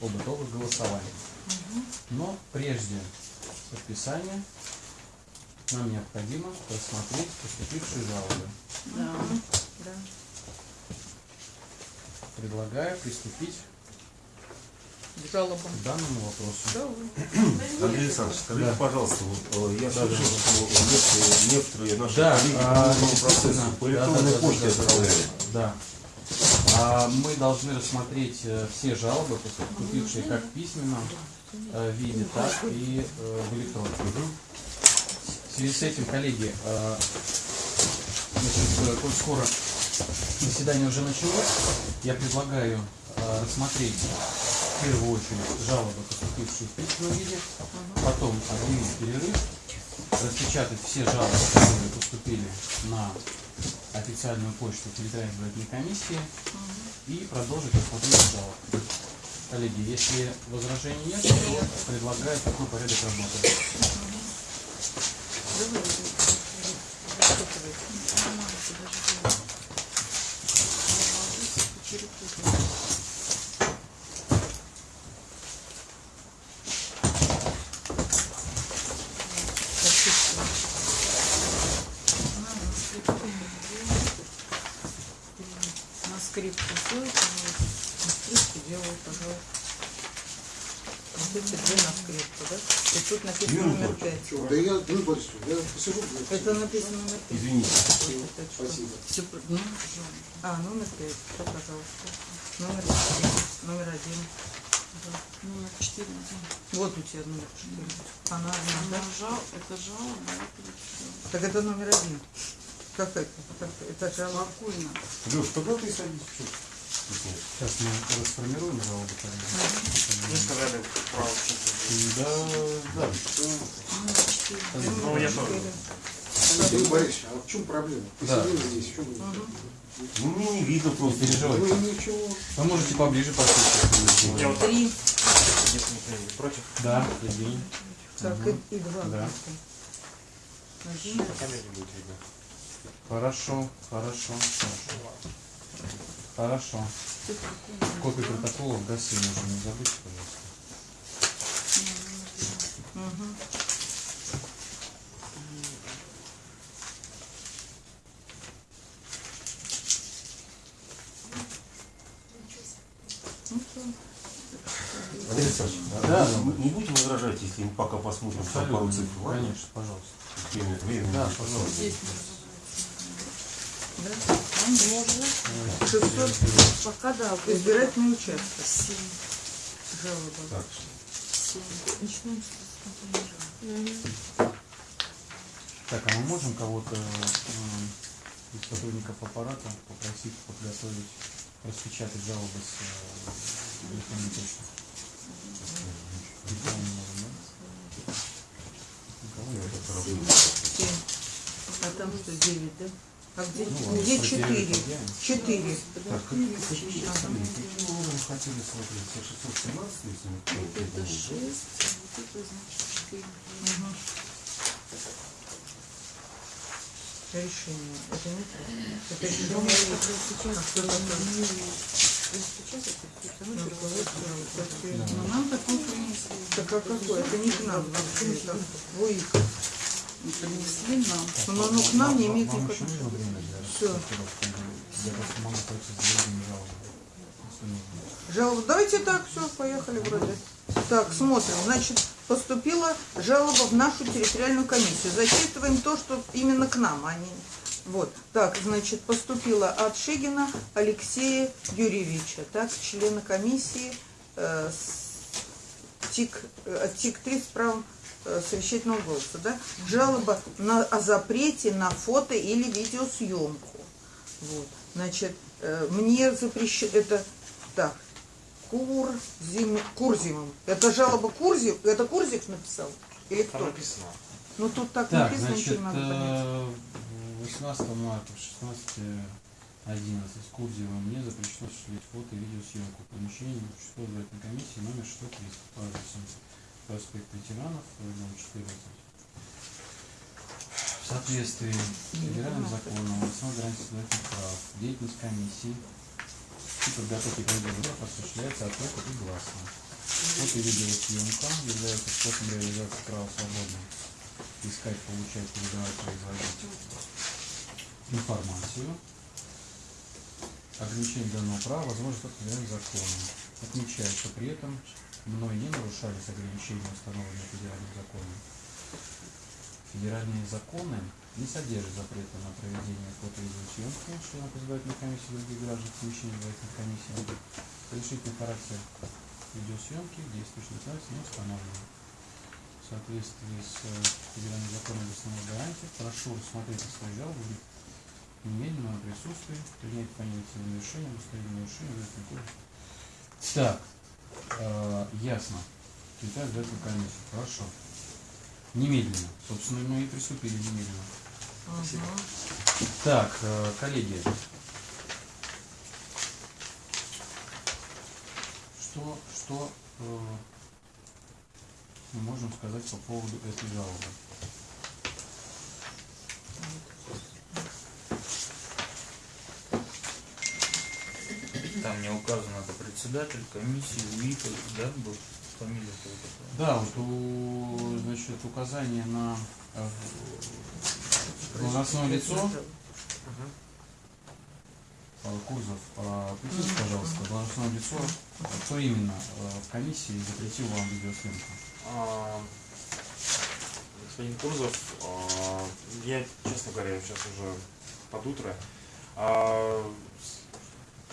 об итогах голосования. Но прежде подписания нам необходимо рассмотреть поступившие жалобы. Да. Да. Предлагаю приступить К жалобам. к данному вопросу. Да. Андрей Александрович, скажите, Да. пожалуйста, вот, э, я Да, слышал, да. что некоторые, некоторые наши Да, коллеги а, по процессу по электронной да, да, почте да, да, отправляют. Да. А, Мы должны рассмотреть э, все жалобы, поступившие как в письменном э, виде, так и э, в электронном. В связи с этим, коллеги, значит, коль скоро заседание уже началось, я предлагаю рассмотреть в первую очередь жалобы, поступившие в письменном виде, потом объявить перерыв, распечатать все жалобы, которые поступили на официальную почту территориальной избирательной комиссии и продолжить рассмотрение жалоб. Коллеги, если возражений нет, то предлагаю такой порядок работы. На скрипке делай, пожалуйста. На скрипке Вот эти две на скрипку, да? И тут написано Юрий номер пять. Да я, Борисович, я посижу. Это написано номер пять. Извините. Спасибо. Ну, а, номер пять, пожалуйста. Номер четыре, номер один. Да. Номер 4 Вот у тебя номер четыре. Она одна, да? Жал, это жалоба, это. Так это номер один. Как это? Как это жалоба? Спокойно. Леш, тогда ты садись. Сейчас мы расформируем коллеги. Вы сказали право Да, да. Номер 4. Ну, я тоже. Андрей Борисович, а в чем проблема? Да. Здесь, в чем Ну, мне не видно Не просто. переживайте. Ну ничего. Вы можете поближе послушать. Я вот так, Три. если никто не против, Да, Евгений. Так, и, и два. Да. Один. на камере будет видно. Хорошо, хорошо, хорошо. Хорошо. Копию протоколов гаси нужно не забудьте, пожалуйста. Андрей Александрович, Да, вы да. не будете возражать, если мы пока посмотрим пару цифр? Конечно, пожалуйста. Время, время. Да, пожалуйста. Да? Можно. 600 Пока да, избирательный участок. 7. Жалоба. Так, 7. Начинаем с Так, а мы можем кого-то м, из сотрудников аппарата попросить подготовить, распечатать жалобы с э, электронной почты? Никого не можем, да? Никого. А там что, 9, да? А где, Ну, где про 4? перерыв объявим. 4. Так, какие уровни хотели смотреть? Все 617, если мы Вот это помним, 6, да? вот это значит 4. Решение. Это не то. Это решение. А сейчас такое? Это все руководство, Но нам такой принесли. Так а какой? Это не к нам вообще. Это в УИК. Принесли нам. Но оно к нам не имеет никакого нужно. Жалоба. Давайте так, все, поехали вроде. Так, смотрим. Значит, поступила жалоба в нашу территориальную комиссию. Зачитываем то, что именно к нам, а не... Вот. Так, значит, поступила от Шигина Алексея Юрьевича, так, члена комиссии э, с ТИК, э, от ТИК-3 с правом совещательного голоса, да? Жалоба на, о запрете на фото или видеосъемку. Вот. Значит, э, мне запрещено, это, так, Курзим, Курзимом. Это жалоба Курзив, это Курзив написал? Или Там кто? написано. Ну тут так, Так, написано, значит, ничего не надо понять. э, 18 марта в 16.11 с Курзевым мне запрещено осуществлять фото и видеосъемку в помещении участковой избирательной комиссии номер 630 по адресу проспект ветеранов, дом 14. В соответствии с федеральным законом гарантии избирательных прав деятельность комиссии и подготовки производства осуществляется от ока и гласно. Фото и видеосъемка являются способом реализации права свободно искать, получать, передавать, производить информацию. Ограничение данного права возможно только законом. Отмечаю, что при этом мной не нарушались ограничения, установленные федеральным законом. Федеральные законы не содержат запрета на проведение фото и видеосъемки членов избирательной комиссии других граждан помещений избирательной комиссии. Разрешительный характер видеосъемки действующим законодательством не установлен. В соответствии с э, федеральным законом об основных гарантиях прошу рассмотреть свою жалобу в немедленном присутствии, принять решения, устранение нарушения, выяснить кодекс. Так, э, ясно. Секретарь избирательной комиссии. Хорошо. Немедленно. Собственно, мы и приступили немедленно. Мгм. Так, э, коллеги. Что, что э, мы можем сказать по поводу этой жалобы? Там не указано, это председатель комиссии, УИКа, да, был фамилия какая-то. Да, вот у, значит, указание на э, должностное лицо э, Курзов, поясните, пожалуйста, должностное лицо, кто именно э, в комиссии запретил вам видеосъемку? А, Господин Курзов, а, я, честно говоря, сейчас уже под утро. А,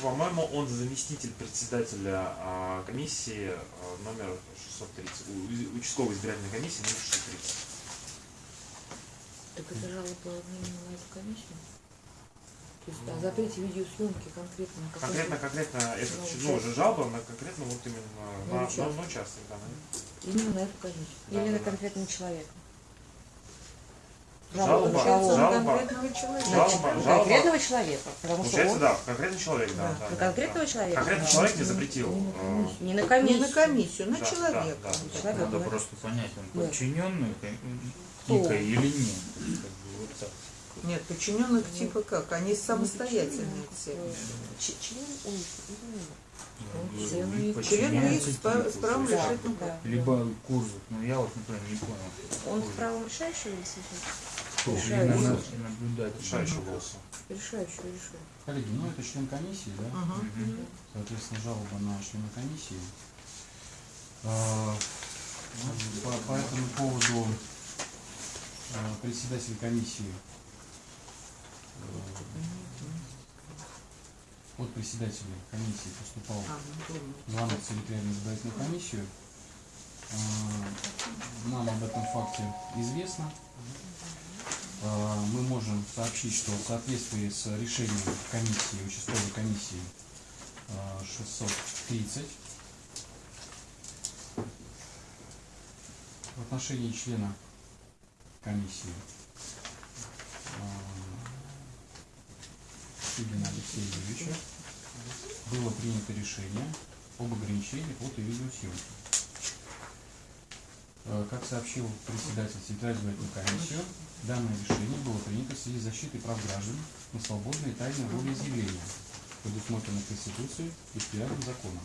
По-моему, он заместитель председателя а, комиссии а, номер 630, у- участковой избирательной комиссии номер 630. Так это жалоба именно на эту комиссию? То есть о запрете видеосъемки конкретно Конкретно, конкретно, это Ну, уже жалоба на конкретно вот именно На на, на, на участок, да, на- именно на эту комиссию. Да, Или да, на да. конкретного человека. Жалоба, жалоба. конкретного человека. Жалоба, жалоба. конкретного человека. Потому что Получается, он да, конкретный человек, да. Да. да, конкретного да. человека. Конкретный да. человек не запретил. Не на э, комиссию. Не на комиссию. на Да, человека. да, да. Человек, Надо да. просто понять, он подчиненный Кто? ИКа или нет. Как бы вот так. Нет, подчиненных типа как? Они самостоятельные все. Член Ну, член УИК с па- ТИКу, с есть, да. Либо Курзов, но я вот, например, не понял. Он с правом решающего или слушающего? Или Решающего. на- наблюдатель. Решающий голоса. Решающего, решающего. Коллеги, ну это член комиссии, да? Мгм. Мгм. Соответственно, жалоба на члена комиссии. А, По, по этому поводу а, председатель комиссии э, от председателя комиссии поступал А, ну, звонок в территориальную избирательную комиссию. А, Нам об этом факте известно. А, Мы можем сообщить, что в соответствии с решением комиссии, участковой комиссии а, 630 в отношении члена комиссии а, Сигина Алексея Юрьевича было принято решение об ограничении фото и видеосъемки. Как сообщил председатель Центральной избирательной комиссии, данное решение было принято в связи с защитой прав граждан на свободное и тайное волеизъявление, предусмотренное Конституцией и федеральным законом,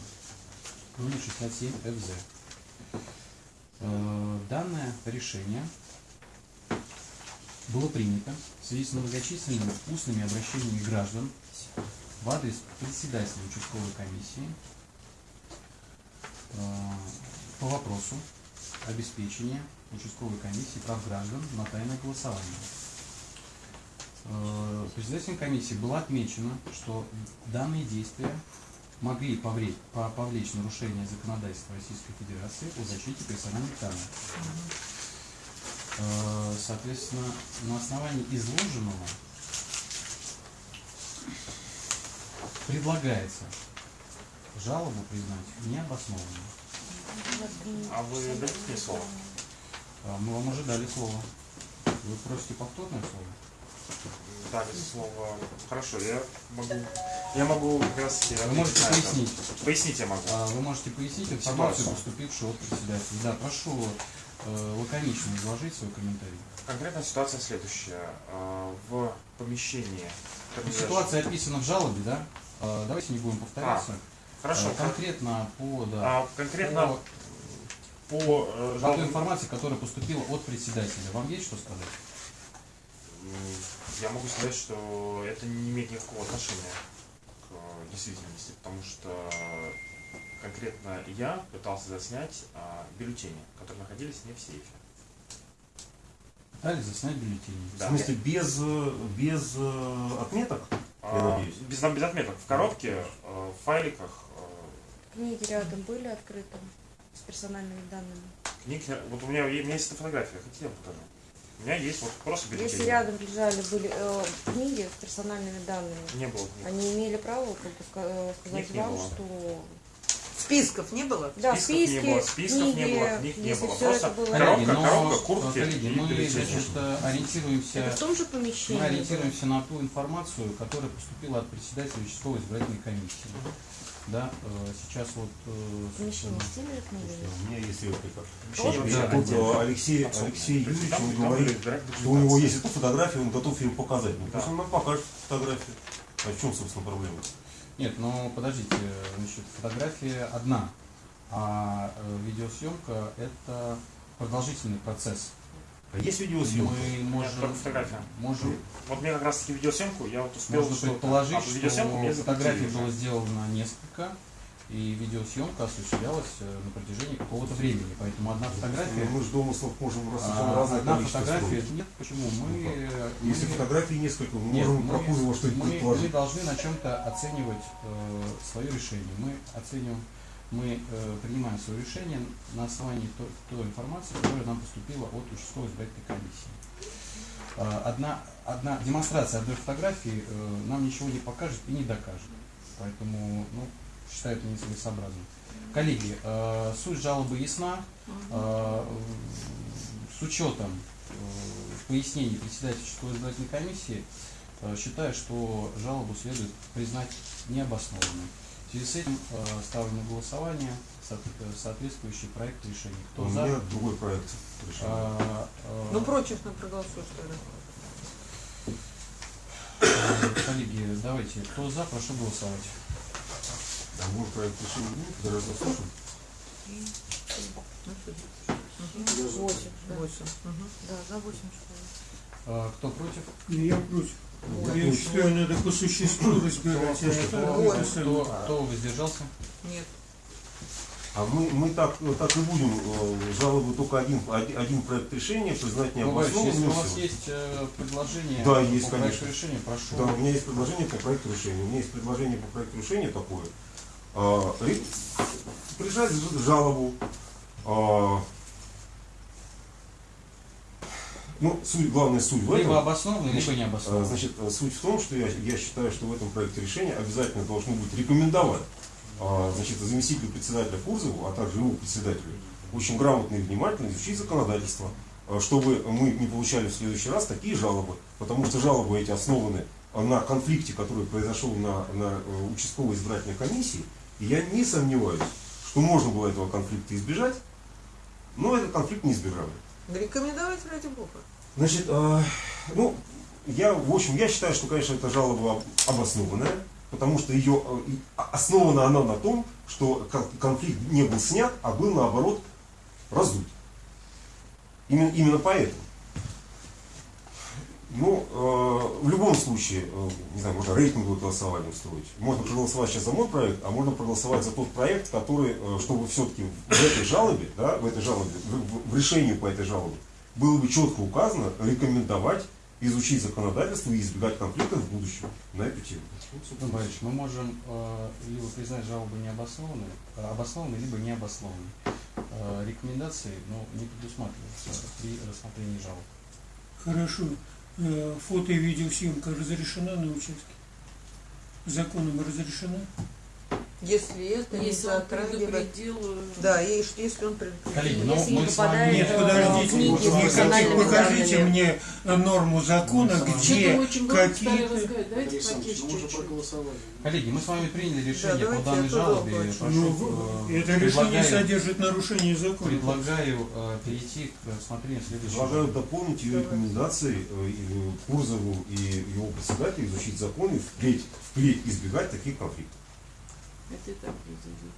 номер 67 ФЗ. Э, Данное решение было принято в связи с многочисленными устными обращениями граждан в адрес председателя участковой комиссии э, по вопросу обеспечения участковой комиссии прав граждан на тайное голосование. Э, Председателем комиссии было отмечено, что данные действия могли повлечь, по- повлечь нарушение законодательства Российской Федерации о защите персональных данных. Э, Соответственно, на основании изложенного предлагается жалобу признать необоснованной. А вы дадите мне слово? А, Мы вам уже дали слово. Вы просите повторное слово? Дали слово. Хорошо, я могу. Я могу как раз Вы можете пояснить. Пояснить я могу. А, Вы можете пояснить информацию, поступившую от председателя. Да, прошу э, лаконично изложить свой комментарий. Конкретная ситуация следующая. А, В помещении Ситуация описана в жалобе, да? Э, Давайте не будем повторяться. Хорошо. Э, Конкретно по, да, А, конкретно по, по, э, по той жалобам- информации, которая поступила от председателя. Вам есть что сказать? Я могу сказать, что это не имеет никакого отношения к э, действительности, потому что конкретно я пытался заснять а, бюллетени, которые находились не в сейфе. Дали заснять бюллетени. Да. В смысле, без, без э, отметок? А, без, без отметок. В коробке, э, в файликах, э, Книги рядом были открыты с персональными данными. книг. Вот у меня, у меня есть эта фотография, хотите я покажу? У меня есть вот просто бюллетени. Если рядом лежали были э, книги с персональными данными, Не было книг. они имели право как бы, ска- сказать Книг вам, что Списков не было? да, Списков не списки, было, списков не книги, было, книг не было. все Просто это было коробка, Коллеги, но, коробка, куртки коллеги, мы бюллетени. значит, э, ориентируемся, это в том же помещении. мы ориентируемся на ту информацию, которая поступила от председателя участковой избирательной комиссии. Да, э, сейчас вот, э, Помещение с теми же книгами? У меня есть реплика. Помещение Вот. вообще Да, Тут отдельное. Алексей. Алексей Юрьевич, он говорит, что у него есть эта фотография, он готов ее показать. Ну, Да. пусть он нам покажет фотографию. А в чем, собственно, проблема? Нет, ну подождите, значит, фотография одна, а э, видеосъемка это продолжительный процесс. А есть видеосъемка? Мы можем, только фотография. можем, Вот мне как раз таки видеосъемку, я вот успел можно предположить, а видеосъемку мне что фотографий было сделано несколько, и видеосъемка осуществлялась э, на протяжении какого-то времени, поэтому одна фотография, Мы же домыслов можем рассуждать а, разное одна фотография, строить. нет, почему мы, Ну Если мы- фотографий несколько, мы Нет, можем мы- про Кузова что-нибудь мы, мы должны на чем-то оценивать э, свое решение. Мы оцениваем, мы э, принимаем свое решение на основании той, той информации, которая нам поступила от участковой избирательной комиссии. Э, одна, одна демонстрация одной фотографии э, нам ничего не покажет и не докажет. Поэтому ну, считаю это нецелесообразным. Коллеги, э, суть жалобы ясна. Э, с учетом э, пояснений председателя участковой избирательной комиссии, э, считаю, что жалобу следует признать необоснованной. В связи с этим э, ставлю на голосование со- э, соответствующий проект решения. Кто У за? меня другой проект решения. А, э, Ну, против на проголосуй, что ли. Коллеги, давайте, кто за, прошу голосовать. А может проект решения заслушаем? Восемь. Да. Мгм. да, за восемь человек. Э, Кто против? Я против. Вот. Я считаю, надо по существу разбирать. а Кто, кто, воздержался? Нет. А мы, мы так, ну, так и будем э, жалобы только один, один, проект решения признать Ну, если необоснованным. у вас есть э, предложение Да, по есть, проекту конечно. решения, прошу. Да, у меня есть предложение по проекту решения. У меня есть предложение по проекту решения такое. А, ж- жалобу. а, ну, суть, главная суть в Либо этом. обоснованно, либо не А, обоснованно. Значит, а, суть в том, что я, я считаю, что в этом проекте решения обязательно должно быть рекомендовать значит, заместителю председателя Курзову, а также его председателю, очень грамотно и внимательно изучить законодательство, чтобы мы не получали в следующий раз такие жалобы, потому что жалобы эти основаны на конфликте, который произошел на, на э, участковой избирательной комиссии, и я не сомневаюсь, что можно было этого конфликта избежать, но этот конфликт не избежали. Рекомендовать ради бога. Значит, э, ну, я, в общем, я считаю, что, конечно, эта жалоба об- обоснованная, потому что ее и а- основана она на том, что кон- конфликт не был снят, а был, наоборот, раздут. Именно, именно поэтому. Ну, э, в любом случае, э, не знаю, можно рейтинговое голосование устроить. Можно проголосовать сейчас за мой проект, а можно проголосовать за тот проект, который, э, чтобы все-таки в этой жалобе, да, в этой жалобе, в, в- в решении по этой жалобе, было бы четко указано рекомендовать изучить законодательство и избегать конфликтов в будущем на эту тему. Ну, Ну, собственно, Борис, мы можем э, либо признать жалобу необоснованной, э, обоснованной, либо необоснованной. Э, рекомендации ну, не предусматриваются при рассмотрении жалоб. Хорошо. Э, Фото и видеосъемка разрешена на участке? Законом разрешена? Если это не Если он затрагивает... предупредил... э, Да, и если он предупредил. Коллеги, ну Если мы не с вами... Нет, подождите, книги вы персональными покажите данными. мне норму закона, где мы ну, чуть-чуть. проголосовали. Коллеги, мы с вами приняли решение давайте по данной жалобе. Прошу, Ну, э, это решение содержит нарушение закона. Предлагаю э, перейти к рассмотрению следующего. Предлагаю дополнить ее рекомендации э, и Курзову и его председателю изучить законы, впредь, впредь избегать таких конфликтов. Это и так произойдет.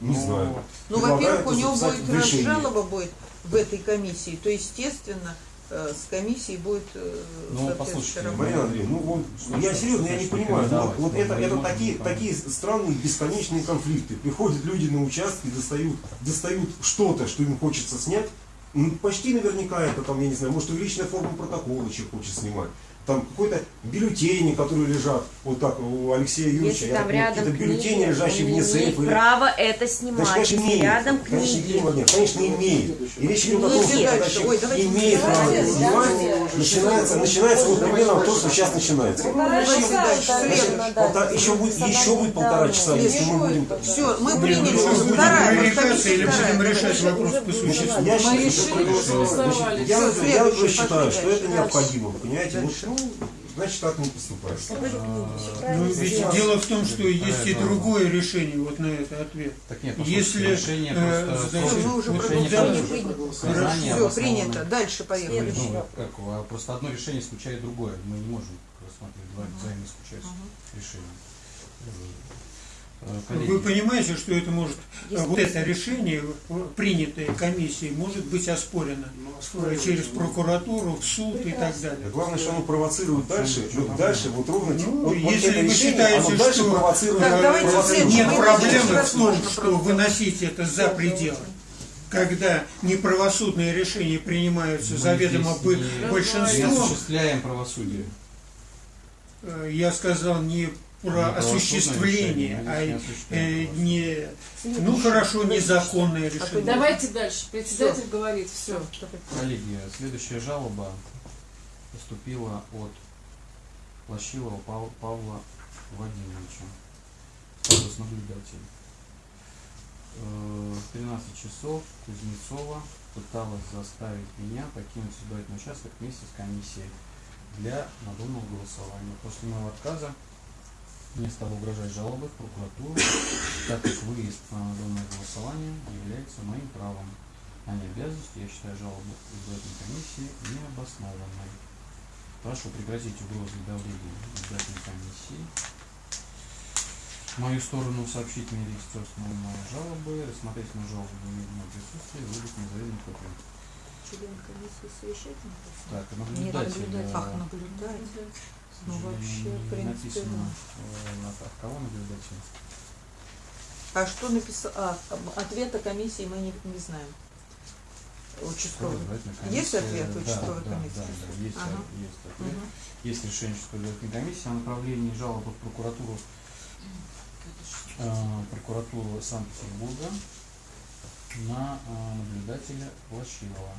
Не Ну, знаю. Ну, во-первых, у него будет, в раз решении. жалоба будет в этой комиссии, то, естественно, э, с комиссией будет э, Ну, послушайте. Марина Андреевна, ну вот, Что я серьезно, я не понимаю. Ну, рекомендовать? вот это, это такие, такие странные бесконечные конфликты. Приходят люди на участки, достают, достают что-то, что им хочется снять. Ну, почти наверняка это там, я не знаю, может, увеличенная форма протокола человек хочет снимать. Там какой-то бюллетени, которые лежат, вот так у Алексея Юрьевича, Если я там понимаю, рядом какие-то бюллетени, книги, лежащие вне сейфа. или- право это Значит, снимать. конечно, Если имеет. рядом Конечно, книги. Евгений Владимирович, конечно, имеет. И речь идет о том, что когда имеет право это снимать, начинается, начинается вот примерно то, что сейчас начинается. Полтора- еще будет, еще будет полтора часа, если мы будем... Все, мы Нет, приняли. ну, будем Вторая, или будем решать вопрос по существу? я Мы считаю, я, я что это необходимо, понимаете? Значит, так мы поступаем. Ну, ведь дело в том, что есть и другое решение вот на это ответ. Так нет, Если, решение э, просто... значит, мы уже решение все, принято. Дальше поехали. Ну, как, а просто одно решение исключает другое. Мы не можем рассматривать два взаимоисключающих решения. Э, коллеги, Вы понимаете, что это может, э, вот это решение, э, принятое комиссией, может быть оспорено э, через прокуратуру, в суд и так далее. Главное, что оно провоцирует дальше, вот дальше, вот ровно, Ну, вот, вот если это вы решение, считаете, оно дальше что- провоцирует, Так, провоцирует. Нет Мы проблемы в том, что выносить это за пределы. Когда неправосудные решения принимаются мы заведомо большинством, осуществляем правосудие. я сказал не про осуществление, а э, не, ну хорошо, незаконное решение. Давайте дальше. Председатель говорит, все. Коллеги, следующая жалоба поступила от Плащилова Пав- Павла Владимировича. Статус наблюдатель. Э, В 13 часов Кузнецова пыталась заставить меня покинуть избирательный участок вместе с комиссией для надуманного голосования. После моего отказа мне стало угрожать жалобы в прокуратуру, так как выезд на надуманное голосование является моим правом а не обязанностью. Я считаю жалобу избирательной комиссии необоснованной. Прошу прекратить угрозы и давление избирательной комиссии. В мою сторону сообщить мне регистрацию моей жалобы, рассмотреть мою жалобу в моем присутствии, выдать независимый копию. Член комиссии совещательной? Так, Не наблюдатель. наблюдатель. э, Ах, наблюдать. Ну, вообще, в принципе, написано, э, на от кого наблюдатель. А что написал? А, ответа комиссии мы не, не знаем. Участковый. Есть ответ да, участковой да, комиссии? Да, да, есть, Ага. э, есть ответ. Мгм. Есть решение участковой комиссии о направлении жалобы в прокуратуру, э, прокуратуру Санкт-Петербурга на э, наблюдателя Лощилова.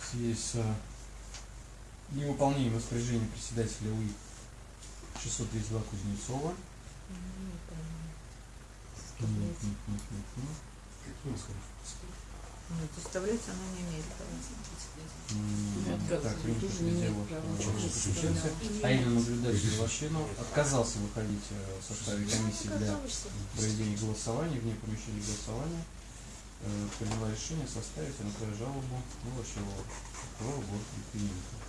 В связи с э, невыполнением распоряжения председателя УИК 632 Кузнецова. Нет, нет, нет, нет, нет. Нет, заставлять она не имеет права. Так, принято тоже не имеет права. подключился, а именно наблюдатель Лощинов отказался выходить э, в составе комиссии для проведения голосования, вне помещения голосования, э, приняла решение составить направить жалобу Лощилова, прокурора города Екатерининка.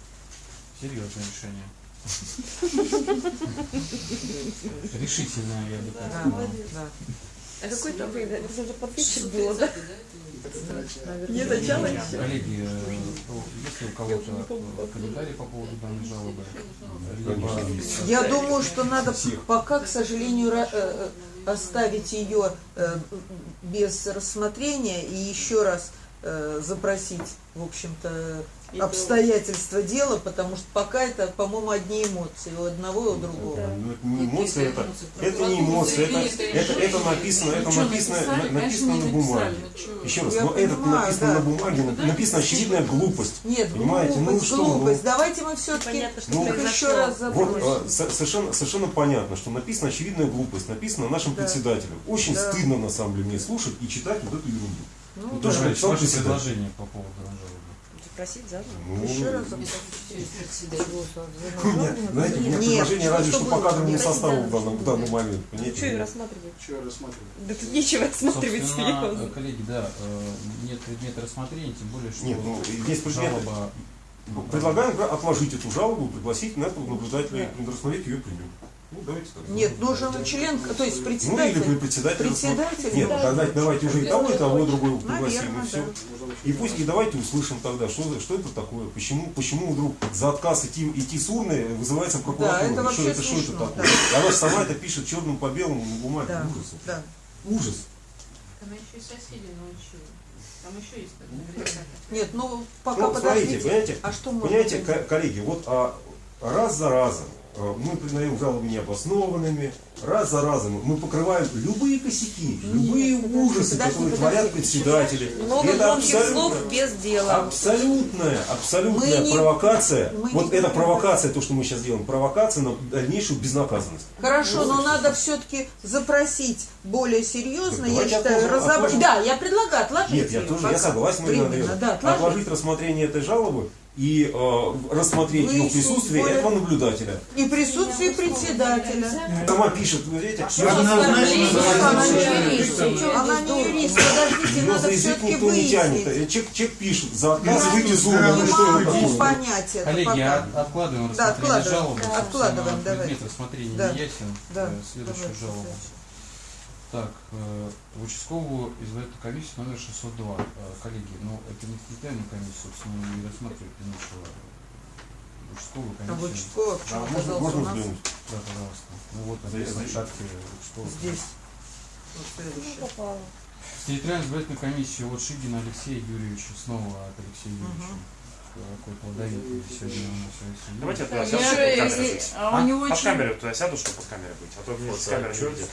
Серьезное решение. Решительное, я бы так сказал. А какой там это же подписчик было, да? Не начало Коллеги, э, ну, если у кого-то э, комментарии по поводу данной жалобы, Я думаю, что надо пока, к сожалению, э, оставить ее без рассмотрения и еще раз запросить, в общем-то, обстоятельства дела, потому что пока это, по-моему, одни эмоции у одного и у другого. Ну, это не эмоции, это, это не эмоции, это, это, это написано, это что, написано, написано Конечно, на бумаге. Еще раз, Я но это написано да. на бумаге, Да, написана да. очевидная глупость. Нет, Понимаете, ну глупость, что, ну, глупость. Давайте мы все-таки Ну, еще раз Вот запросим. э, со- совершенно, совершенно понятно, что написана очевидная глупость, написано нашим Да. председателем. Очень Да. стыдно на самом деле мне слушать и читать вот эту ерунду. Ну, Ну, да. тоже написал ваше предложение по поводу жалобы. Запросить заодно. Ну, Еще раз меня, знаете, у меня Нет, предложение разве что по кадровому составу в просить данном, в данный момент. Что Понимаете? рассматривать? Что я рассматриваю? Да тут нечего рассматривать э, серьезно. коллеги, да, э, нет предмета рассмотрения, тем более, что Нет, ну, есть предметы. жалоба Предлагаем отложить эту жалобу, пригласить на этого наблюдателя и рассмотреть ее примем. Ну, давайте так. Нет, нужен член, то есть Ну, или председатель. председатель. Председатель, Нет, да. давайте, давайте уже и того, и того, и другого пригласим, Наверное, и все. да. И пусть и давайте услышим тогда, что, что это такое, почему, почему вдруг за отказ идти, идти с урны вызывается прокуратура. Да, это что, это, что это такое? И Она же сама это пишет черным по белому на бумаге. Да, Ужас. да. Ужас. Там еще и соседи научили. Там еще есть. Нет, ну пока Ну, смотрите, подождите. понимаете, А что Понимаете, коллеги, вот а, раз за разом мы признаем жалобы необоснованными, раз за разом мы покрываем любые косяки, любые ужасы, подожди, которые подожди. творят председатели. Много Это громких абсолютно- слов без дела. Абсолютная, абсолютная Мы не- провокация. не вот это провокация, то, что мы сейчас делаем, провокация на дальнейшую безнаказанность. Хорошо, но надо все-таки запросить более серьезно, я считаю, разобрать. Да, я предлагаю отложить Нет, я тоже, я согласен, Андреевна. да, отложить. Отложить рассмотрение этой жалобы и э, рассмотреть ее в Выяснить присутствии более- этого наблюдателя. И присутствие председателя. Сама пишет, вы видите, Она не юрист, подождите, ее надо все-таки выяснить. Э, Чек, чек пишет, за отказ Я выйти урны. Ну что это такое? понять это Коллеги, пока. от- откладываем Да, рассмотрение откладываем. жалобы. Да, откладываем, давай. Предмет рассмотрения Да. не ясен. Да, Э, Следующую давай, жалобу. следующую. Так, э, в участковую избирательную комиссию номер 602. Э, Коллеги, ну это не территориальная комиссия, собственно, не рассматривать нечего. Участковую А комиссию. вот участковый почему Да, можно, можно у нас? Да, пожалуйста. Ну вот, Здесь, значит. шапки участковой. здесь. Вот следующее. В территориальную избирательную комиссию от Шигина Алексея Юрьевича, снова от Алексея Юрьевича. Какой плодовитый сегодня у нас Алексей Давайте я туда сяду, Я, чтобы под камерой если- быть. а у него Под очень- камерой туда сяду, чтобы под камерой быть. А то мне с камеры не видят.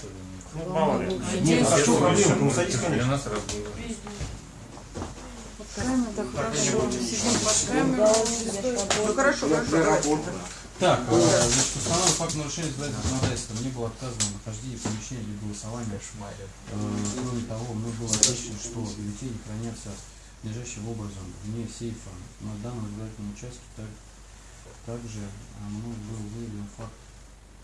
Ну, мало ли. Нет, а что проблема? Ну, Для садись, конечно. нас раз было. Так хорошо, сидим под камерой. Ну хорошо, хорошо, для. Так, э, значит, установлен факт нарушения избирательного законодательства. Мне было отказано в нахождении помещения для голосования. Э, Кроме того, мне было отвечено, что бюллетени хранятся надлежащим образом вне сейфа. На данном избирательном участке так, также а, мной был выявлен факт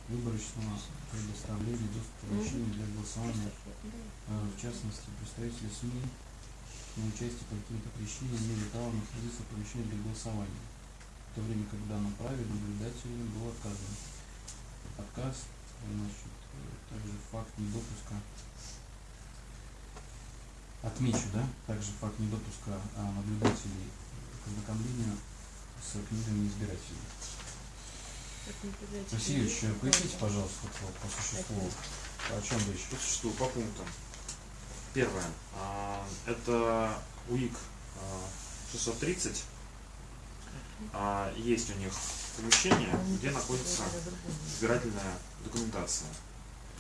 выборочного предоставления доступа помещений для голосования, э, в частности, представители СМИ на участие по каким-то причинам не права находиться в помещении для голосования в то время как в данном праве наблюдателям был отказан. Отказ, значит, э, также факт недопуска, отмечу, да, также факт недопуска а, наблюдателей к ознакомлению с книгами избирателей. Васильевич, э, поясните, пожалуйста, по, по существу, о чем речь? По существу, по пунктам. Первое. а, Это УИК а, 630. А, Есть у них помещение, где находится избирательная документация.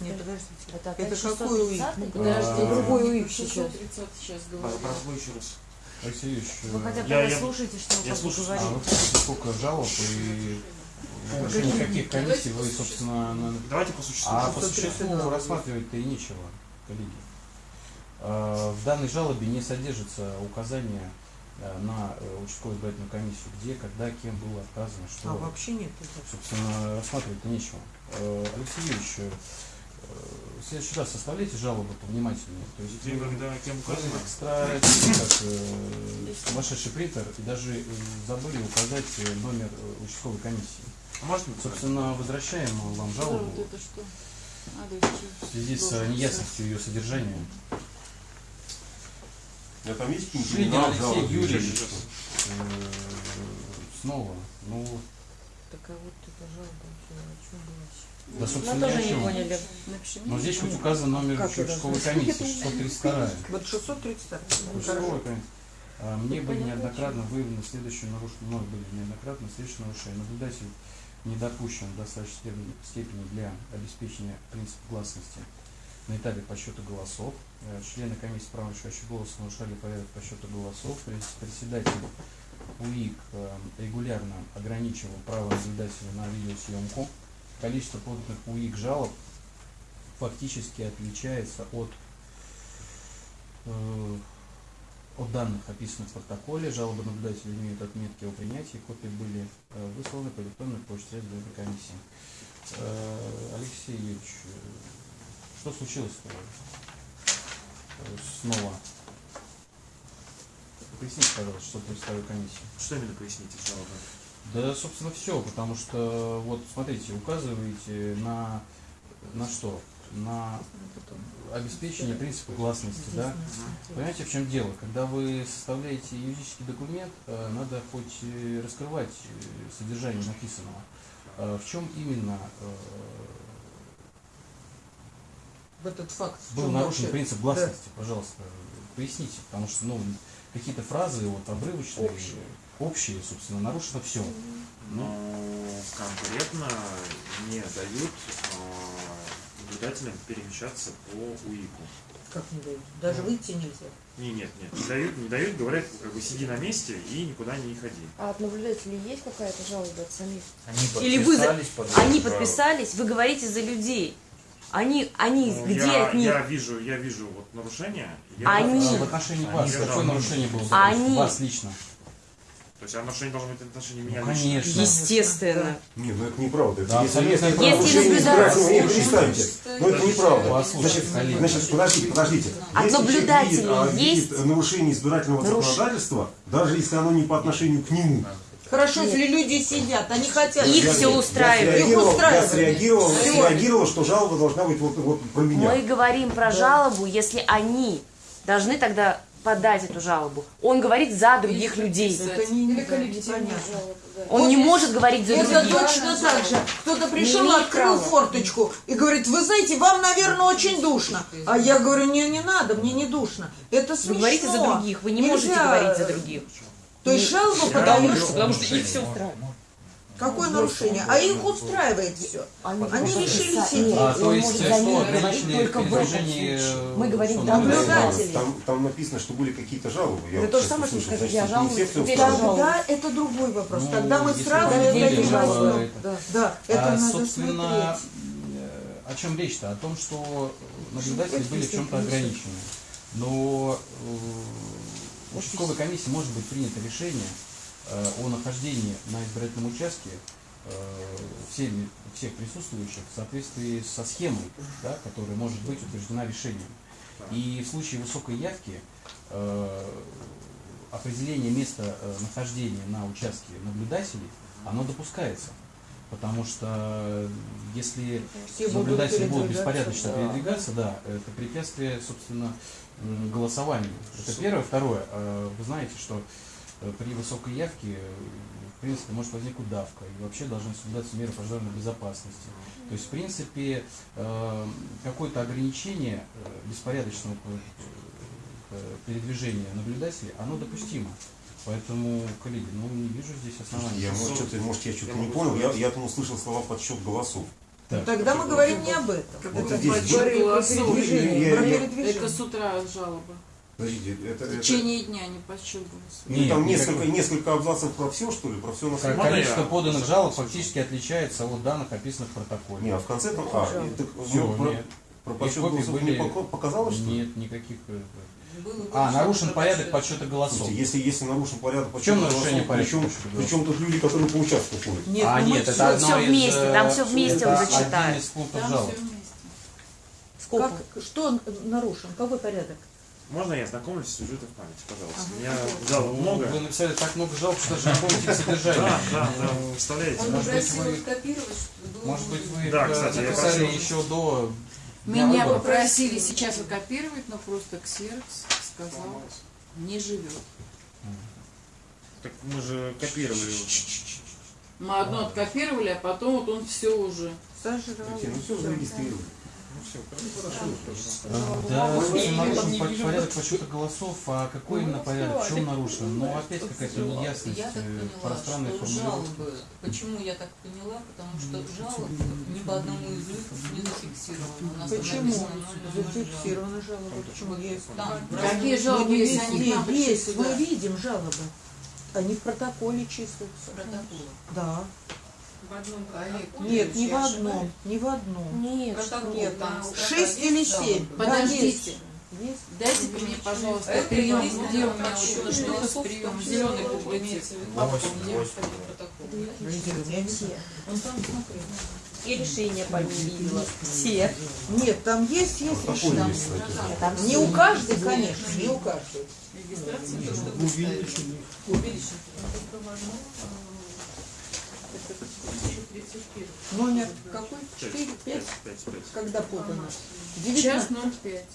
Нет, подождите. Это, Это опять какой УИК? 630-й? Подожди, А, другой УИК сейчас. 630 сейчас. Позволь еще раз. Алексей Юрьевич, Вы хотя бы Я- слушайте, что я слушаю. а вы сколько жалоб и в отношении каких комиссий вы, собственно, на- Давайте по существу. А по 632 существу рассматривать-то и нечего, коллеги. Э, В данной жалобе не содержится указание э, на э, участковую избирательную комиссию, где, когда, кем было отказано, что, А вообще нет. собственно, рассматривать-то нечего. Э, Алексей Юрьевич, э, в следующий раз составляйте жалобы повнимательнее. То есть Где, когда, кем указано? экстра как э, сумасшедший принтер и даже э, забыли указать э, номер э, участковой комиссии. А можно написать? Собственно, возвращаем вам Да, жалобу вот это что? Надо в связи с неясностью ее содержания. Я там есть имена, Алексей Юрьевич. Э, Снова. Ну, Так а вот это жалоба? Да, Мы собственно, ни тоже не поняли. Но здесь хоть указан номер Как участковой комиссии, 632. Вот 632. Участковая комиссия. А, Мне были неоднократно выявлены следующие нарушения, мной были неоднократно следующие нарушения. Наблюдатель не допущен в достаточной степени, для обеспечения принципа гласности на этапе подсчета голосов. Э, Члены комиссии права решающего голоса нарушали порядок подсчета голосов. Пред- Председатель УИК э, регулярно ограничивал право наблюдателя на видеосъемку. Количество поданных УИК жалоб фактически отличается от э, от данных, описанных в протоколе, жалобы наблюдателя имеют отметки о принятии, копии были э, высланы по электронной почте Следственной комиссии. Э, Алексей Юрьевич, э, что случилось снова? Поясните, пожалуйста, что представила комиссия. Что именно поясните, жалобы? Да, собственно, все, потому что, вот, смотрите, указываете на, на что? На обеспечение принципа гласности, да? Понимаете, в чем дело? Когда вы составляете юридический документ, э, надо хоть раскрывать э, содержание написанного. Э, В чем именно э, этот факт. был нарушен вообще? принцип гласности? Пожалуйста, поясните, потому что, ну, какие-то фразы вот обрывочные, общие, собственно, нарушено все. Но конкретно не дают э, наблюдателям перемещаться по УИКу. Как не дают? Даже выйти нельзя. Не, нет, нет, не дают, не дают, говорят, как бы сиди на месте и никуда не ходи. А от наблюдателей есть какая-то жалоба от самих? Они Или вы за- Они подписались, вы говорите за людей. Они, они Ну, где я, от них? я вижу, я вижу вот нарушение. Я Они- А в отношении вас, Они какое нарушение было? А они- Вас лично? То есть а нарушение должно быть в отношении меня Ну, лично. конечно. Естественно. Не, ну это неправда. Это Да, если, абсолютно если неправда. не, перестаньте. Но это неправда. Значит, значит, подождите, подождите. От Если человек наблюдателей а, есть нарушение избирательного наруш- законодательства, даже если оно не по отношению к нему. Хорошо, если люди сидят, они хотят. Их я- всё я устраивает. Их среагировал- Я устраивает. среагировал, Всё. среагировал, что жалоба должна быть вот, вот про меня. Мы говорим про жалобу, если они должны тогда подать эту жалобу. Он говорит за других людей. Это не, не. Он не может говорить за Это других. точно так же. Кто-то пришел, Не открыл права. форточку и говорит, вы знаете, вам, наверное, очень душно. А я говорю, не, не надо, мне не душно. Это смешно. Вы говорите за других, вы не можете Нельзя. говорить за других. То есть жалобу о Потому что их все устраивает. Какое нарушение? А их устраивает все. Они решили сидеть. А, то есть, может что только в этом передвижение... случае. Мы говорим что, наблюдатели. Там, там написано, что были какие-то жалобы. Я Это то же самое, что сказать, я жалуюсь. Тогда это другой вопрос. Ну, Тогда мы сразу это не возьмем. Да, это А, надо собственно, смотреть. э, о чем речь-то? О том, что наблюдатели были в чем-то ограничены. Но э, участковой комиссии может быть принято решение э, о нахождении на избирательном участке э, всеми, всех присутствующих в соответствии со схемой, да, которая может быть утверждена решением. И в случае высокой явки э, определение места э, нахождения на участке наблюдателей, оно допускается. Потому что э, если Все наблюдатели будут беспорядочно да. передвигаться, да, это препятствие, собственно, голосованию. Это первое. Второе, э, вы знаете, что э, при высокой явке, э, в принципе, может возникнуть давка, и вообще должны соблюдаться меры пожарной безопасности. То есть, в принципе, э, какое-то ограничение э, беспорядочного э, э, передвижения наблюдателей, оно допустимо. Поэтому, коллеги, ну не вижу здесь оснований. Я, может, что-то, может, я что-то Я не понял. Я, я там услышал слова подсчет голосов. Так. Тогда мы говорим не об этом. Это здесь Подсчет голосов. Я- я- передвижение. Это с утра жалоба. Подождите, это, В это- течение дня не голосов. ну, Нет, там несколько, несколько абзацев про все, что ли? Про все на? Можно Количество я? поданных жалоб фактически отличается от данных, описанных в протоколе. Не, а в конце там... А, и так, Всё, ну, про, нет. про подсчет голосов были- не пока- показалось, что ли? Нет, никаких. э, Было А, нарушен порядок подсчет. подсчета голосов. Слушайте, если, если нарушен порядок В чем подсчета нарушение голосов, порядка причем, подсчета голосов? причем тут люди, которые по участку ходят? Нет, а ну нет, это всё- одно всё из, вместе, э, там всё вместе это он зачитает. один из пунктов Там жалоб. все вместе. Сколько? Как, что нарушен? Какой порядок? Можно я знакомлюсь с сюжетом в памяти, пожалуйста? У меня жалоб много. Вы написали так много жалоб, что даже не помните содержание. Да, да, да, представляете? Он Может быть, вы- копировать, Может быть, вы Да, э, кстати, я написали прошу. еще до Меня выборов? попросили сейчас оккопировать, но просто Ксеркс сказал, не живет. Так мы же копировали уже. Мы одно откопировали, а потом вот он все уже. Сожрал. Ну все зарегистрировали. Да, собственно, нарушен по- порядок подсчета голосов, а какой именно порядок, в чем нарушен? Ну, опять какая-то неясность, э, формулировки. жалобы, почему я так поняла, потому что жалобы ни по одному из них не зафиксировано. У нас там Почему? Зафиксированы жалобы. Почему есть? Какие жалобы, Ну, есть, сюда? мы видим жалобы. Они в протоколе числятся. протоколы. Да. В одном Нет, не в одном, не в одном. Нет, Нет, там Шесть есть или семь. Подождите. есть. Дайте мне, пожалуйста, Это прием, есть где у меня вот что-то с приемом, зеленый смотрел. И решение по ним видела. Все. Нет, там есть, есть Протокол решение. Не у каждой, конечно, не у каждой. Регистрация то, что вы Номер какой? Четыре, пять? пять, пять. Когда подано? Час 19. 05.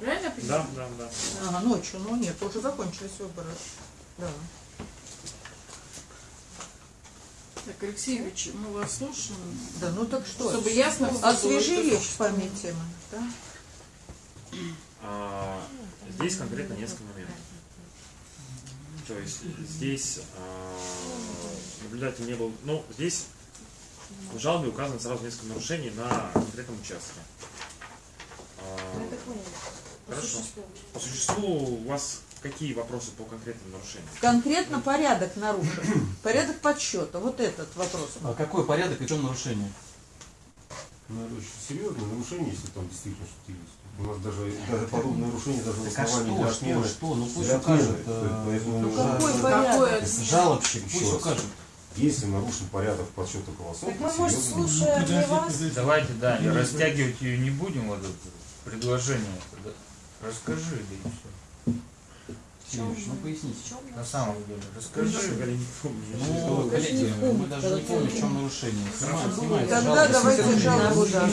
Правильно понимаю? Да, да, да. Ага, ночью, ну нет, уже закончились выборы. Да. Так, Алексеевич, мы вас слушаем. Да, ну так что? Чтобы ясно было, Освежи что- речь в памяти. Да? А, Здесь конкретно несколько моментов. То есть здесь а, наблюдатель не был... Ну, здесь в жалобе указано сразу несколько нарушений на конкретном участке. А, Хорошо. По существу у вас какие вопросы по конкретным нарушениям? Конкретно порядок нарушен. Порядок подсчета. Вот этот вопрос. А какой порядок и в чем нарушение? Ну, это очень серьезное нарушение, если там действительно что-то есть. У нас даже, даже подобное нарушение даже в Так а основании что, для что, отмены. что? Ну пусть укажет. Поэтому, Ну, какой порядок? Жалобщик, пусть укажет. Если нарушен порядок подсчета голосов, Так мы, может, слушаем не вас? Давайте, да, и растягивать ее не будем, вот это предложение. Да, Расскажи, да и все. Ну поясните. На самом деле, расскажи. Я не помню. Ну, коллеги, мы даже не помним, в чем нарушение. Снимаем, снимается Тогда давайте жалобу, да.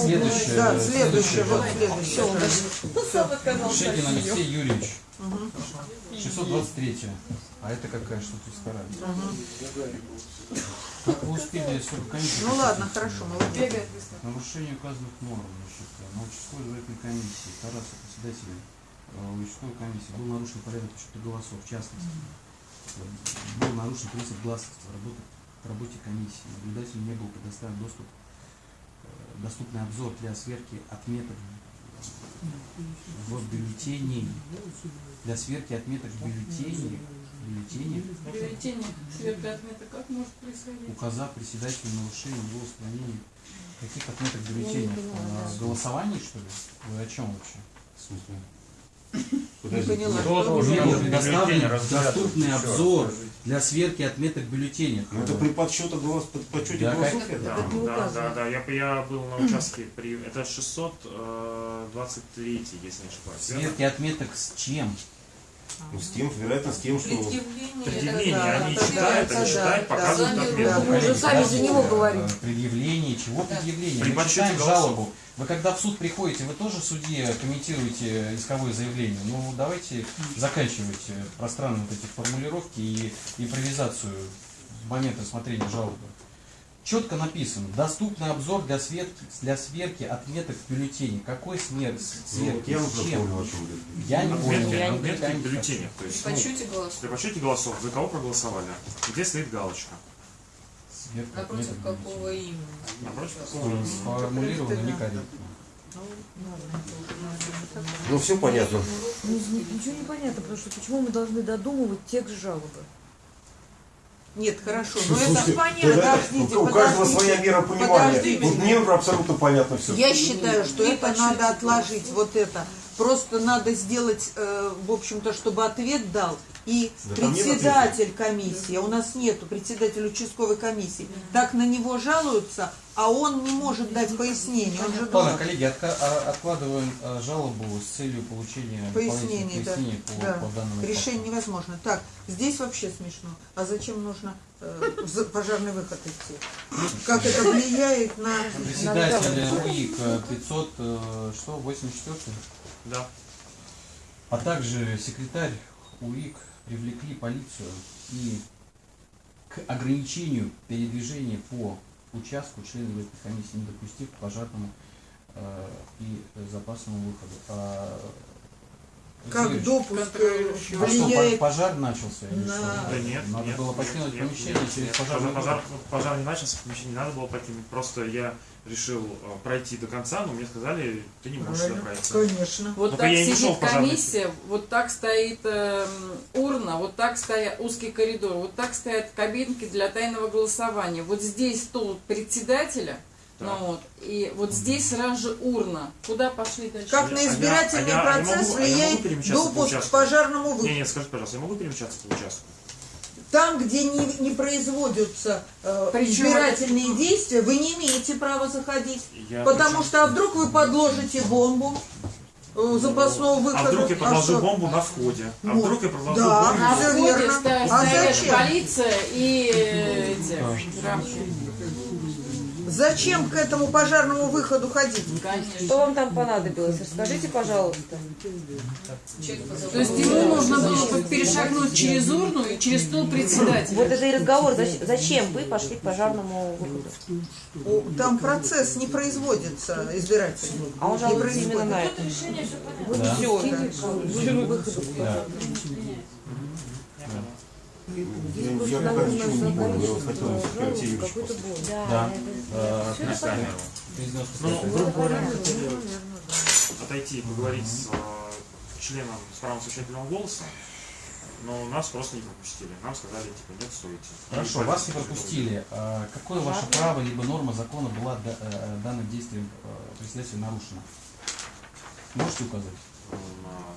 Следующее. Да, следующее, вот следующее. Шекин Алексей Юрьевич. 623. А это какая? Что тут вторая? Как вы успели сколько комиссий? Ну ладно, хорошо, молодец. Бегает быстро. Нарушение указанных норм, значит, на участковой избирательной комиссии Тараса, председателя э, участковой комиссии, был нарушен порядок подсчета голосов, в частности. Был нарушен принцип гласности в работе, в работе комиссии. Наблюдателю не был предоставлен доступ, э, доступный обзор для сверки отметок в бюллетеней, для сверки отметок в бюллетенях, бюллетенях Бюллетени сверка отмета как может происходить? указав председателю нарушение его устранения каких отметок бюллетеней? А, Голосований, что ли? Вы о чем вообще? В смысле? Не поняла. Предоставлен доступный обзор для сверки отметок бюллетенях. Ну, это при подсчете голос, под подсчете Да, голосов? Да, да, указано. да, да, я, я был на участке, при, это 623, если не ошибаюсь. Сверки отметок с чем? Ну, с тем, вероятно, с тем, что... Предъявление. Да, они читают, они да, читают, да, показывают да, да. Мы уже сами за него Э, говорим. Предъявление, чего Да. предъявление? Мы читаем жалобу. Вы когда в суд приходите, вы тоже судье комментируете исковое заявление. Ну, давайте заканчивать э, пространные вот эти формулировки и импровизацию в момент рассмотрения жалобы. Четко написано, доступный обзор для, сверки, для сверки отметок в бюллетене. Какой смер, Ну, сверки? вот я чем? понял, о чем. Я не понял. Отметки, я не отметки в бюллетенях. То есть, При ну, голосов. при подсчете голосов, за кого проголосовали, где стоит галочка. Сверка Напротив отметок какого бюллетене. именно? Напротив какого? Сформулировано некорректно. Ну, все понятно. Ну, Ничего не понятно, потому что почему мы должны додумывать текст жалобы? Нет, хорошо, но это Слушайте, понятно. тогда Подождите, у каждого подождите. своя мера понимания. Подождите. Вот мне абсолютно понятно все. Я считаю, что Не это по надо отложить, вот это. Просто надо сделать, э, в общем-то, чтобы ответ дал и Да председатель комиссии, у нас нету председателя участковой комиссии. Так на него жалуются, а он не может дать пояснение. Он же Ладно, должен... коллеги, а- откладываем а, жалобу с целью получения Пояснений, да. по, Да. по данному Решение факту. невозможно. Так, здесь вообще смешно. А зачем нужно э, пожарный выход идти? Как это влияет на... Председатель УИК э, 500, э, что, 84 Да. а также секретарь УИК привлекли полицию и к ограничению передвижения по участку членов этой комиссии, не допустив к пожарному э, и запасному выходу. А, Как Юрьевич, допуск э, а что, влияет по- пожар начался? или на- что? Да нет, Надо нет, было покинуть нет, помещение нет, через нет. пожарный пожар, выход. пожар не начался, помещение не надо было покинуть. Просто я решил э, пройти до конца, но мне сказали, ты не можешь сюда Правильно. пройти. Конечно. Вот Только так не шел сидит комиссия, вот так стоит эм, урна, вот так стоят узкий коридор, вот так стоят кабинки для тайного голосования. Вот здесь стол председателя, Так. ну вот, и вот здесь сразу же урна. Куда пошли дальше? Как А на избирательный а я- а я процесс могу- а я могу влияет допуск к пожарному Не, выходу. нет, скажи, пожалуйста, я могу перемещаться по участку? Там, где не, не производятся э, Причем избирательные действия, вы не имеете права заходить. Я Потому причем- что а вдруг вы подложите бомбу э, запасного выхода. А вдруг я подложу что? бомбу на входе? А Вот. вдруг я подложу Да. бомбу? На входе верно. А стоят зачем? полиция и э, эти. Зачем к этому пожарному выходу ходить? Конечно. Что вам там понадобилось? Расскажите, пожалуйста. То есть ему нужно было бы перешагнуть через урну и через стол председателя. Вот это и разговор. Зач- Зачем вы пошли к пожарному выходу? Там процесс не производится избирательный. А он жалуется именно на это. Вот Да. всё, Пустили да. выходу. Да. Я, пока ничего не понял, я вот хотел Какой-то бой. Да. Э, На Ну, грубо говоря, мы хотели отойти и поговорить с э, членом с правом совещательного голоса, но нас просто не пропустили. Нам сказали, типа, нет, стойте. Хорошо, И вас не пропустили. А Какое ваше право либо норма закона была да- э, данным действием председателя нарушена? Можете указать?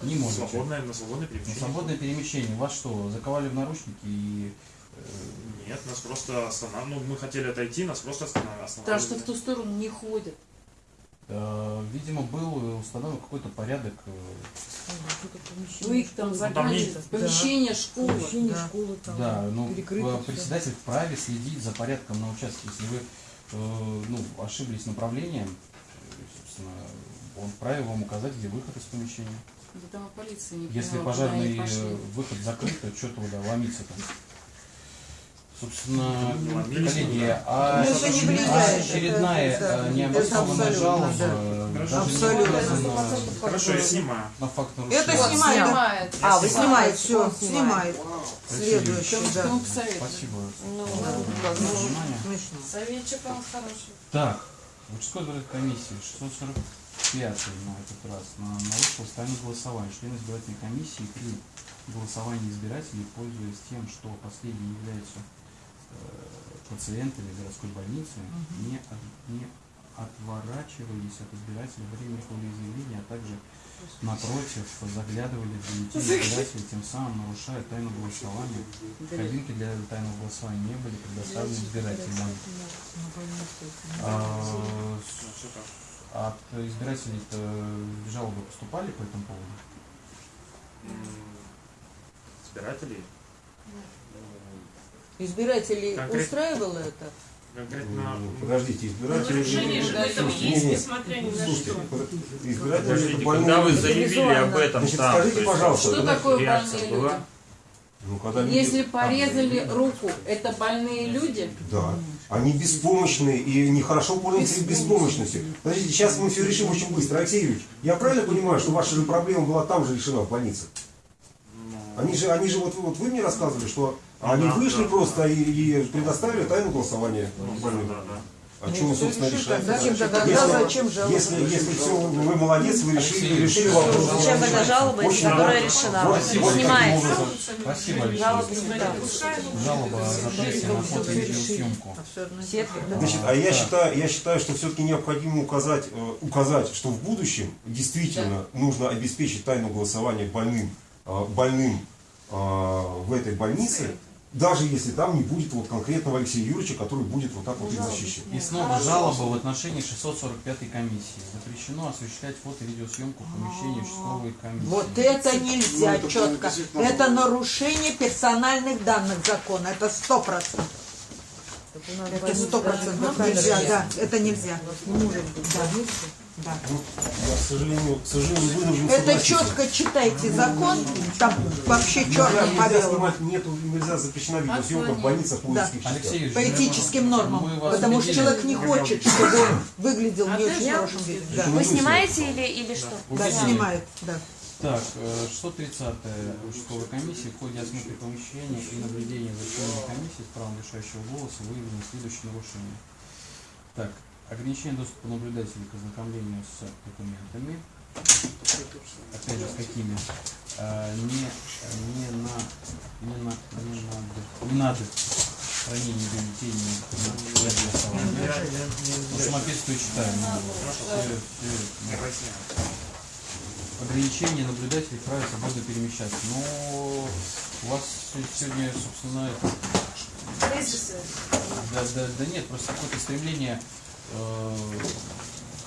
На Не можете. Свободное, на свободное На перемещение. свободное перемещение. Вас что, заковали в наручники и... э, Нет, нас просто останавливали. Ну, мы хотели отойти, нас просто останавливали. Потому что в ту сторону не ходят. э, Видимо, был установлен какой-то порядок. э, Вы их там там в помещение школы. Помещение Да. школы там. Да, ну, э, председатель вправе следить за порядком на участке. Если вы э, ну, ошиблись направлением, э, собственно, он вправе вам указать, где выход из помещения. Да там полиция не Если пожарный э, выход закрыт, то что туда ломиться там? Собственно, коллеги, а, Ну, а очередная это- да, э, необоснованная абсолютно, жалоба, э, Абсолютно. указано Хорошо, я снимаю. на факт Это снимает. Снимает. А, вы Снимает, снимаете, все, он снимает. Следующий, да. Спасибо Ну. Смешно. Советчик у нас хороший. Так, Участковой избирательной комиссии 645 на этот раз на, нарушил тайное голосование. Члены избирательной комиссии при голосовании избирателей, пользуясь тем, что последние являются э, пациентами городской больницы, не, от- не отворачивались от избирателей во время их волеизъявления, а также напротив заглядывали в бюллетень избирателей, тем самым нарушая тайну голосования. Кабинки для тайного голосования не были предоставлены избирателям. А, от избирателей-то жалобы поступали по этому поводу? Избирателей. Избирателей Конкретно. устраивало это? Конкретно. Ну, Подождите, избиратели... Нарушение же в этом есть, не, не, несмотря ни на слушайте, что. избиратели это Подождите, больные когда вы люди. заявили об этом Значит, там, скажите, пожалуйста, Что такое больные была? люди? Ну, когда люди- Если порезали руку, это больные люди? Да. Они беспомощные и нехорошо пользуются их беспомощностью. Подождите, сейчас мы все решим очень быстро. Алексей Юрьевич, я правильно понимаю, что ваша же проблема была там же решена в больнице? Ну, Они же, они же вот, вот вы мне рассказывали, что они да, вышли да, просто и, и предоставили тайну голосования ну, больным. да, да. А что мы, собственно, решаем? Зачем тогда? Если- Да, зачем жалоба? Если, если все, вы молодец, вы решили, Алексей, решили вопрос. Зачем эта жалоба, Очень которая решена? Вот, Снимается. Спасибо, Алексей. Жалоба запрете на фото и. Сетка. Значит, а я считаю, я считаю, что все-таки необходимо указать, э, указать, что в будущем действительно нужно обеспечить тайну голосования больным, э, больным в этой больнице, даже если там не будет вот конкретного Алексея Юрьевича, который будет вот так вот их защищать. И снова жалоба в отношении 645 комиссии. Запрещено осуществлять фото и видеосъемку в помещении участковой комиссии. Вот это нельзя Ну, это четко. Это было. нарушение персональных данных закона. Это сто процентов. Это сто процентов нельзя, да. Это нельзя. Не может быть. Да. Да. Ну, я, к сожалению, к сожалению, вынужден Это четко читайте закон, там вообще черным по Нельзя снимать, нету, нельзя запрещена видеосъемка в больницах по Да. Алексей По этическим нормам. Потому что человек не хочет, чтобы он выглядел не очень хорошим виде. Да, Вы снимаете или, или что? да снимает, да. Так, э, 630-я участковой комиссии в ходе осмотра помещения и наблюдения за членами комиссии с правом решающего голоса выявлены следующие нарушения. Так, ограничение доступа наблюдателей к ознакомлению с документами. Опять же, с какими? Э, не, не на, не на, не надо, не надо хранение бюллетеней на для голосования. Самописную читаем. Ограничение наблюдателей вправе свободно перемещаться. Но у вас сегодня, собственно, да, да, да нет, просто какое-то стремление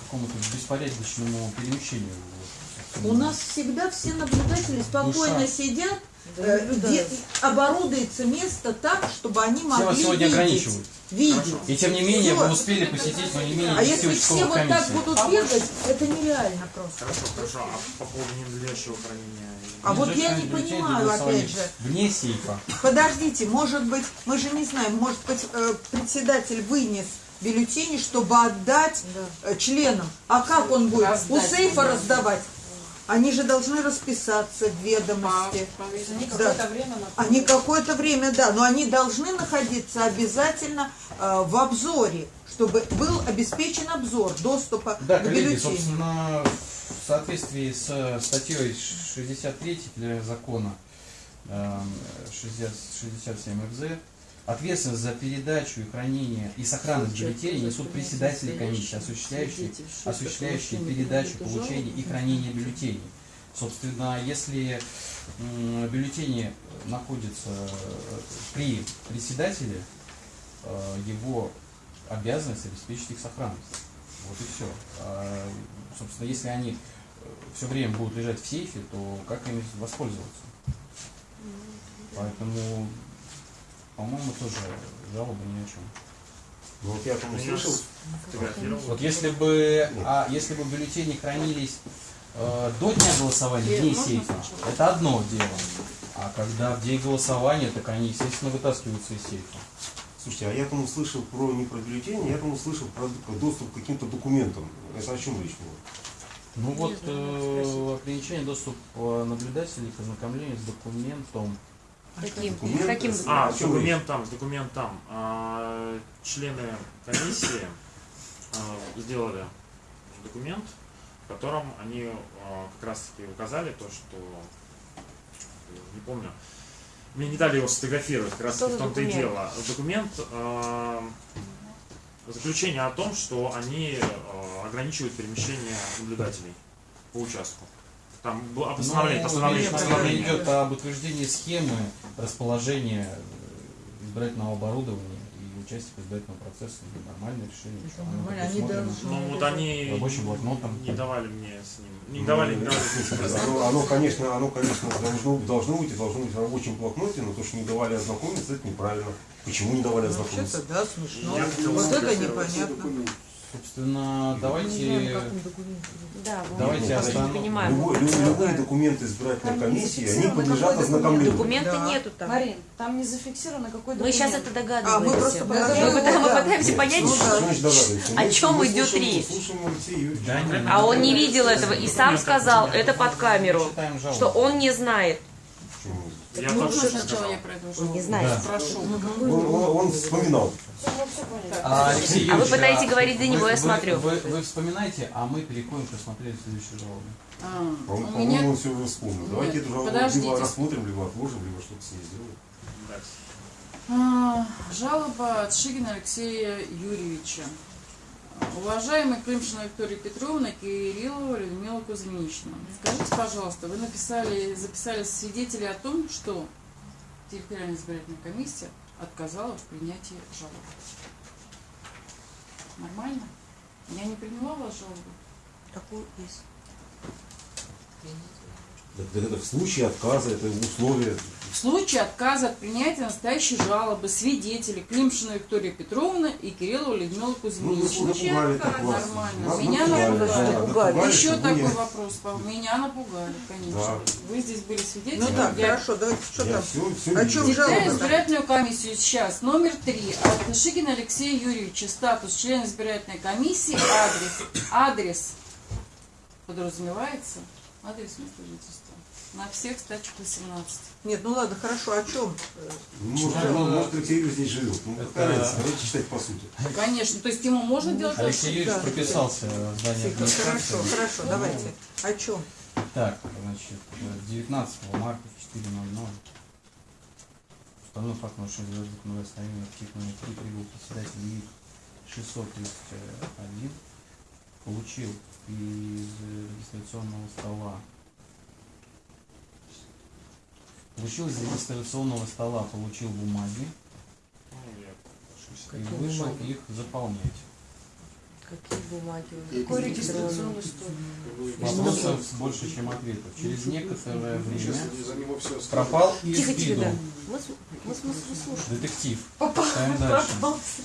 какому-то беспорядочному перемещению. Вот, У нас всегда все наблюдатели спокойно Душа. сидят, Да, э, где оборудуется место так, чтобы они Все могли вас сегодня видеть. ограничивают. видеть. И тем не менее Всё. вы успели посетить, но не менее А 10 если все вот так комиссий. будут бегать, это нереально просто. Хорошо, хорошо. А по поводу ненадлежащего хранения? А вот я не понимаю, опять же. Вне сейфа. Подождите, может быть, мы же не знаем, может быть, э, председатель вынес бюллетени, чтобы отдать э, членам. А как он будет? У Раздать. сейфа раздавать? Они же должны расписаться в ведомости. Они Да. какое-то время на Они какое-то время, да, но они должны находиться обязательно э, в обзоре, чтобы был обеспечен обзор доступа Да, к коллеги, бюллетеню. собственно, в соответствии с э, статьей 63 для закона эм, 60 67 ФЗ, ответственность за передачу и хранение и сохранность бюллетеней несут председатели комиссии, осуществляющие, осуществляющие передачу, получение и хранение бюллетеней. Собственно, если бюллетени находятся э, при председателе, э, его обязанность обеспечить их сохранность. Вот и все. собственно, если они все время будут лежать в сейфе, то как ими воспользоваться? Поэтому, по-моему, тоже жалоба ни о чем. Ну вот я там услышал, Вот если бы, а, если бы бюллетени хранились э, до дня голосования вне сейфа, это одно дело. А когда в день голосования, так они, естественно, вытаскиваются из сейфа. слушайте, а я там услышал про не про бюллетени, я там услышал про доступ к каким-то документам. Это о чем речь была? Ну вот э, ограничение доступа наблюдателей к ознакомлению с документом. Каким? Каким? А, О с чем речь? документом, с документом. А, члены комиссии а, сделали документ, в котором они а, как раз таки указали то, что не помню. Мне не дали его сфотографировать, как раз Что в том-то и документ? дело. Документ а, заключение о том, что они а, ограничивают перемещение наблюдателей по участку. Там было постановление, Ну, постановление, речь, наверное, постановление. идет об утверждении схемы расположения э, избирательного оборудования и участия в избирательном процессе. Ну, Нормальное решение. Нормально, они должны- Ну вот они Рабочим блокнотом. не давали мне с ним, не давали, не давали с ним Оно, оно, конечно, оно, конечно, должно, должно быть, и должно быть в рабочем блокноте, но то, что не давали ознакомиться, это неправильно. Почему не давали ознакомиться? Вообще-то, да, смешно. Я Вот это непонятно. Документы. Собственно, давайте... знаем, документ. Да, Давайте остановим. понимаем. Любой- лю- любые документы избирательной комиссии, они подлежат ознакомлению. Документа Да. нету там. Марин, там не зафиксировано какой Мы сейчас это А, мы просто догадываемся. Мы пытаем- мы да. пытаемся понять, Ну, что- да. Догадываемся. О чем мы идет слушаем- речь? Слушаем Алексея Юрьевича. Да, А он не видел этого и сам сказал это под камеру, что он не знает. Почему? Я Можно тоже сначала сказал. я Он жалобу? не знает. Да. Прошу. Он, он- он вспоминал. А, Алексей А вы пытаетесь а говорить за него, вы- я вы- смотрю. Вы, вы вспоминаете, а мы переходим к рассмотрению следующей жалобы. А, По-моему, у по-моему, меня он все уже вспомнил. Нет, Давайте эту жалобу либо рассмотрим, либо отложим, либо что-то с ней сделаем. А, жалоба от Шигина Алексея Юрьевича. Уважаемый Климшина Виктория Петровна, Кириллова Людмила Кузьминична, скажите, пожалуйста, вы написали, записали свидетели о том, что территориальная избирательная комиссия отказала в принятии жалобы. Нормально? Я не приняла вашу жалобу? Такой есть. Так, так это в случае отказа, это условие. В случае отказа от принятия настоящей жалобы свидетели Климшина Виктория Петровна и Кириллова Людмила Ну, Кузьминична. вы напугали так вас. Нормально. Вас Меня напугали, напугали. да, напугали, Еще такой вы- вопрос. Меня напугали, конечно. Да. Вы здесь были свидетели. Ну так, Я- хорошо, давайте, что Я там? все, все О чем жалоба? избирательную комиссию сейчас. Номер три. От Шигина Алексея Юрьевича. Статус члена избирательной комиссии. Адрес. Адрес. Подразумевается. Адрес места жительства. На всех стачек 18. Нет, ну ладно, хорошо, о чем? Может, Это- может, Алексей Юрьевич здесь живет. Ну, Это- какая разница? Давайте читать по сути. Конечно. То есть ему можно делать Алексей Юрьевич Да. прописался в здании администрации. хорошо, хорошо, давайте. О чем? Так, значит, э, 19 марта в 4.00 установлен факт нарушения звездных остановления птиц номер 3 прибыл председатель ИИК 631 получил из регистрационного стола получил из регистрационного стола, получил бумаги и вышел бумаги? их заполнять. Какие бумаги? Какой регистрационный регистрационный Вопросов больше, чем ответов. Через некоторое время него все пропал из виду детектив. Читаем дальше.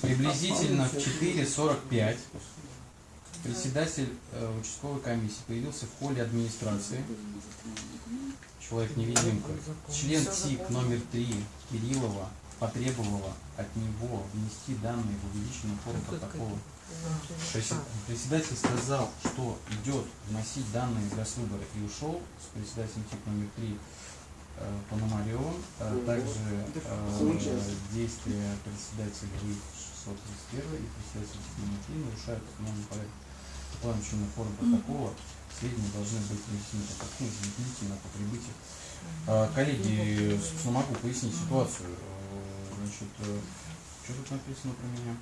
Приблизительно в 4.45 председатель э, участковой комиссии появился в холле администрации. Человек-невидимка. Член ТИК номер 3 Кириллова потребовала от него внести данные в увеличенную форму протокола. Председатель сказал, что идет вносить данные в госвыборы и ушел с председателем ТИК номер 3 э, Пономаревым. Э, Также э, действия председателя ВИК 631 и председателя ТИК номер 3 нарушают установленный порядок планочной формы протокола. Сведения должны быть внесены по такому незамедлительно по прибытию. Э, Коллеги, собственно, могу пояснить ситуацию. Э, Значит, э, что тут написано про меня?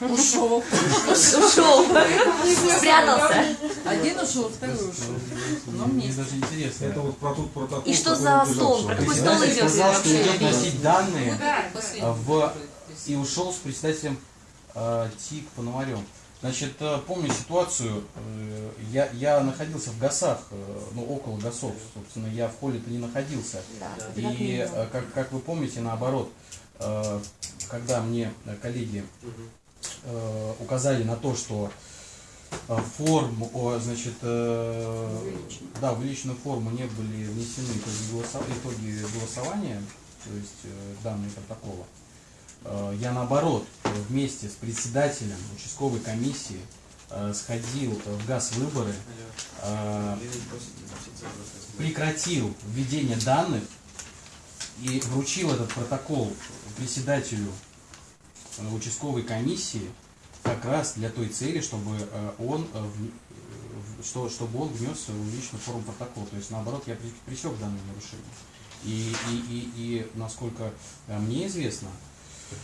Ушел. Ушел. Спрятался. Один ушел, второй ушел. Но мне даже интересно. Это вот про тот протокол. И что за стол? Про какой стол идет сказал, что идет носить данные а, в и ушел с председателем э, ТИК Пономарем. Значит, э, помню ситуацию, э, я, я находился в ГАСах, э, ну, около ГАСов, собственно, я в холле-то не находился. Да, И, как, как вы помните, наоборот, когда мне коллеги указали на то, что форму, значит, да, в личную форму не были внесены итоги, голосования, то есть данные протокола, я наоборот э, вместе с председателем участковой комиссии э, сходил в газ выборы, э, прекратил введение данных и вручил этот протокол председателю э, участковой комиссии как раз для той цели, чтобы э, он э, что, чтобы он внес в личную форму протокола. То есть наоборот я пресек данное нарушение. И, и, и, и насколько э, мне известно,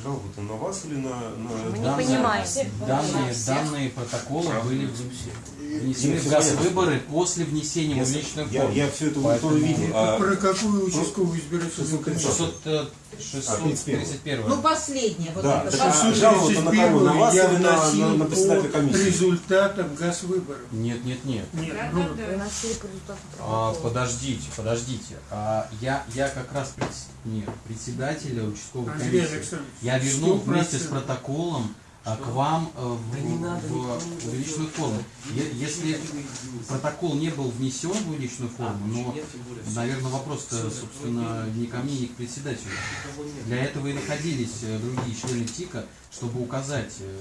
Жалоба-то на вас или на... на... Мы не данные, понимаем. данные, данные протоколы были внесены в всё газ понятно. выборы после внесения в Я, личную я, форму. я все это Поэтому- тоже видел. А Про какую участковую избирательную комиссию? 600, э, А, 631. Ну, последнее. Вот Да, это так а жалоба-то на кого? На вас я или на, на, вносил на председателя комиссии? результатам газвыборов. Нет, нет, нет. Нет, ну, результатам А, подождите, подождите. А, я, я как раз пред- нет, председателя участковой комиссии. Я вернул 100%. вместе с протоколом а, к вам э, в, в- в личную форму. Если протокол не был внесен в личную форму, но, наверное, вопрос, собственно, не ко мне, не к председателю. Для этого и находились э, другие члены ТИКа, чтобы указать, э,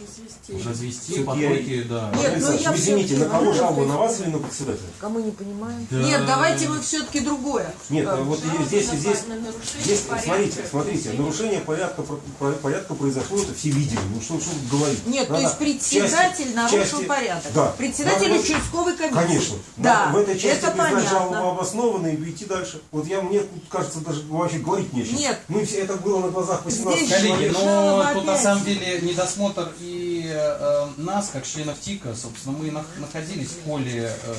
Развести. развести да. Нет, ну я извините, на кого сказать. На вас или на председателя? Кому не понимаем? Да. Нет, давайте мы все-таки другое. Нет, А, вот Жалоба здесь, на здесь, на здесь, порядка. смотрите, смотрите, нарушение порядка, порядка произошло, это все видели. Ну что, что говорить? Нет, то Надо есть в председатель части- нарушил части- порядок. Да. Председатель Надо- участковой комиссии. Конечно. Да, в этой части это признать жалобу понятно. обоснованной и идти дальше. Вот я, мне кажется, даже вообще говорить не о чем. Нет. Мы все, это было на глазах 18 Здесь Коллеги, человек. ну тут на самом деле недосмотр и э, нас, как членов ТИКа, собственно, мы нах- находились в поле э,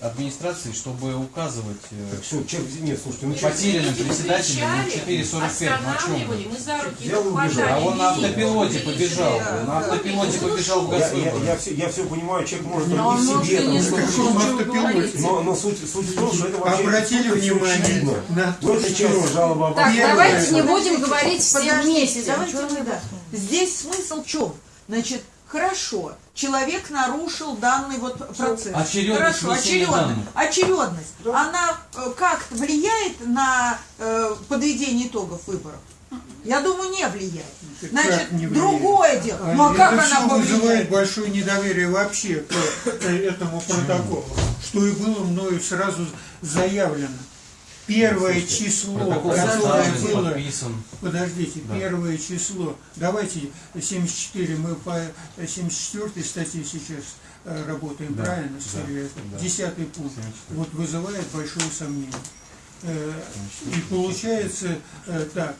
администрации, чтобы указывать э, Так все, человек, нет, слушайте, ну потерянным на кричали, 4.45. Ну о чем вы? мы за руки хватали. А он на автопилоте побежал. На автопилоте побежал в Я, я, Газвыборы. я, все, я все понимаю, человек может Но он в себе там не на автопилоте. говорите. Но, но суть, суть в том, что это вообще Обратили внимание на Но то, это что... часть жалобы Так, давайте не будем говорить все вместе. давайте. Здесь смысл в чем? Значит, хорошо, человек нарушил данный вот процесс. Очередность Хорошо, очередность. Очередность. Она э, как-то влияет на э, подведение итогов выборов? Я думаю, не влияет. Как Значит, не влияет? другое дело. А Ну а как она все вызывает повлияет? большое недоверие вообще к э, этому протоколу, что и было мною сразу заявлено. Первое число, которое было подписан. Подождите, Да. первое число. Давайте 74, мы по 74 статье сейчас э, работаем, Да, правильно? да. Десятый пункт. 74. Вот вызывает большое сомнение. Э, И получается э, так.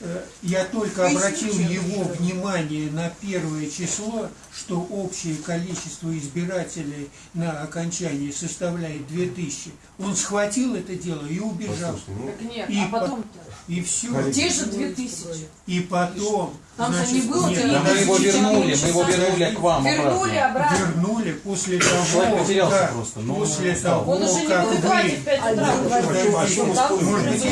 Э, Я только обратил его внимание на первое число, что общее количество избирателей на окончании составляет 2000. Он схватил это дело и убежал. Послушайте, ну, Так нет, И а по- потом И все. Те же две тысячи. И потом, Там же значит, не было нет, Да мы его вернули, мы его вернули к вам Вернули обратно. обратно. вернули после того, Человек потерялся как, просто, но после он того, Он уже не как вы, в 5 утра. о чем мы спорим? может быть,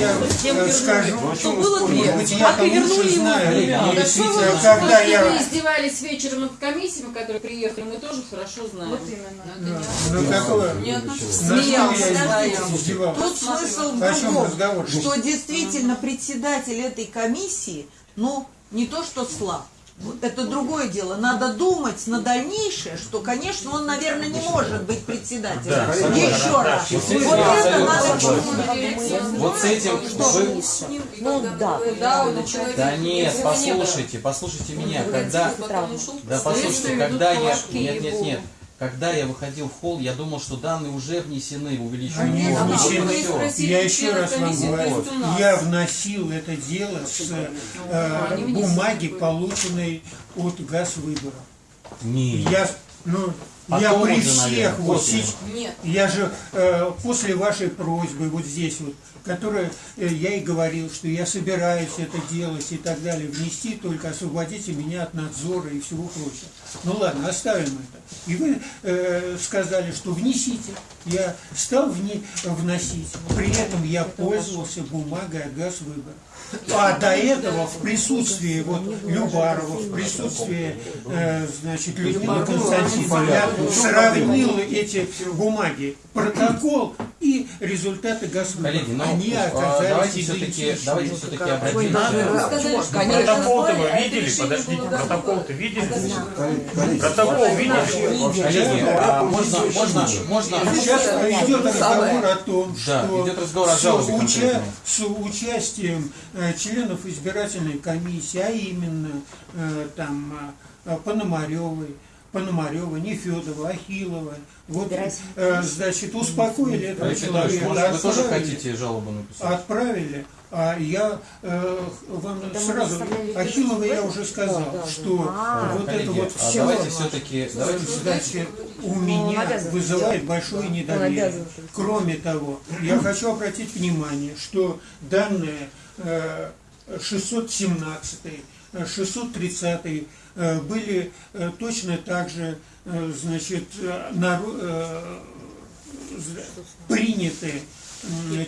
я скажу, Ну, Что было две. может быть, А лучше ему знаю, Ну, когда я... издевались вечером над комиссиями, которые приехали, мы тоже хорошо знаем. Вот именно. Ну, какое? Что Смеялся, я? Тут смысл в другом, что действительно председатель этой комиссии, ну, не то что слаб, вот это другое дело. Надо думать на дальнейшее, что, конечно, он, наверное, не может быть председателем. Да. Еще раз. Вот с этим Вот это надо. Вот с этим вы... Ну, да. Да. Да нет, послушайте, послушайте меня, когда... Да послушайте, когда я... Нет, нет, нет. Когда я выходил в холл, я думал, что данные уже внесены в увеличенную Они а внесены. спросили Я еще раз вам говорю, я вносил это дело с э, внесли. бумаги, полученной от Газвыбора. Нет. Я, ну, Потом я при уже, наверное, всех вот после. Нет. Я же э, после вашей просьбы вот здесь вот, которая э, я и говорил, что я собираюсь это делать и так далее, внести, только освободите меня от надзора и всего прочего. Ну ладно, оставим это. И вы э, сказали, что внесите. Я стал вне- вносить. При этом я пользовался бумагой от Газвыбора. А до этого в присутствии вот Любарова, в присутствии э, значит Людмилы Константиновны я сравнил эти бумаги, протокол и результаты Газвыбора. Коллеги, ну, Они а, оказались давайте все-таки, давайте все-таки Вы обратимся. сказали, что Протокол-то вы видели? Подождите, протокол-то видели? Протокол видели? Коллеги, а можно, можно, можно... Сейчас идет разговор о том, Да, что идет разговор о с, уча- участием членов избирательной комиссии, а именно э, там э, Пономаревой, Пономарева, Нефедова, Ахилова, вот, э, значит, успокоили этого человека, может, вы тоже отправили- хотите жалобу написать? отправили, а я э, вам мы сразу, Ахилова я уже сказал, что А, вот Коллеги, это вот а все давайте все-таки... Давайте Значит, у он меня вызывает большое недоверие. Кроме того, я хочу обратить внимание, что данные э, 617, э, 630 э, были э, точно так же значит, приняты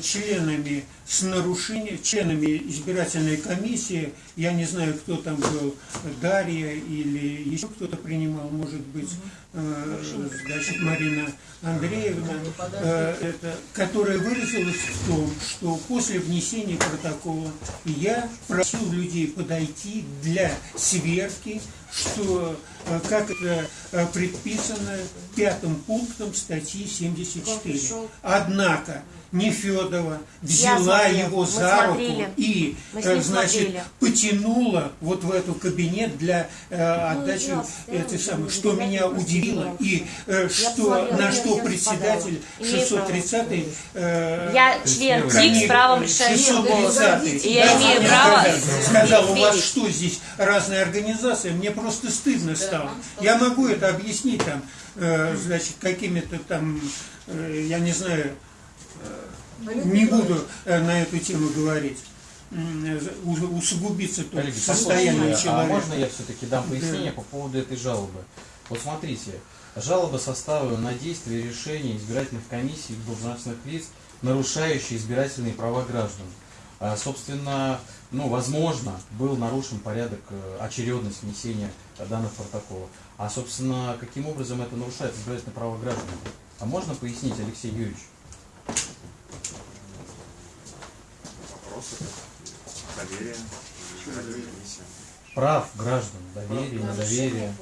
членами с нарушением, членами избирательной комиссии, я не знаю, кто там был, Дарья или еще кто-то принимал, может быть, значит, Марина Андреевна, э, это, которая выразилась в том, что после внесения протокола я просил людей подойти для сверки, что э, как это э, предписано пятым пунктом статьи 74. Однако Нефедова взяла смотрела, его за смотрели. руку и, Мы с э, значит, смотрели. потянула вот в эту кабинет для э, отдачи я этой самой, что меня удивило, и э, что, на что председатель впадала. Имею право. 630 э, Я член ТИК с правом решающего голоса. 630 И я имею право сказал, у вас что здесь разные организации, мне просто стыдно стало. Я могу это объяснить там, э, значит, какими-то там, э, я не знаю, не буду э, на эту тему говорить. Э, Усугубиться Коллеги, состояние а человека. можно я все-таки дам пояснение по поводу этой жалобы? Вот смотрите, жалоба составлена на действия и решения избирательных комиссий и должностных лиц, нарушающие избирательные права граждан. А, собственно, ну, возможно, был нарушен порядок, э, очередность внесения данных протоколов. А, собственно, каким образом это нарушает избирательные права граждан? А можно пояснить, Алексей Юрьевич? Доверие. Прав граждан, доверие, недоверие.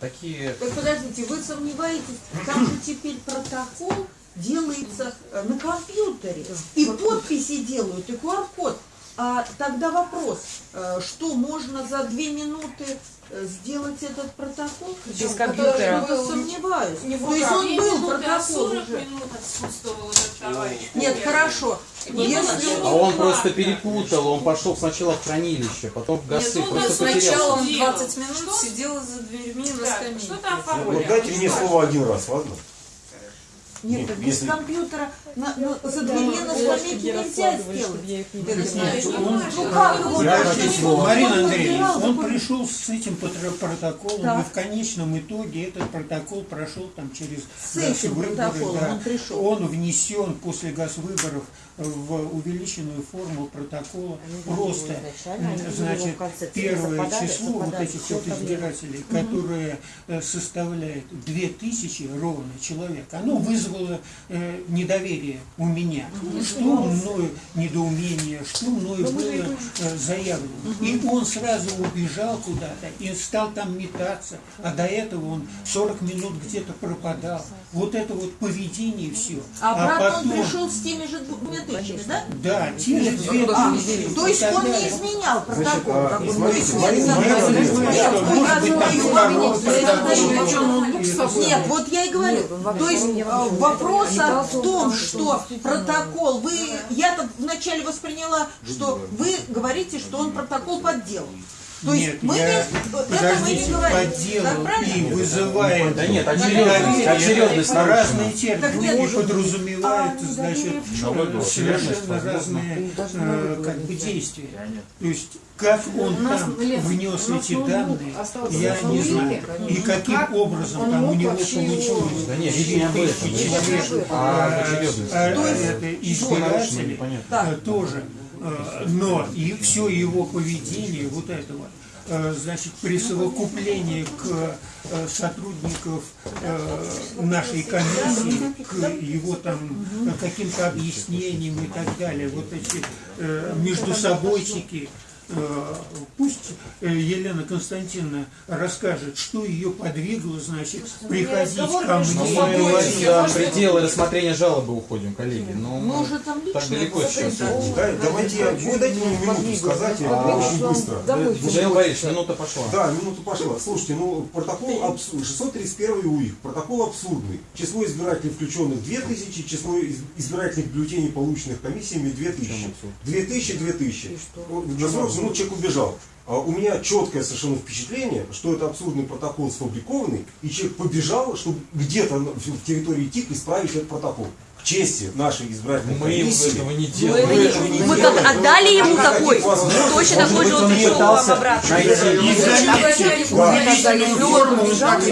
Такие Так подождите, вы сомневаетесь, там же теперь протокол делается э, на компьютере, и подписи делают, и QR-код. А тогда вопрос, э, что можно за две минуты э, сделать этот протокол? Без компьютера. просто сомневаюсь. Не То есть он был минуты, а протокол 40 уже. минут отсутствовал этот товарищ. Нет, хорошо. Не Если А он просто перепутал, он пошел сначала в хранилище, потом в ГАСы, Нет, просто сначала он Делал. 20 минут Что? сидел за дверьми на скамейке. что-то Вот оформлял. дайте мне слово один раз, ладно? Нет, Нет, без если- компьютера на, на- за на скамейке нельзя сделать. Нет, он- Ну как его Я слово. он Марина Андреевна, он пришел с этим протоколом, Так. и в конечном итоге этот протокол прошел там через С этим протоколом да. он пришел. Он внесен после госвыборов в увеличенную форму протокола. Просто, они были значит, первое число вот этих вот избирателей, которое э, составляет 2000 ровно человек, оно вызвало э, недоверие у меня. Что мною недоумение, что мною было э, заявлено. И он сразу убежал куда-то и стал там метаться. А до этого он 40 минут где-то пропадал. Вот это вот поведение все. А обратно он пришел с теми же двумя тысячами, да? Да, те же две А, тысячи. то есть он не изменял протокол. а, ну, нет, ну, вот я и говорю. То есть э, вопрос о том, что протокол, вы, я-то вначале восприняла, что вы говорите, что он протокол подделал. То есть Нет, мы я, не, это мы не подождите, говорим. Так правильно? и вызывает Да нет, очередность, недоверие. очередность разные нарушена. Так термины нет, и подразумевают, а, значит, совершенно разные как бы действия. То есть как он там внес эти данные, я на не знаю. И каким Как образом он там у него получилось. Да нет, не об этом, Тысячи речь человек, о э, очередности. э, То есть- это Что нарушено, избиратели, непонятно. э, тоже. Э, Но и все его поведение вот этого, э, значит, присовокупление к э, сотрудников э, нашей комиссии, к его там э, каким-то объяснениям и так далее, вот эти э, междусобойчики, э, Пусть э, Елена Константиновна расскажет, что ее подвигло, значит, приходить ко Ну, мне. мы говорить. за пределы рассмотрения жалобы уходим, коллеги. Но Мы уже там так далеко сейчас. Да, давайте я, вы дайте мне минуту сказать, я очень быстро. Михаил Борисович, минута пошла. Да, минута пошла. Слушайте, ну протокол абсурд, 631 УИК, протокол абсурдный. Число избирателей включенных 2000, число из- избирательных бюллетеней, полученных комиссиями 2000. 2000, 2000. Вот На 40 минут человек убежал. А у меня четкое совершенно впечатление, что это абсурдный протокол сфабрикованный, и человек побежал, чтобы где-то в территории ТИК исправить этот протокол. К чести нашей избирательной Мы комиссии. этого не Мы, делаем. Вы этого не мы делаете. как отдали ему такой, точно такой же он пришел вам обратно.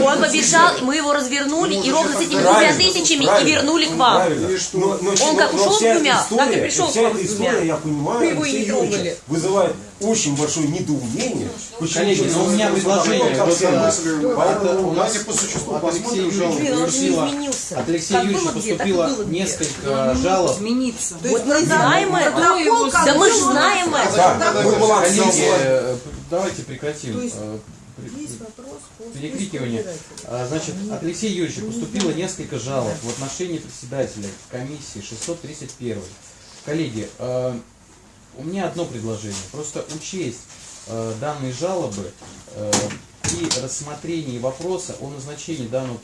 он побежал, мы его развернули и ровно с этими двумя тысячами и вернули к вам. Он как ушел с двумя, так и пришел к вам с двумя. Вы его и не трогали. вызывает очень большое недоумение. Почему Коллеги, же у меня предложение. Вот, а? Поэтому у нас по существу от Алексея посмотрим Юрьевича же поступило, от Алексея Юрьевича поступило несколько жалоб. измениться. То есть мы знаем это. Да мы ж был, он знаем это. Да, давайте прекратим. Э, перекрикивание. А, Значит, от Алексея Юрьевича поступило несколько жалоб в отношении председателя комиссии 631. Коллеги, э, у меня одно предложение. Просто учесть э, данные жалобы э, при рассмотрении вопроса о назначении данного,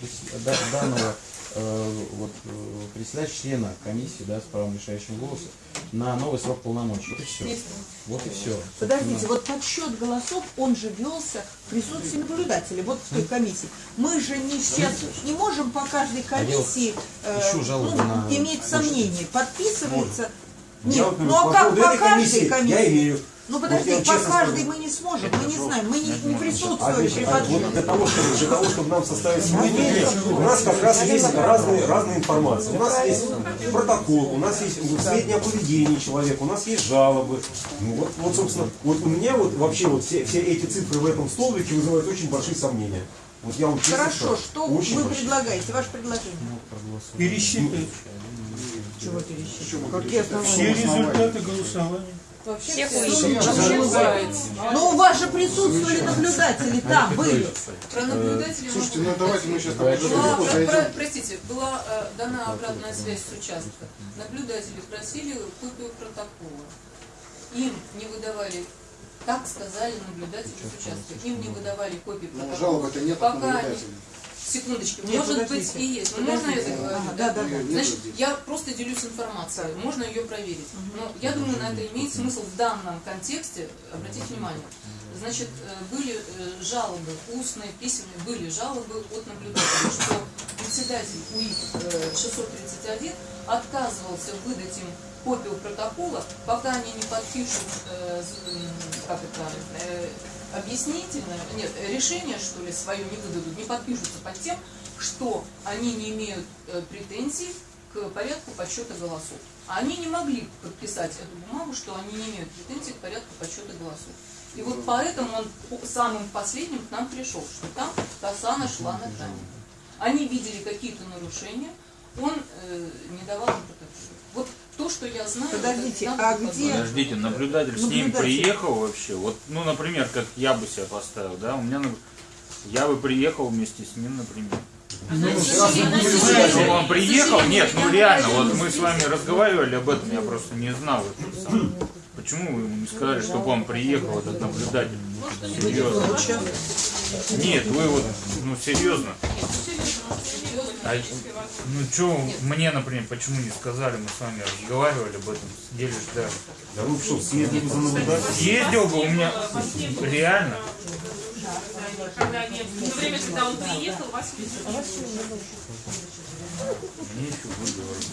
данного э, вот, э, председателя члена комиссии да, с правом решающего голоса на новый срок полномочий. Вот и все. Вот и все. Подождите, вот подсчет голосов, он же велся в присутствии наблюдателей, вот в той комиссии. Мы же не сейчас не можем по каждой А комиссии э, ну, иметь сомнения. Подписывается. Нет, Я вот, ну а как по каждой комиссии комиссии? Я имею. Ну Вот подожди, я по каждой скажу. мы не сможем, мы не знаем, мы не, не А присутствуем при значит, а вот для того, чтобы, для того, чтобы нам составить мнение, у нас как раз есть разные, разные информации. У нас есть протокол, у нас есть сведения о поведении человека, у нас есть жалобы. Ну, вот, вот, собственно, вот у меня вот вообще вот все, все эти цифры в этом столбике вызывают очень большие сомнения. Вот я вам честно Хорошо, скажу, что очень вы большие. предлагаете, ваше предложение? Пересчитать Чего пересчитать? Какие все результаты голосования. Вообще Всех бывает. Ну у вас же присутствовали наблюдатели, там были. Про наблюдателей Слушайте, могу ну давайте мы сейчас Была, простите, была э, дана обратная связь с участка. Наблюдатели просили копию протокола. Им не выдавали, так сказали наблюдатели с участка, им не выдавали копии Но протокола. жалоб-то нет от Пока они- наблюдателей. Секундочку, Нет, может подождите. быть и есть. Ну, можно я Подождите. Ага, да, да, да. Значит, я просто делюсь информацией, можно ее проверить. Но я думаю, на это имеет смысл в данном контексте обратить внимание. Значит, э, были э, жалобы, устные, письменные, были жалобы от наблюдателей, что председатель УИК э, 631 отказывался выдать им копию протокола, пока они не подпишут, э, как это, э, объяснительное, нет, решение, что ли, свое не выдадут, не подпишутся под тем, что они не имеют э, претензий к порядку подсчета голосов. А они не могли подписать эту бумагу, что они не имеют претензий к порядку подсчета голосов. И вот поэтому он самым последним к нам пришел, что там коса нашла на камень. Они видели какие-то нарушения, он э, не давал им то, что я знаю... Подождите, а где- Подождите, наблюдатель с ним Наблюдатель. приехал вообще. Вот, ну, например, как я бы себя поставил, да, у меня, я бы приехал вместе с ним, например. Если он приехал, нет, ну реально, вот мы с вами разговаривали об этом, я просто не знал это сам. Почему вы ему не сказали, чтобы он приехал, этот наблюдатель? Серьезно. Нет, вы вот, ну серьезно. А, ну что, мне, например, почему не сказали, мы с вами разговаривали об этом, сидели ждали. Да вы что, съездили за наблюдателем? Ездил бы у меня, реально. Когда нет, то время, когда он приехал, вас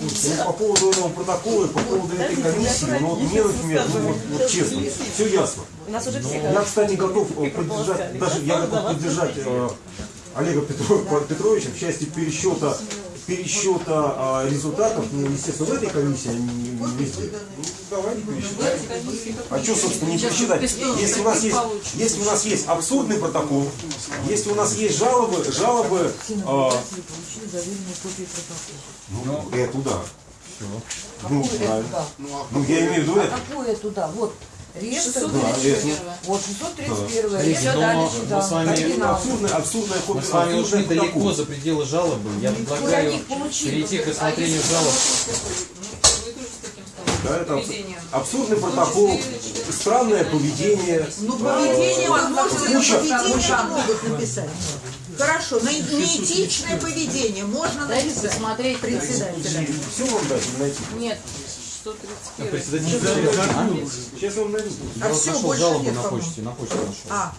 Ну, по поводу этого протокола по поводу этой комиссии, ну вот мне, например, ну вот, вот честно, все ясно. У нас уже все Я, кстати, готов э, поддержать, даже я готов поддержать э, Олега Петрова- Петровича в части пересчета, пересчета а, результатов, ну, естественно, в этой комиссии, а не, везде. Ну, давайте пересчитаем. А что, собственно, не пересчитать? Если у нас есть, если у нас есть абсурдный протокол, если у нас есть жалобы, жалобы, а, ну, это да. Ну, правильно. Ну, я имею в виду А это. какую это да? Вот. Реестр. Вот 631 Да. реестр Но дальше, мы да. с вами- оригинал. Абсурдная, абсурдная Мы с вами ушли далеко за пределы жалобы. Я предлагаю перейти к А рассмотрению жалоб. ну, Да, это абсурдный протокол, странное поведение. Ну, поведение а, куча- поведение могут написать. Хорошо, на неэтичное поведение можно Дайте написать. посмотреть председателя. Все вам дать найти? Нет, 131. Председатель а? Сейчас вам найду. А всё, нашел больше жалобу нет, на почте, на почте нашел. А,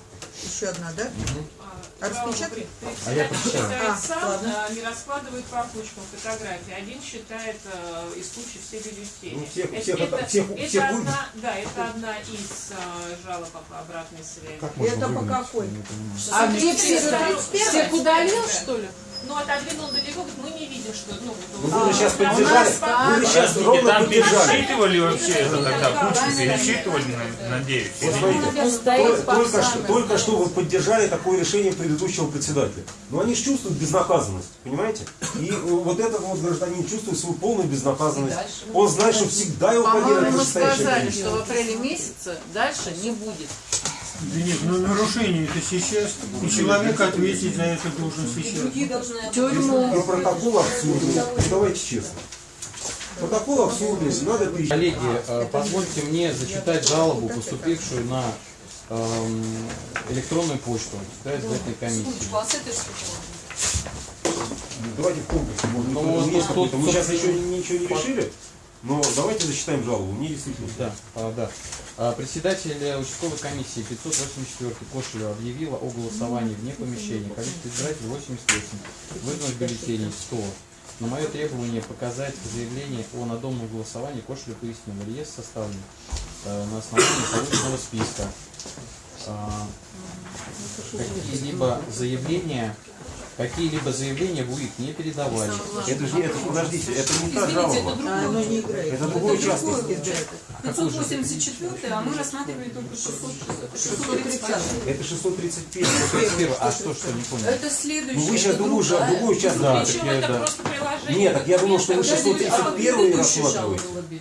еще одна, да? А распечатать? А я прочитаю. А, сам ладно. э, не раскладывает по кучкам фотографии. Один считает э, из кучи все бюллетени. Ну, всех- это, всех это, это- всех- это всех вы- одна, да, это одна из э, жалоб по обратной связи. Как можно Это по какой? А где все? Всех удалил, что ли? Ну, отодвинул далеко, мы не видим, что... Ну, Ну, вы же сейчас поддержали, по- вы же сейчас ровно там поддержали. пересчитывали вообще это тогда, кучу пересчитывали, на- надеюсь. Вот или смотрите, только, что, только что вы поддержали такое решение предыдущего председателя. Но они же чувствуют безнаказанность, понимаете? И э, вот этот вот гражданин чувствует свою полную безнаказанность. Он знает, что всегда его По-моему, поддерживает мы настоящая сказали, что в апреле месяце дальше не будет. Да нет, ну нарушение это сейчас, и человек ответить за это должен сейчас. должны И протокол абсурдный. Ну, давайте честно. Протокол абсурдный, надо перечислить. Коллеги, э, позвольте мне зачитать жалобу, поступившую на эм, электронную почту да, избирательной комиссии. Давайте в комплексе. Может, Ну, быть, вот есть тут- какой-то. Мы тут- сейчас еще ничего не решили, но давайте зачитаем жалобу. Мне действительно. Да, а, да. А, Председатель участковой комиссии 584 Кошелева объявила о голосовании вне помещения. Количество избирателей 88. Выданных бюллетеней 100. На мое требование показать заявление о надомном голосовании Кошелев пояснил. Реестр составлен э, на основании полученного списка. А, Какие-либо заявления Какие-либо заявления в УИК не передавали. Это же, это, подождите, это не та Извините, это жалоба. другой. А оно не играет. Это другой участок. 584, а мы рассматривали только 600, 630. Это 631. 31. А что, что, не понял? Это следующее. Ну вы сейчас другая. другой участок. Да, Причем так я, это да. просто приложение. Нет, так я думал, что вы Подождите, а 631 предыдущая рассматриваете. жалоба?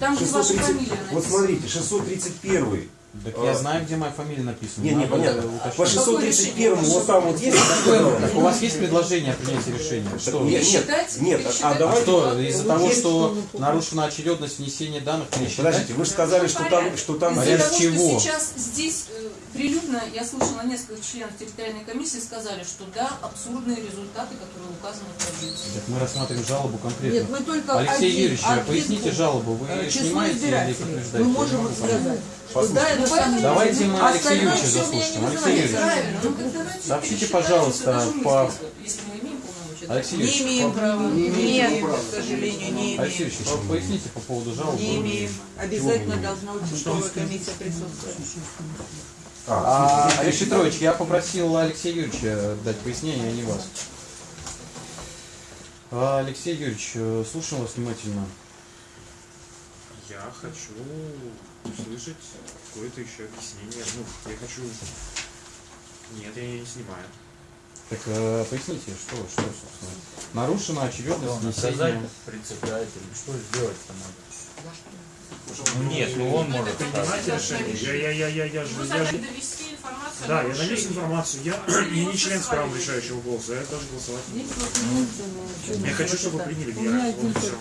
Там же ваша 630 фамилия Вот смотрите, 631. Так я знаю, где моя фамилия написана. Не, не, Надо понятно. По 631 вот там вот есть. Так у вас есть предложение о принятии решения? Что? Нет, нет, Считать, нет, а пересчитать. А давайте. что, из-за того, что нарушена очередность внесения данных, не считать? Подождите, вы же сказали, что там, что там Из-за того, чего? что сейчас здесь э, прилюдно, я слышала несколько членов территориальной комиссии сказали, что да, абсурдные результаты, которые указаны в таблице. Так мы рассматриваем жалобу конкретно. Нет, мы только Алексей один- Юрьевич, один поясните жалобу. Вы Э, Число снимаете или избирателей. подтверждаете? Мы можем сказать, это самое. Давайте мы Алексея Юрьевича заслушаем. не Алексей Юрьевич. Ну Сообщите, пожалуйста, по- список, Если мы имеем полномочия. Алексей Не Юрьевич, имеем права. Не имеем, к сожалению, не Алексей имеем. Юрьевич, вот поясните по поводу жалобы. Не имеем. Обязательно должна участковая комиссия присутствовать. А, Алексей Петрович, я попросил Алексея Юрьевича дать пояснение, а не вас. А, Алексей Юрьевич, э, слушаем вас внимательно. Я хочу услышать какое-то еще объяснение. Ну, я хочу... Нет, я не снимаю. Так э, поясните, что, что, собственно. Нарушена очередность Наказать внесения. председателя. Что сделать-то надо? Нет, ну он может принимать решение. Я, я, я, я, я, же- Вы я, должны же- довести информацию Да, я нарушении. информацию. Я не, не член с правом решающего голоса, я даже голосовать не буду. Я хочу, чтобы вы приняли всё.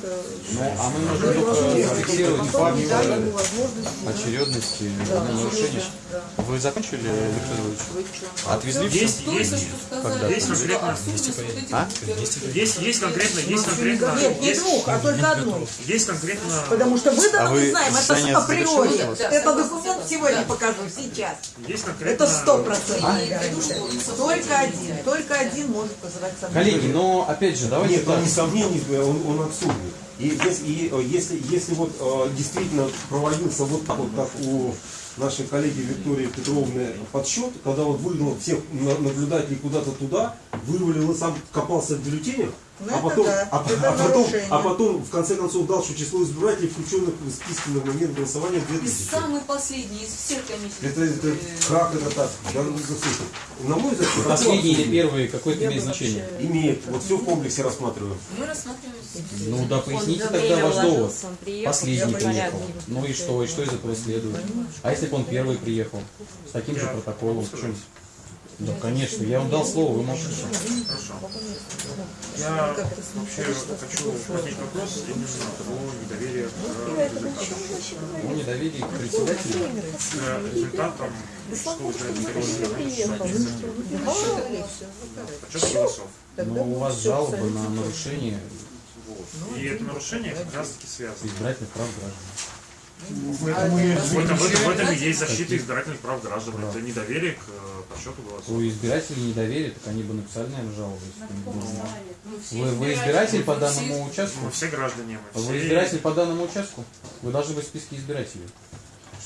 Ну, а мы можем только зафиксировать факт очередности ну, нарушения. Вы закончили, Виктор Ильич? Отвезли все? Есть, есть, Когда? Есть что конкретно А? есть, есть конкретно, есть конкретно, Нет, не есть, двух, а только одной. есть конкретно, Потому что вы А вы знаем, это заседание априори. Это документ сегодня Да. покажу, сейчас. Это сто процентов. А? Только один, только один может вызывать сомнения. Коллеги, но опять же, давайте Нет, не сомнений, он, он абсурдный. И если, и, э, если, если вот э, действительно проводился вот так вот, как у нашей коллеги Виктории Петровны подсчет, когда вот выгнал всех на- наблюдателей куда-то туда, вывалил и сам копался в бюллетенях, Ну, а потом, да, а, это а потом, а потом в конце концов дал, что число избирателей, включенных в списки на момент голосования, И 2000. самый последний из всех комиссий. Это, это как это так? Ну, слушайте, на мой взгляд, Последний или первый, какое это имеет значение? Имеет. Вот все в комплексе рассматриваем. Мы рассматриваем Ну да, поясните Он тогда ваш довод. приехал, Последний я приехал. Ну и что? И что из этого следует? А если бы он первый приехал? С таким же Я протоколом? сказать? Да, конечно. Я вам дал слово, вы молчите. Хорошо. Я вообще хочу поднять вопрос именно о недоверии к результатам. Ну, недоверие к председателю. К результатам школы Подсчет голосов. Но у вас жалоба на нарушение. И это нарушение как раз таки связано. избирательных прав граждан. В этом и В этом, в этом- в этом и есть защита избирательных прав граждан. Да. Это недоверие к э, подсчету голосов. У избирателей недоверие, так они бы написали, наверное, жалобу. если. Ну, Вы, вы избиратель по все- данному участку? Мы все граждане, мы Вы все... избиратель по данному участку? Вы должны быть в списке избирателей,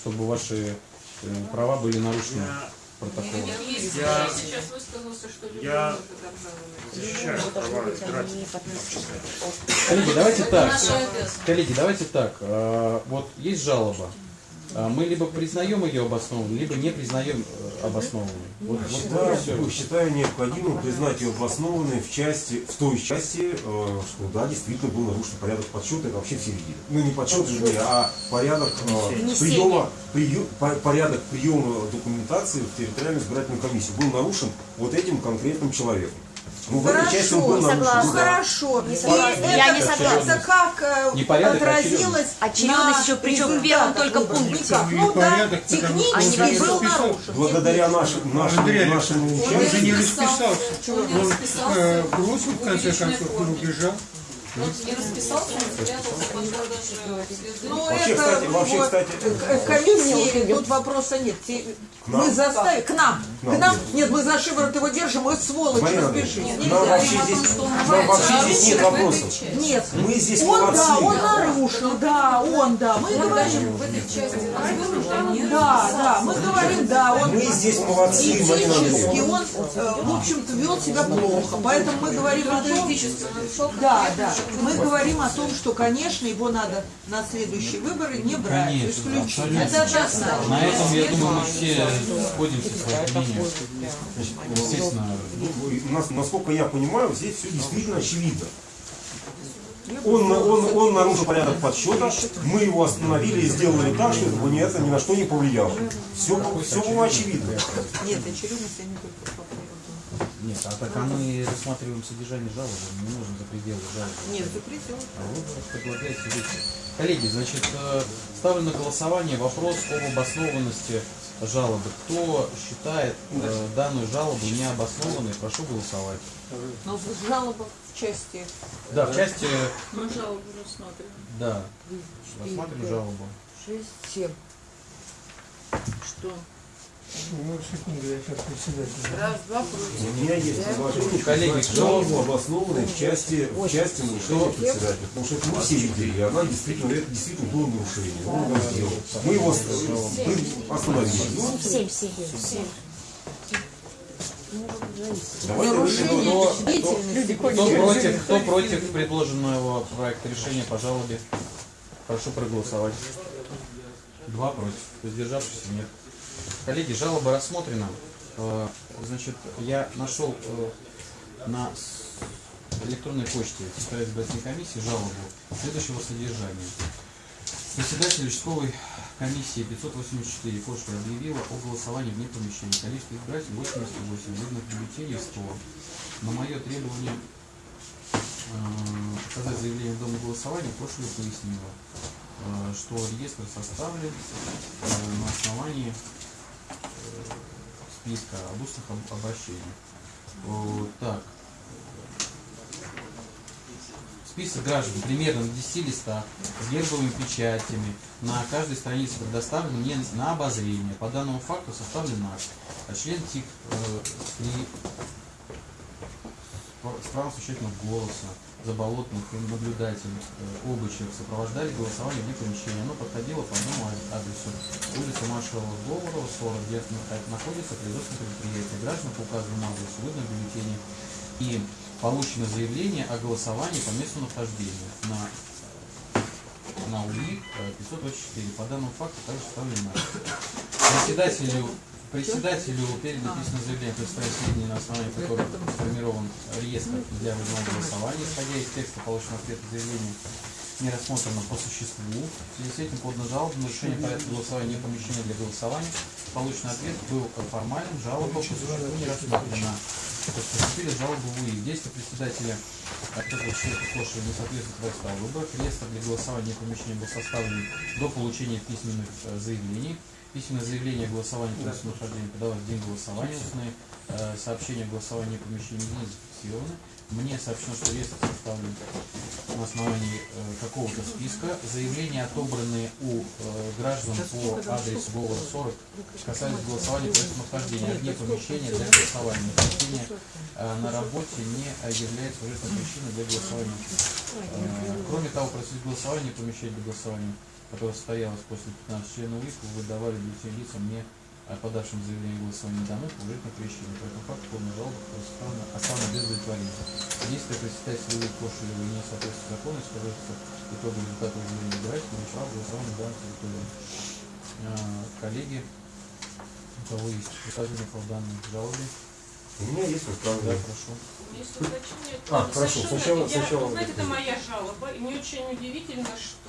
чтобы ваши э, права были нарушены Я протоколом. Если Я- я сейчас высказался, что Я любой защищаю права. Коллеги, давайте так. Коллеги, давайте так. Вот есть жалоба. А, Мы либо признаем ее обоснованной, либо не признаем э, обоснованной. Вот, вот Считаю, всё. считаю необходимым признать ее обоснованной в части, в той части, э, что да, действительно был нарушен порядок подсчета, это вообще все видели. Ну не подсчет, вернее, а порядок э, приема, по- порядок приема документации в территориальную избирательную комиссию был нарушен вот этим конкретным человеком. Ну, он был Хорошо, нарушен. согласна. Хорошо. Не И согласна. это, Я не согласна. это как э, Непорядок, а отразилось Очередность на еще, причем в первом только пункте. Никак. И Ну да, он технически не был нарушен. Благодаря нашим, нашим, Андрей нашему Он же не расписался. Он не Он расписался в бросил в конце публичной концов и форме. убежал. Он не расписался, спрятался. Ну, Вообще, это кстати, вообще, вот, кстати, комиссии, тут вопроса нет. Те- нам. Мы заставили, к нам, К нам, к нам, нет. нет, мы за шиворот его держим, мы сволочь, Марина разбежись. Нельзя. нам вообще Говорим о том, здесь, что он нам называется вообще здесь нет нарушен в этой вопросов. части. Нет, Мы здесь он, молодцы. да, он нарушил, да, он, да, мы Он говорим, в этой части да, да, мы говорим, да, он Мы здесь молодцы, Марина этически, он, э, в общем-то, вел себя плохо, поэтому мы говорим о том, да, да, мы говорим о том, что, конечно, его надо на следующие выборы не брать, Конечно, исключить. абсолютно. Это однозначно. На этом, я думаю, мы все сходимся с мнением. Естественно, Ну, насколько я понимаю, здесь все действительно очевидно. Он, он, он нарушил порядок подсчета, мы его остановили и сделали так, что это ни, на что не повлияло. Все, все было очевидно. Нет, очевидность они только по поводу. Нет, а так а мы рассматриваем содержание жалобы, мы не можем за пределы жалобы. Нет, запретил. А вы предлагаете выйти. Коллеги, значит, э, ставлю на голосование вопрос об обоснованности жалобы. Кто считает э, данную жалобу необоснованной, прошу голосовать. Но жалоба в части Да, в части, Мы жалобу рассматриваем. да, рассматриваем жалобу. Шесть, семь. Что? У меня есть предложение, Коллеги, кто- жалобу обоснованной в части, в части нарушения председателя. Потому что это мы все видели, и она действительно, это действительно было нарушение. Он его сделал. Мы его мы остановили. Семь, семь, семь. Давайте Кто, кто против, кто против предложенного проекта решения по жалобе? Прошу проголосовать. Два против. Воздержавшихся нет. Коллеги, жалоба рассмотрена. Э, Значит, я нашел э, на электронной почте избирательной комиссии жалобу следующего содержания. Председатель участковой комиссии 584 Кошка объявила о голосовании вне помещения. Количество избирателей 88, видных бюллетеней 100. На мое требование э, показать заявление в Доме голосования Кошева пояснила, что реестр составлен на основании списка об устных об- обращениях. Э, Так, Список граждан примерно на 10 листах с гербовыми печатями на каждой странице предоставлен мне на обозрение. По данному факту составлен акт. А член ТИК э, при с правом существенного голоса, заболотных и наблюдатель э, Обычев сопровождали голосование вне помещения. Оно подходило по одному ад- адресу. Улица маршала Говорова, 40, где нах- находится производственное предприятие. Граждан по указанному адресу выдано бюллетени и получено заявление о голосовании по месту нахождения на на УИ э, 524. По данному факту также составлен акт. Председателю Председателю передано письменное заявление, представить сведения, на основании которых сформирован реестр для выездного голосования, исходя из текста полученного ответа заявления, не рассмотрено по существу. В связи с этим подана жалоба на решение порядка голосования не помещения для голосования. Полученный ответ был формальным, жалоба по существу не рассмотрена. То есть поступили жалобы в УИ. Действия председателя ответа человека не соответствует проекта выборов. Реестр для голосования не помещения был составлен до получения письменных э, заявлений. Письменное заявление о голосовании по месту нахождения подавалось в день голосования. Устные э, сообщения о голосовании по помещению не зафиксированы. Мне сообщено, что реестр составлен на основании э, какого-то списка. Заявления, отобранные у э, граждан по адресу Говора 40, касались голосования по а вне помещения для голосования. Э, на работе не является уважительной причиной для голосования. Э, Кроме того, процесс голосования помещения для голосования которое состоялось после 15 членов УИК, выдавали бюллетень лицам, не подавшим заявление о голосовании домой по уважительной причине. По этому факту полная жалоба оставлена, оставлена без удовлетворения. Действия председателя УИК Кошелева не соответствуют закону, скажется итогу результата заявления избирателя, начала голосования данной территории. э, коллеги, у кого есть высказывания по данной жалобе. У меня есть Да, высказывание. прошу. Есть уточнение. А, хорошо, сначала- я, сначала вы знаете, это это моя жалоба, и мне очень удивительно, что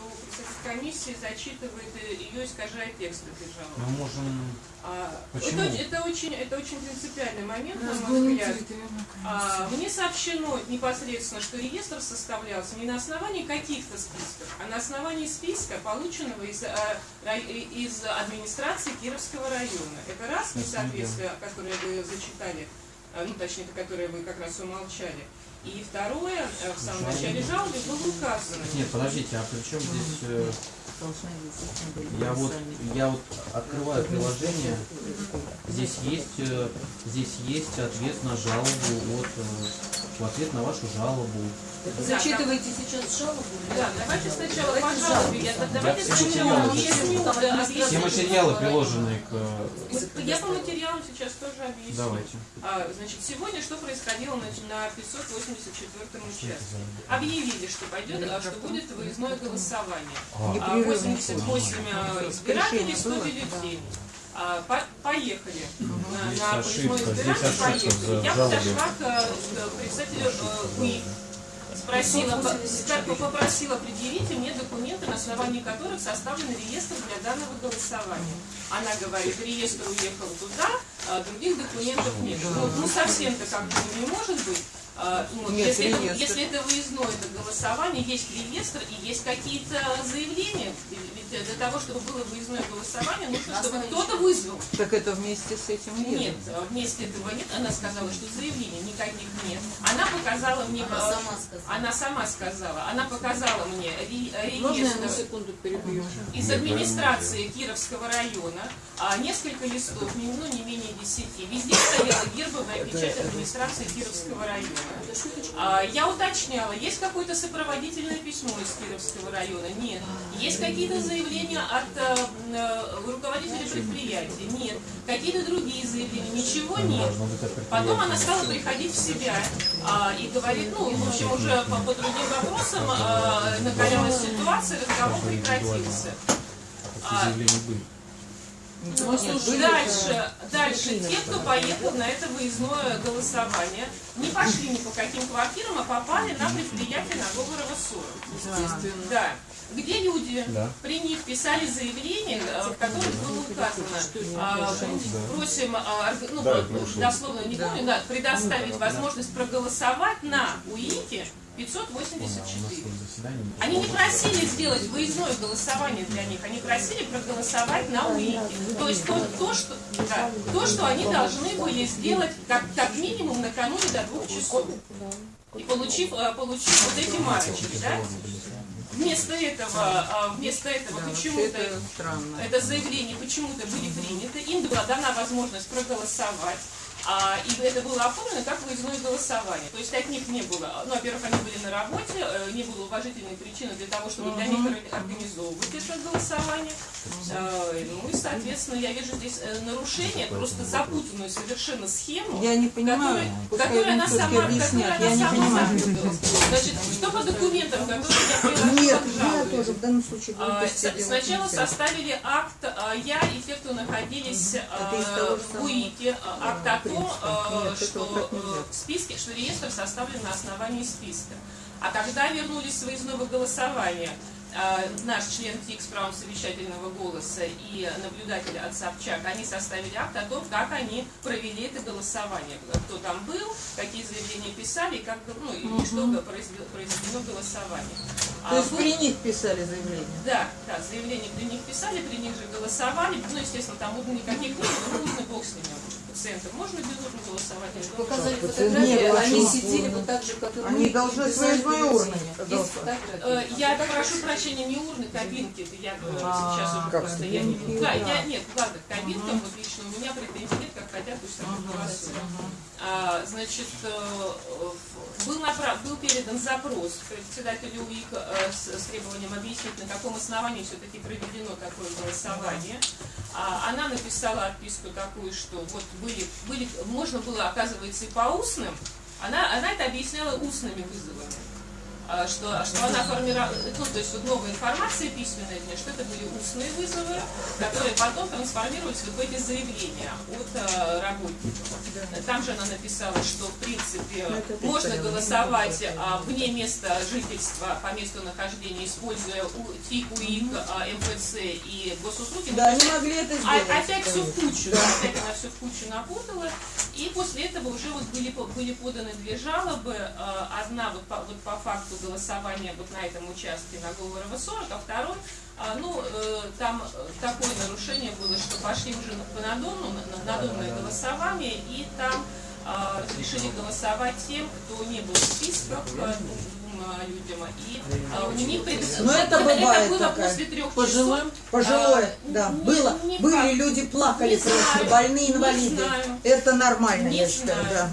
комиссии зачитывает ее искажает текст этой жалобы. Мы можем... А, Почему? Это, это очень, это очень принципиальный момент, на мой взгляд. А, мне сообщено непосредственно, что реестр составлялся не на основании каких-то списков, а на основании списка, полученного из, а, из администрации Кировского района. Это раз несоответствие, которое вы зачитали, а, ну точнее, которое вы как раз умолчали. И второе, э, в самом начале жалобы было указано. Нет, подождите, а при чем здесь... э, Я вот, я вот открываю приложение, здесь есть, э, здесь есть ответ на жалобу от, э, в ответ на вашу жалобу. Вы зачитываете сейчас жалобу? Да, давайте сначала по Давайте жалобе. Я, давайте все сначала материалы объясню, Все материалы приложены к... э, Я по материалам сейчас тоже объясню. Давайте. А, значит, сегодня что происходило на, на 584 участке? Объявили, что пойдет, а, что будет выездное голосование. А, А, Непрерывно 88 а, избирателей, 100 было? бюллетеней. А, по- поехали на, на избирание, ошибка поехали. Я подошла к, э, к представителю э, УИК, спросила, по- как- попросила предъявить мне документы, на основании которых составлен реестр для данного голосования. Она говорит, реестр уехал туда, а других документов нет. Ну, ну, совсем-то как-то не может быть. А, ну, Нет, если, это, реестр. если это выездное это голосование, есть реестр и есть какие-то заявления. Ведь для того, чтобы было выездное голосование, нужно, чтобы кто-то вызвал. Так это вместе с этим едет. Нет, вместе этого нет. Она сказала, что заявлений никаких нет. Она показала мне... Она э, сама сказала. Она сама сказала. Она показала мне ре- Можно я на реестр секунду перебью? из администрации Кировского района, а, несколько листов, ну не менее десяти. Везде стояла гербовая печать администрации Кировского района. А, я уточняла, есть какое-то сопроводительное письмо из Кировского района? Нет. Есть какие-то заявления от э, э, руководителей предприятия? Нет. Какие-то другие заявления? Ничего нет. Потом она стала приходить в себя а, и говорит, ну, в общем, уже по, по другим вопросам а, накалялась ситуация, разговор прекратился. Заявления были? Ну, слушай, дальше, дальше. Те, кто поехал на это выездное голосование, не пошли ни по каким квартирам, а попали на предприятие на Говорова 40. Естественно. Да. Где люди Да. при них писали заявление, э, в которых было указано, а, просим, а, ну, Да, дословно не помню, да, предоставить возможность проголосовать на УИКе 584. тут заседание. Они не просили сделать выездное голосование для них, они просили проголосовать на УИКе. То есть то, то, что, да, то, что они должны были сделать как, как минимум накануне до двух часов. И получив, э, получив вот эти марочки, да? Вместо этого, а, вместо этого Да, почему-то это это заявление почему-то были приняты, им была дана возможность проголосовать. А, и это было оформлено как выездное голосование. То есть от них не было, ну, во-первых, они были на работе, э, не было уважительной причины для того, чтобы для них ор- организовывать это голосование. Э, Ну и, соответственно, я вижу здесь э, нарушение, просто запутанную совершенно схему, Я не понимаю, которую- она сама, которую я не она сама понимаю. запуталась. Значит, что по документам, которые я приложила Нет, я тоже в данном случае А, Сначала составили акт, а, я и те, кто находились а, в УИКе, а, акт о том, принципа. а, Нет, что нельзя. э, в списке, что реестр составлен на основании списка. А когда вернулись с выездного голосования, а, наш член ТИК с правом совещательного голоса и наблюдатель от Собчак, они составили акт о том, как они провели это голосование. Кто там был, какие заявления писали, как, ну, и что произве- произведено голосование. То есть А, при них писали заявление? да, да, заявление при них писали, при них же голосовали. Ну, естественно, там никаких не было, ну, бог с ними. Пациентам можно без урны голосовать? дома? Показали фотографии, они сидели вот так же, как и мы. Они должны свои свои урны Я прошу прощения, не урны, кабинки. Это я говорю А, сейчас уже как просто. Я, не- да, да. я, нет, ладно, кабинкам вот лично у меня претензий нет, как хотят, пусть так и голосуют. А, значит, э, был, направ- был передан запрос председателю УИК э, с, с требованием объяснить, на каком основании все-таки проведено такое голосование. А, она написала отписку такую, что вот были, были, можно было, оказывается, и по устным. Она, она это объясняла устными вызовами. А, что, что она формировала, ну, то есть вот новая информация письменная, что это были устные вызовы, которые потом трансформировались вот в эти заявления от э, работников. Там же она написала, что в принципе можно голосовать а, вне места жительства по месту нахождения, используя ТИК, УИК, а, МФЦ и госуслуги. Да, Ну, они могли это а- сделать, Опять все в кучу, опять она все в кучу напутала. И после этого уже вот были, были поданы две жалобы. Одна вот по, вот по факту голосования вот на этом участке на Говорова 40, а второй, ну, э, там э, такое нарушение было, что пошли уже на- надомну, на на надомное голосование, и там а, разрешили голосовать тем, кто не был в списках, людям, и а, у них пред- Но это бывает было такая. после трех Пожилым? часов. Пожилое, А, да, не- было. не Были факт. люди плакали Не просто, знаю, больные инвалиды. знаю. Это нормально, Не я считаю, да.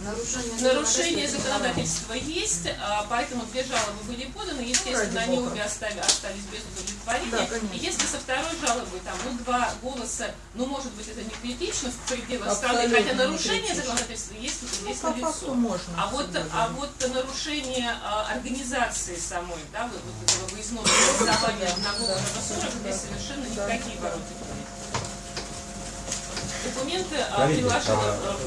Нарушение законодательства есть, а, поэтому две жалобы были поданы, естественно, ради они бога. обе остали- остались без удовлетворения. Да. И если со второй жалобы там, ну, два голоса, ну, может быть, это не критично в пределах страны, Абсолютно хотя не нарушение законодательства есть, Ну, есть факту можно А вот, а вот нарушение а, организации самой, да, вот, этого выездного голосования Говорова 40, здесь совершенно никакие ворота нет. Документы а, приложила а, а,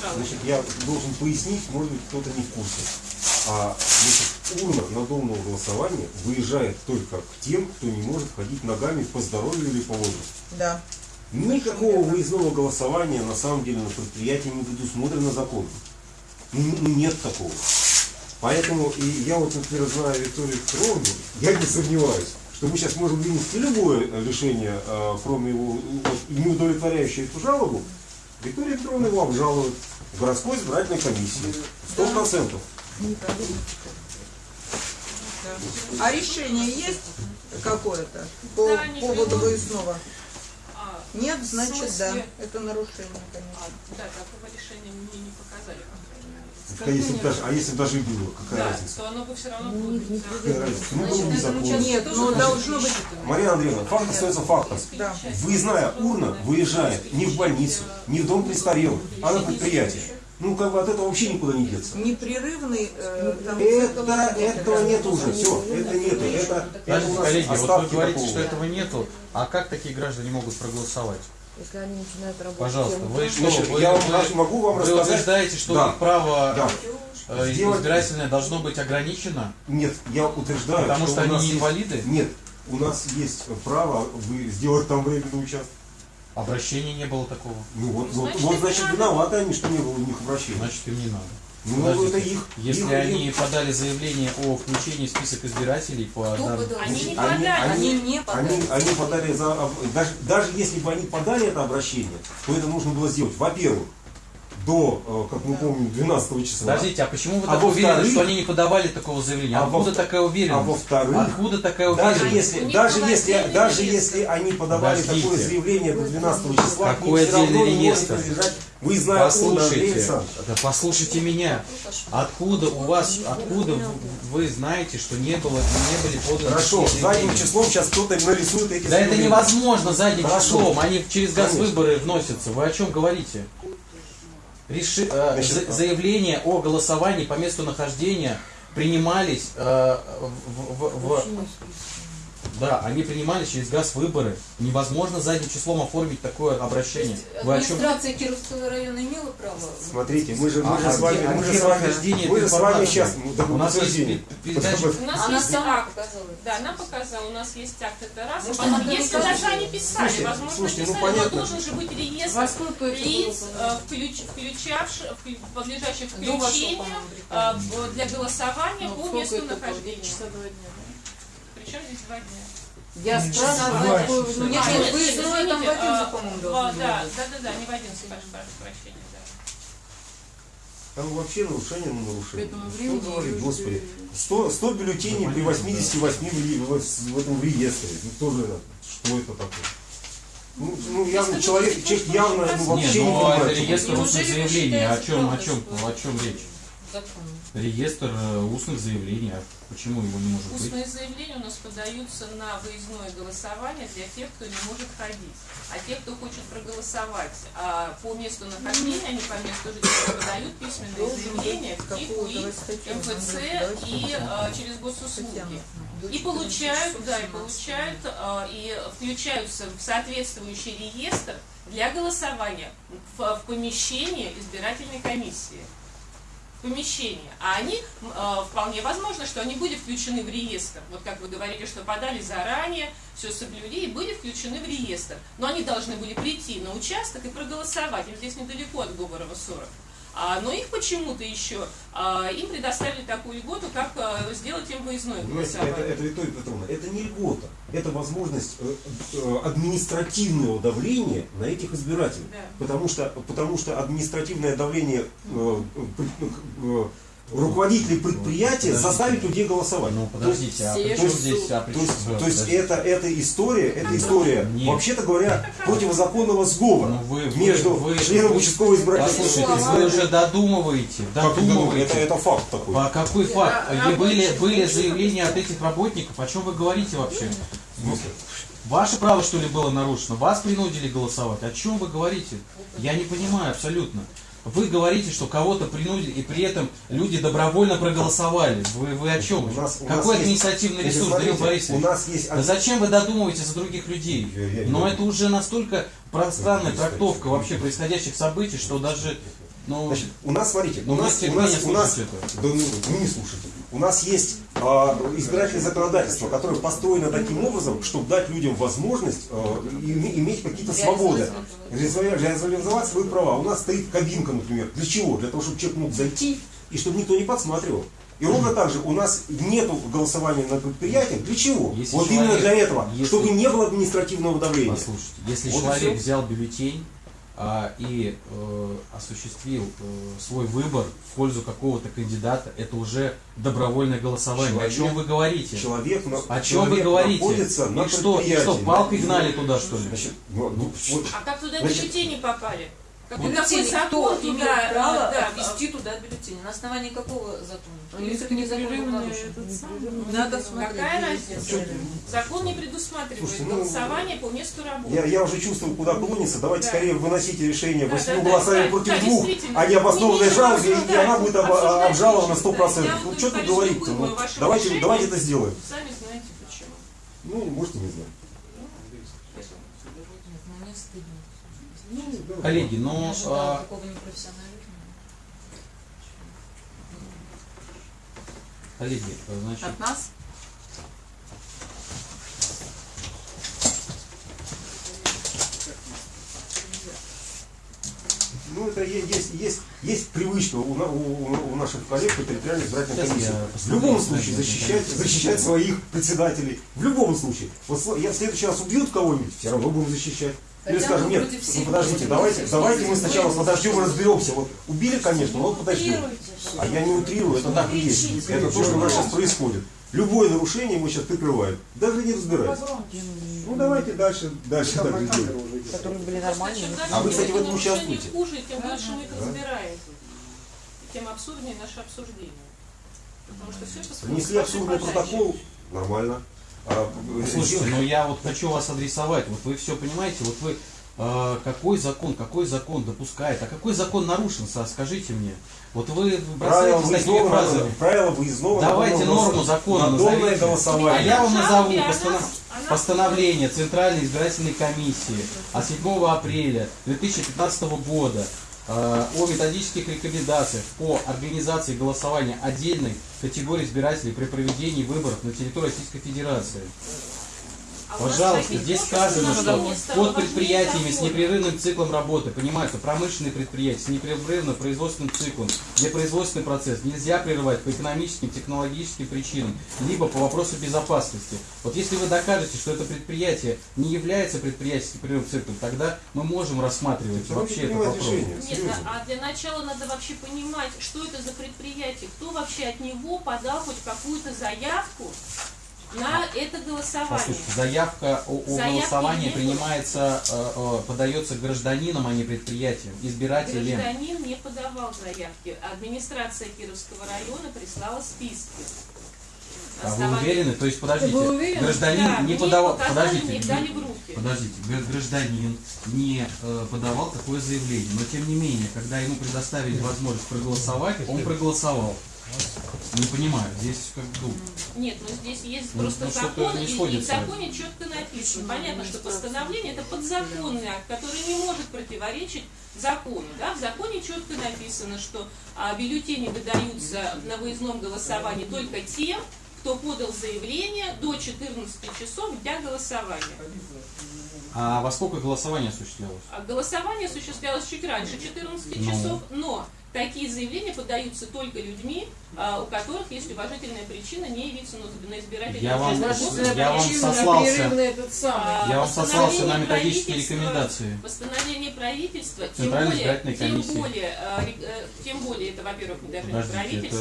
жалобе. Значит, я должен пояснить, может быть, кто-то не в курсе. А, значит, урна надомного голосования выезжает только к тем, кто не может ходить ногами по здоровью или по возрасту. Да. Никакого выездного голосования на самом деле на предприятии не предусмотрено законом. Ну, нет такого. Поэтому и я вот, например, знаю Викторию Петровну, я не сомневаюсь, что мы сейчас можем вынести любое решение, э, кроме его, вот, не удовлетворяющее эту жалобу, Виктория Петровна его обжалует в городской избирательной комиссии. Сто процентов. А решение есть какое-то по Да, поводу выездного? А, Нет, значит, да. Это нарушение, конечно. Да, такого решения мне не показали, по крайней мере. А если, даже, а если бы даже и было, какая Да, разница? то оно бы все равно было. бы Какая разница? Ну, был бы закон. Нет, ну должно быть... Мария Андреевна, факт остается фактом. Да. Выездная урна выезжает не в больницу, не в дом престарелых, а на предприятие. Ну, как бы от этого вообще никуда не деться. Непрерывный э, там Это, этого нет уже, все, это нету, это, это Подождите, коллеги, вот вы говорите, такого. что этого нету, а как такие граждане могут проголосовать? Если они начинают работать. Пожалуйста, тем вы что, Значит, вы, я вы- могу вам вы рассказать- утверждаете, что Да. их право Да. э, Сделать- избирательное должно быть ограничено? Нет, я утверждаю, Потому что у они есть- инвалиды? Нет, у нас есть право вы сделать там временный участок. Обращения не было такого. Ну вот, вот, Значит, вот им значит, не надо. виноваты они, что не было у них обращения. Значит, им не надо. Ну, Подождите, это их- Если их- они их- подали заявление о включении в список избирателей по данным- Они не Они, подали. они, не подали. они, они подали за, даже, даже если бы они подали это обращение, то это нужно было сделать, во-первых, до, э, как мы помним, 12 числа. Подождите, а почему вы А так уверены, что они не подавали такого заявления? А Откуда во- такая уверенность? а во-вторых, Откуда такая Даже уверенность? если, них даже если, даже если они подавали Подождите. такое заявление до 12 числа, Какой все равно отдельный не может реестр? принадлежать выездная урна, Андрей Послушайте, да послушайте меня. Откуда у вас, откуда вы знаете, что не было, не были поданы Хорошо, задним числом сейчас кто-то нарисует эти Да это заявления. невозможно задним Хорошо. числом, они через газ выборы вносятся. Вы о чем говорите? Реши- э, Значит, за- заявления о голосовании по месту нахождения принимались э, в- в- в- да, они принимались через газ выборы. Невозможно задним числом оформить такое обращение. Вы о чем? Администрация Кировского района имела право? Смотрите, мы же, мы А, же с вами, а мы же с вами, мы же с вами сейчас, У нас есть передача- У нас Она есть сама акт. показала. Да, она показала, у нас есть акт, это раз. Она если даже они писали, Слушайте, возможно, слушайте, ну, писали, должен же быть реестр лиц, было, э, включ- включавших, вклю- подлежащих включению э, для голосования Ну, по месту нахождения. Часа два дня, да? Причем здесь два дня. Я спрашиваю, вы- Ну, нет, А, нет, нет, выездное там в извините, 11, а, по-моему, в- должно Да, да, да, да, не в 11, прошу прошу прощения, да. Там вообще нарушение на нарушение. Что уже- господи. 100, 100 бюллетеней при 88 в, в, в этом реестре. Ну кто же это? Что это такое? Ну, ну явно человек, вы человек явно ну, вообще Не, не ну понимает. это реестр вы заявлений. О чем, о чем, о чем речь? законом. Реестр э, устных заявлений, а почему его не может быть? Устные заявления у нас подаются на выездное голосование для тех, кто не может ходить. А те, кто хочет проголосовать а, по месту нахождения, они по месту жительства подают письменные заявления в ТИК, УИ, МФЦ и а, через госуслуги. И получают, да, и получают, а, и включаются в соответствующий реестр для голосования в, в помещении избирательной комиссии. В помещении. А они, э, вполне возможно, что они были включены в реестр. Вот как вы говорили, что подали заранее, все соблюли и были включены в реестр. Но они должны были прийти на участок и проголосовать. Им здесь недалеко от Говорова 40. А, но их почему-то еще, а, им предоставили такую льготу, как а, сделать им Понимаете, это, это, Виктория Петровна, это не льгота, это возможность э, э, административного давления на этих избирателей. Да. Потому, что, потому что административное давление э, руководителей предприятия Подождите. заставит людей голосовать. Ну, подождите, а То есть- при чем здесь, а при то чем- есть, да, то есть это, эта история, эта история, Нет. вообще-то говоря, противозаконного сговора Ну, вы- вы- между вы- членом участкового избирательного Послушайте, вы уже додумываете, вы додумываете. это, это факт такой. А какой факт? И были, были заявления от этих работников, о чем вы говорите вообще? Ну, Ваше право, что ли, было нарушено? Вас принудили голосовать? О чем вы говорите? Я не понимаю абсолютно. Вы говорите, что кого-то принудили, и при этом люди добровольно проголосовали. Вы, вы о чем? У нас- у нас Какой есть- административный Значит, ресурс, Данил Борисович? У нас есть Да зачем вы додумываете за других людей? Я- я- Но я- это уже настолько пространная трактовка вообще происходящих событий, что даже... Ну, Значит, у нас, смотрите, Ну, у нас, у нас, у нас, слушаете да, ну, вы не слушайте. У нас есть а, избирательное законодательство, которое построено таким образом, чтобы дать людям возможность а, име- иметь какие-то свободы, реализовать, свои права. У нас стоит кабинка, например. Для чего? Для того, чтобы человек мог зайти и чтобы никто не подсматривал. И ровно так же у нас нету голосования на предприятиях. Для чего? Если вот человек- именно для этого, если- чтобы не было административного давления. Послушайте, если Вот человек взял бюллетень и э, осуществил э, свой выбор в пользу какого-то кандидата, это уже добровольное голосование. о чем Человек- вы говорите? Человек, на- О чем вы человек говорите? находится на что, что, палкой гнали туда, что ли? Значит, ну, ну, вот, А как туда Значит, бюллетени попали? Какой, Бюллетени, какой кто закон имел туда, право да, ввести туда бюллетени? На основании какого закона? Или них все-таки закон. Надо смотреть. Какая разница? Закон не предусматривает Слушайте, ну, голосование по месту работы. Я, я уже чувствую, куда клонится. Давайте Да. скорее выносите решение Да, восьми да, голосами да, против да, двух, а не обоснованной жалобе, и она будет об- обжалована нечего, 100%. да. Ну что тут говорить говорить-то? Ну, давайте, давайте это сделаем. Сами знаете почему. Ну, можете не знать. Нет, ну не стыдно. Коллеги, но а, коллеги, значит, От нас? Ну, это есть, есть, есть привычка у, у- у наших коллег по территориальной избирательной комиссии. В любом случае защищать, защищать своих председателей. В любом случае. Вот я в следующий раз убьют кого-нибудь, все равно будем защищать. Или скажем, нет, ну подождите, давайте, давайте мы сначала подождем, защищать. разберемся. Вот убили, конечно, но вот подождем. А я не утрирую, это так и есть. Это то, что у нас сейчас происходит. Любое нарушение его сейчас прикрывают. Даже не разбираясь. Ну давайте дальше, дальше так и которые были нормальные. Чем А вы, кстати, в этом участвуете? хуже, тем больше мы их разбираем. И тем абсурднее наше обсуждение. Потому что все, что Внесли абсурдный протокол, нормально. А, Слушайте, но я вот хочу вас адресовать. Вот вы все понимаете, вот вы э, какой закон, какой закон допускает, а какой закон нарушен, скажите мне. Вот вы Правила бросаетесь такими выездного, фразами. правила выездного Давайте норму закона назовите. А голосование. я вам назову постанов- постановление Центральной избирательной комиссии от 7 апреля 2015 года э, о методических рекомендациях по организации голосования отдельной категории избирателей при проведении выборов на территории Российской Федерации. А Пожалуйста, здесь сказано, что под предприятиями с непрерывным циклом работы, понимаете, промышленные предприятия с непрерывным производственным циклом, где производственный процесс нельзя прерывать по экономическим, технологическим причинам, либо по вопросу безопасности. Вот если вы докажете, что это предприятие не является предприятием с непрерывным циклом, тогда мы можем рассматривать вообще этот принимать вопрос. решение. Нет, а для начала надо вообще понимать, что это за предприятие, кто вообще от него подал хоть какую-то заявку на это голосование. Послушайте, заявка о, о Заявки голосовании принимается, э, э, подается гражданином, а не предприятием, избирателем. Гражданин не подавал заявки. Администрация Кировского района прислала списки. А вы Основание- уверены? То есть, подождите, Вы уверены? гражданин Да, не подавал... Подождите, подождите, гра- гражданин не э, подавал такое заявление, но тем не менее, когда ему предоставили возможность проголосовать, он проголосовал. Не понимаю, здесь как бы... ну, Нет, ну здесь есть Ну, просто ну, закон, и, и в законе четко написано. Понятно, что постановление это подзаконный акт, который не может противоречить закону. Да? В законе четко написано, что а, бюллетени выдаются на выездном голосовании только тем, кто подал заявление до 14 часов дня голосования. А во сколько голосование осуществлялось? А Голосование осуществлялось чуть раньше 14 Ну. часов, но такие заявления подаются только людьми, а, у которых есть уважительная причина не явиться на- избирательный Я вам- я вам сослался-. А, Я вам сослался постановление на методические правительства- рекомендации. Постановление правительства, тем более, тем более, ре- э, тем более, это, во-первых, даже не правительство,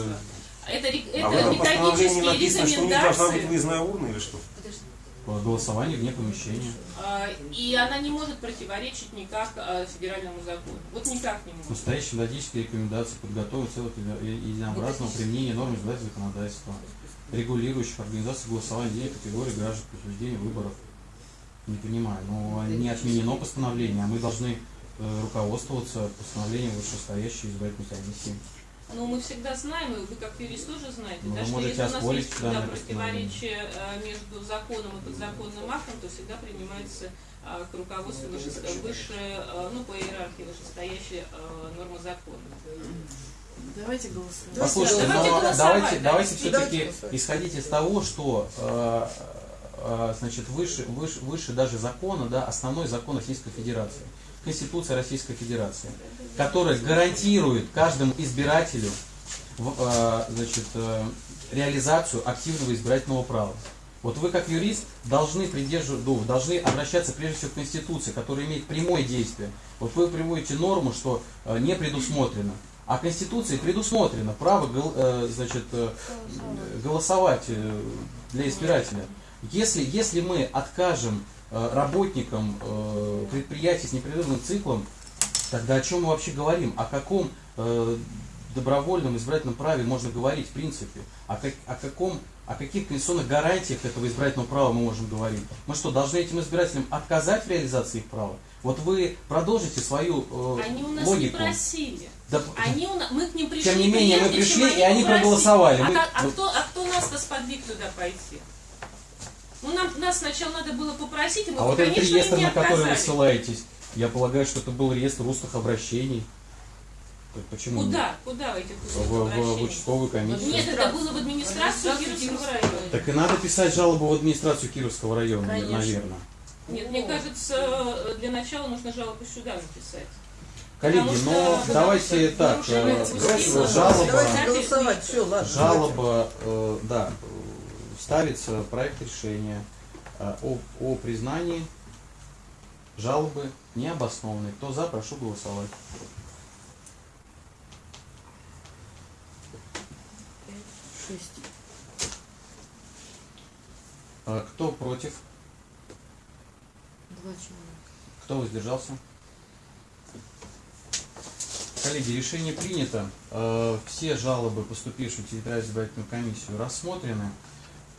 это, А это постановлении методические написано, что у них должна быть рекомендации, выездная урна или что? По голосованию вне помещения. а, и она не может противоречить никак а, федеральному закону. Вот никак не может. Настоящие методические рекомендации подготовить целых единообразного применения норм избирательного законодательства, регулирующих организацию голосования денег категории граждан при учреждении выборов. Не понимаю, но не отменено постановление, а мы должны э, руководствоваться постановлением вышестоящей избирательной комиссии. Ну, мы всегда знаем, и вы как юрист тоже знаете, Ну, да, что если у нас есть да, данное противоречие э, между законом и подзаконным актом, то всегда принимается э, к руководству выше, выше, э, ну, по иерархии вышестоящая э, норма закона. Давайте голосуем. Послушайте, Давайте но голосовать, давайте, да. давайте все-таки голосовать. исходить из того, что э, э, значит, выше, выше, выше даже закона, да, основной закон Российской Федерации, Конституция Российской Федерации, которая гарантирует каждому избирателю э, значит, э, реализацию активного избирательного права. Вот вы как юрист должны ну, должны обращаться прежде всего к Конституции, которая имеет прямое действие. Вот вы приводите норму, что э, не предусмотрено. А Конституции предусмотрено право значит, голосовать для избирателя. Если, если мы откажем работникам предприятий с непрерывным циклом, тогда о чем мы вообще говорим? О каком э, добровольном избирательном праве можно говорить в принципе? О, как- о каком о каких конституционных гарантиях этого избирательного права мы можем говорить? Мы что, должны этим избирателям отказать в реализации их права? Вот вы продолжите свою э, Они у нас логику. не просили. Да, Они у нас, мы к ним пришли. Тем не менее, мы пришли, и они попросили. проголосовали. А, Мы- а ну- кто, а кто нас-то сподвиг туда пойти? Ну, нам, нас сначала надо было попросить, и мы, а вот этот конечно, реестр, им не на который вы ссылаетесь, я полагаю, что это был реестр устных обращений. Так Почему? Куда? Куда в этих В, устных в- в участковую комиссию. Нет, это было в администрацию Кировского района. Так и надо писать жалобу в администрацию Кировского района, Конечно. наверное. Нет, мне кажется, для начала нужно жалобу сюда написать. Коллеги, Потому но потому давайте что так, жалоба, Давайте голосовать, все, ладно. жалоба, э, да, э, ставится проект решения э, о, о признании жалобы необоснованной. Кто за, прошу голосовать. Э, Кто против? Два человека. Кто воздержался? Коллеги, решение принято. Э, Все жалобы, поступившие в территориальную избирательную комиссию, рассмотрены.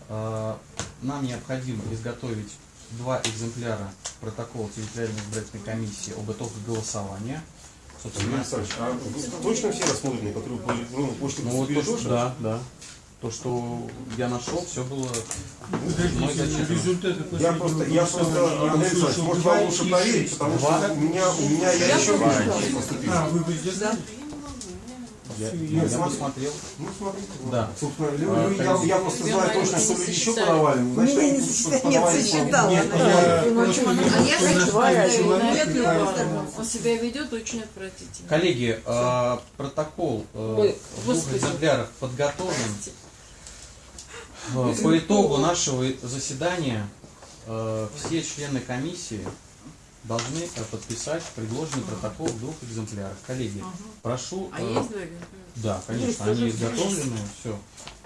Э, Нам необходимо изготовить два экземпляра протокола территориальной избирательной комиссии об итогах голосования. Юрий Александрович, а вы точно все рассмотрены, которые по электронной почте Ну, вот то, что, да, да. То, что я нашел, все было мной зачитано. Результаты Я просто, я просто, Андрей Александрович, может вам лучше проверить, потому что у меня, у меня я еще выше поступил. А, вы воздержались? Я, Я я посмотрел. Ну, смотрите. Да. Собственно, А, я, коллеги. я просто знаю точно, что люди еще подавали. Значит, не Ну, просто а я и- Он себя ведет очень отвратительно. Коллеги, э, протокол э, в двух экземплярах подготовлен. Э, По итогу нашего заседания э, все члены комиссии должны э, подписать предложенный протокол в двух экземплярах. Коллеги, прошу... А э, есть два экземпляра? Да, конечно, они изготовлены, все.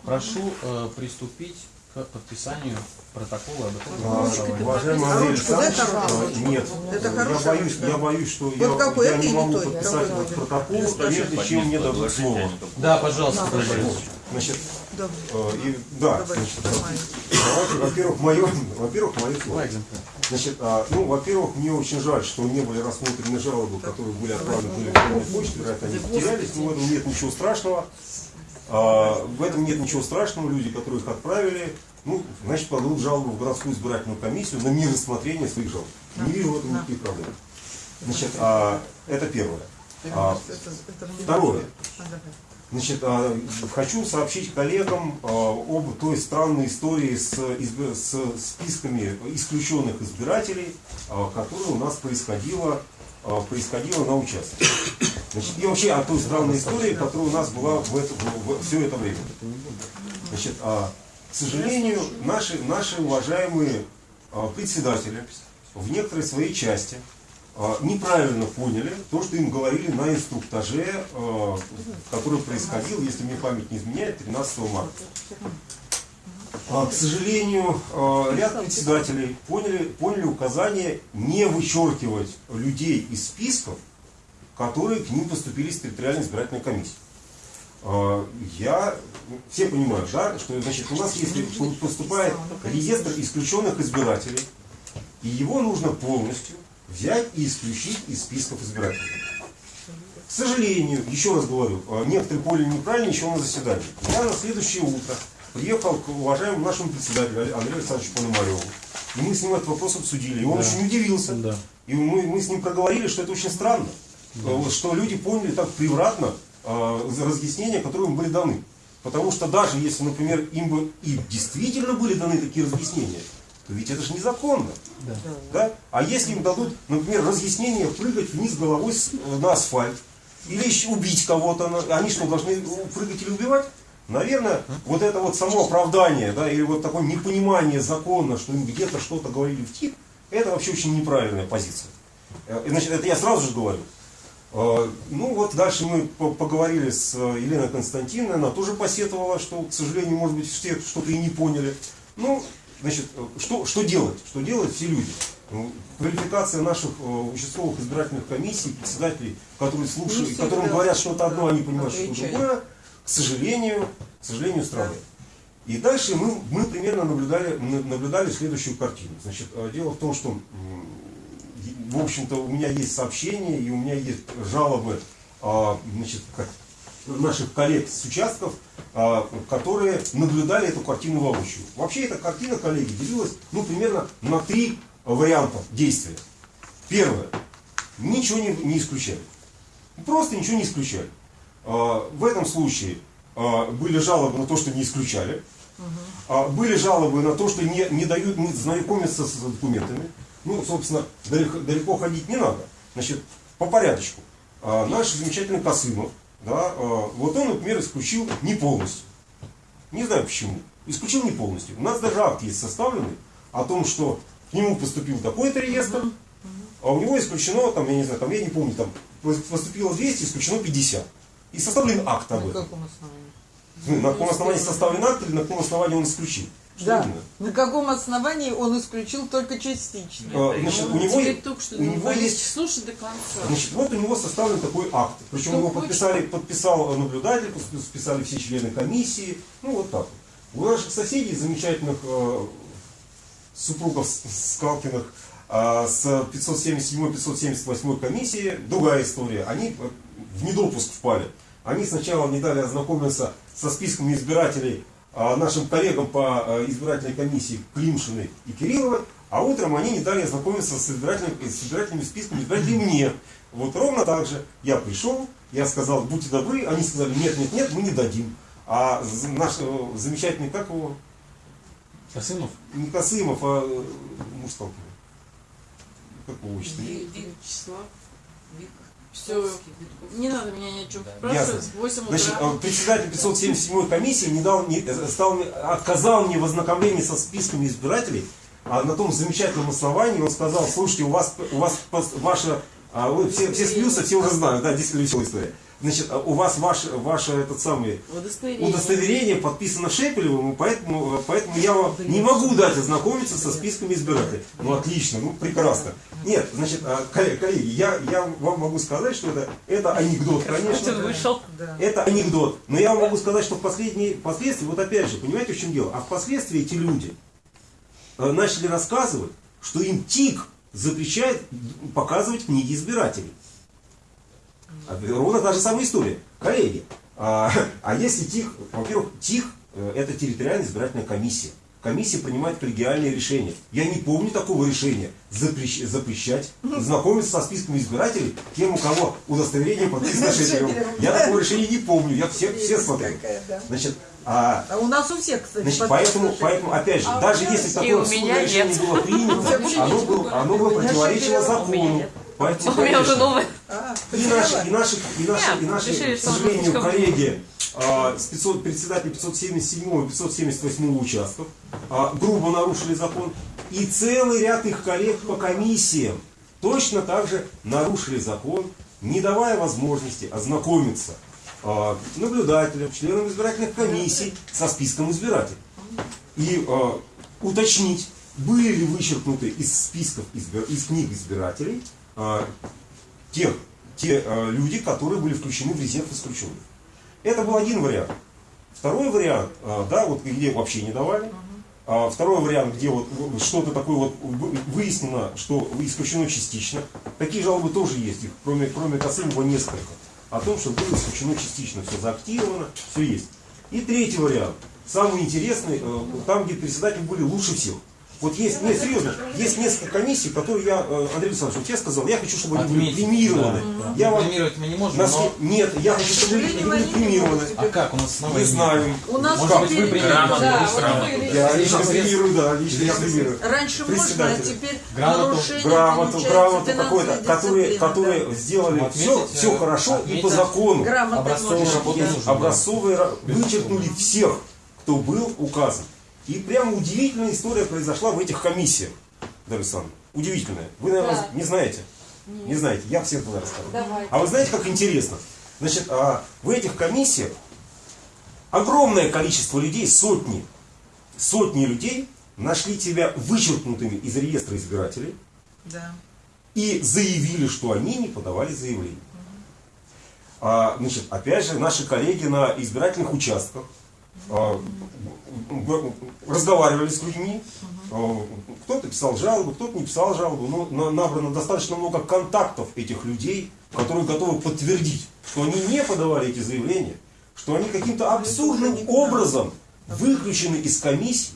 Прошу э, приступить к подписанию протокола об итогах А. Уважаемый Андрей Александрович, а, нет, Это я хорошая боюсь, ручка. я боюсь, что Вот я, какой, я это не могу подписать этот протокол, прежде чем мне дадут слово. Да, пожалуйста, Борисович. Значит, э, и, да, Добрый. значит, Нормально. давайте, во-первых, мое, во-первых, мое слово. Значит, а, ну, во-первых, мне очень жаль, что не были рассмотрены жалобы, которые были отправлены по электронной почте, вероятно, они потерялись, но в этом нет ничего страшного. А, в этом нет ничего страшного, люди, которые их отправили, ну, значит, подадут жалобу в городскую избирательную комиссию на нерассмотрение своих жалоб. Не вижу в этом никаких проблем. Значит, а, это первое. А, второе. Значит, а, хочу сообщить коллегам а, об той странной истории с, с списками исключенных избирателей, а, которая у нас происходила, происходила на участке. Значит, и вообще о той странной истории, которая у нас была в это, в- в- все это время. Значит, к сожалению, наши, наши уважаемые председатели в некоторой своей части неправильно поняли то, что им говорили на инструктаже, а, который происходил, если мне память не изменяет, 13 марта. А, К сожалению, а, ряд председателей поняли, поняли указание не вычеркивать людей из списков, которые к ним поступили из территориальной избирательной комиссии. А, Я, все понимают, да, что значит, у нас если поступает реестр исключенных избирателей, и его нужно полностью взять и исключить из списков избирателей. К сожалению, еще раз говорю, а, некоторые поняли неправильно еще на заседании. Я на следующее утро приехал к уважаемому нашему председателю Андрею Александровичу Пономареву. И мы с ним этот вопрос обсудили. И он Да. очень удивился. Да. И мы, мы с ним проговорили, что это очень странно. Э, Что люди поняли так превратно э, разъяснения, которые им были даны. Потому что даже если, например, им бы и действительно были даны такие разъяснения, ведь это же незаконно. Да. Да? А если им дадут, например, разъяснение прыгать вниз головой э, на асфальт, или еще убить кого-то, они что, должны прыгать или убивать? Наверное, вот это вот само оправдание, да, или вот такое непонимание закона, что им где-то что-то говорили в тип, это вообще очень неправильная позиция. Э, Значит, это я сразу же говорю. Э, Ну вот дальше мы по- поговорили с Еленой Константиновной, она тоже посетовала, что, к сожалению, может быть, все что-то и не поняли. Ну, значит, что, что делать? Что делать все люди? Ну, Квалификация наших э, участковых избирательных комиссий, председателей, которые слушают, Не которым говорят что-то одно, они понимают что-то другое, к сожалению, к сожалению, страдает. И дальше мы, мы примерно наблюдали, на- наблюдали следующую картину. Значит, э, дело в том, что, в общем-то, у меня есть сообщения и у меня есть жалобы а, значит, как, наших коллег с участков, а, которые наблюдали эту картину воочию. Вообще эта картина, коллеги, делилась ну, примерно на три варианта действия. Первое. Ничего не, не исключали. Просто ничего не исключали. А, В этом случае а, были жалобы на то, что не исключали. А, Были жалобы на то, что не, не дают не знакомиться с документами. Ну, собственно, далеко, далеко ходить не надо. Значит, по порядочку. Наш замечательный Косымов, да, а, вот он, например, исключил не полностью. Не знаю почему. Исключил не полностью. У нас даже акт есть составленный о том, что к нему поступил такой-то реестр, а у него исключено, там, я не знаю, там, я не помню, там поступило 200, исключено 50. И составлен акт об На этом. каком основании? На каком основании составлен акт или на каком основании он исключил? Что Да. именно? На каком основании он исключил только частично? А, значит, у него, только что у него Борис, есть слушай до конца. Значит, вот у него составлен такой акт. Причем Кто его хочет. подписали, подписал наблюдатель, подпис- подписали все члены комиссии. Ну, вот так вот. У наших соседей, замечательных э, супругов Скалкиных, э, с 577-578 комиссии, другая история. Они э, в недопуск впали. Они сначала не дали ознакомиться со списками избирателей а, нашим коллегам по э, избирательной комиссии Климшиной и Кирилловой, а утром они не дали ознакомиться с, избирательным- с избирательными списками избирателей мне. Вот ровно так же я пришел, я сказал, будьте добры, они сказали, нет, нет, нет, мы не дадим. А наш э, замечательный, как его, Косымов? не Косымов, а э, муж. Как его отчество? Вячеслав. Вик- Все, не надо меня ни о чем спрашивать. В 8 утра. Значит, э, председатель 577 комиссии не дал, мне- э, стал, отказал мне в ознакомлении со списками избирателей, а на том замечательном основании он сказал, слушайте, у вас, у вас ваша, а, вы все, все смеются, все уже знают, да, действительно веселая история. Значит, а у вас ваш, ваше этот самый Удостоверение. удостоверение подписано Шепелевым, и поэтому, поэтому я вам не могу дать ознакомиться со списками избирателей. Ну отлично, ну прекрасно. Нет, значит, а, коллеги, коллеги, я, я вам могу сказать, что это, это анекдот, конечно. вышел. Это анекдот. Но я вам могу сказать, что в последние, впоследствии, вот опять же, понимаете, в чем дело? А впоследствии эти люди э, начали рассказывать, что им ТИК запрещает показывать книги избирателей. А Ровно та же самая история. Коллеги, а, а если ТИК, во-первых, ТИК э, это территориальная избирательная комиссия. Комиссия принимает коллегиальные решения. Я не помню такого решения запрещ- запрещать знакомиться со списками избирателей тем, у кого удостоверение подписано Шепелевым. Я такого решения не помню, я все, все смотрел. Значит, а, А у нас у всех, кстати, Значит, поэтому, поэтому, опять же, А даже если такое решение нет. было принято, оно было, оно было противоречило закону. Поэтому, У меня уже новый. А, и наши, и наши, и наши, Нет, и наши решили, к сожалению, коллеги а, с 500, председатель 577 и 578 участков а, грубо нарушили закон. И целый ряд их коллег по комиссиям точно так же нарушили закон, не давая возможности ознакомиться а, наблюдателям, членам избирательных комиссий со списком избирателей. И уточнить, были ли вычеркнуты из списков, избир- из книг избирателей тех, те а, люди, которые были включены в резерв исключенных. Это был один вариант. Второй вариант, а, да, вот где вообще не давали. А второй вариант, где вот что-то такое вот вы- выяснено, что исключено частично. Такие жалобы тоже есть, их кроме, кроме Косымова несколько. О том, что было исключено частично, все заактировано, все есть. И третий вариант, самый интересный, э, там, где председатели были лучше всех. Вот есть, нет, серьезно, есть несколько комиссий, которые я, э, Андрей Александрович, вот я сказал, я хочу, чтобы они были премированы. да, да. Я вам- Премировать мы не можем, Нас- но- Нет, я хочу, чтобы они были премированы. А как? У нас снова Не знаю. У нас Может быть, вы премируете? Да, Я лично премирую, да, лично я премирую. Раньше можно, а теперь Грамоту- грамоту, грамоту какой-то, которые, которые да. сделали Ну, все, все э, хорошо и по закону. Образцовые, ра- вычеркнули всех, кто был указан. И прямо удивительная история произошла в этих комиссиях, Дарья Александровна. Удивительная. Вы, наверное, Да. не знаете? Не знаете. Я всем тогда расскажу. Давай. А вы знаете, как интересно? Значит, а, в этих комиссиях огромное количество людей, сотни, сотни людей нашли тебя вычеркнутыми из реестра избирателей Да. и заявили, что они не подавали заявление. А, значит, опять же, наши коллеги на избирательных участках разговаривали с людьми. А, Кто-то писал жалобу, кто-то не писал жалобу. Но на- набрано достаточно много контактов этих людей, которые готовы подтвердить, что они не подавали эти заявления, что они каким-то абсурдным образом выключены из комиссии.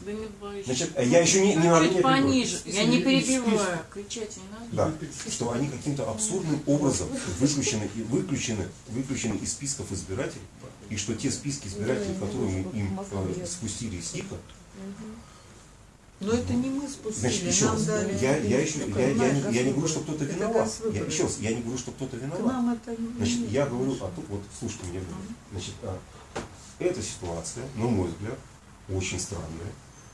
Значит, я еще не, не надо меня пониже. Я не перебиваю. Кричать не надо. Да, что они каким-то абсурдным образом выключены, выключены, выключены из списков избирателей, и что те списки избирателей, которые мы им э, спустили из ТИКа, Но это не мы спустили, значит, еще раз, дали. я, я, еще, я, я, не, я не говорю, что кто-то виноват. Я, еще раз, я не говорю, что кто-то виноват. это не Значит, я говорю о том, вот слушайте меня, значит, а, эта ситуация, на мой взгляд, очень странная.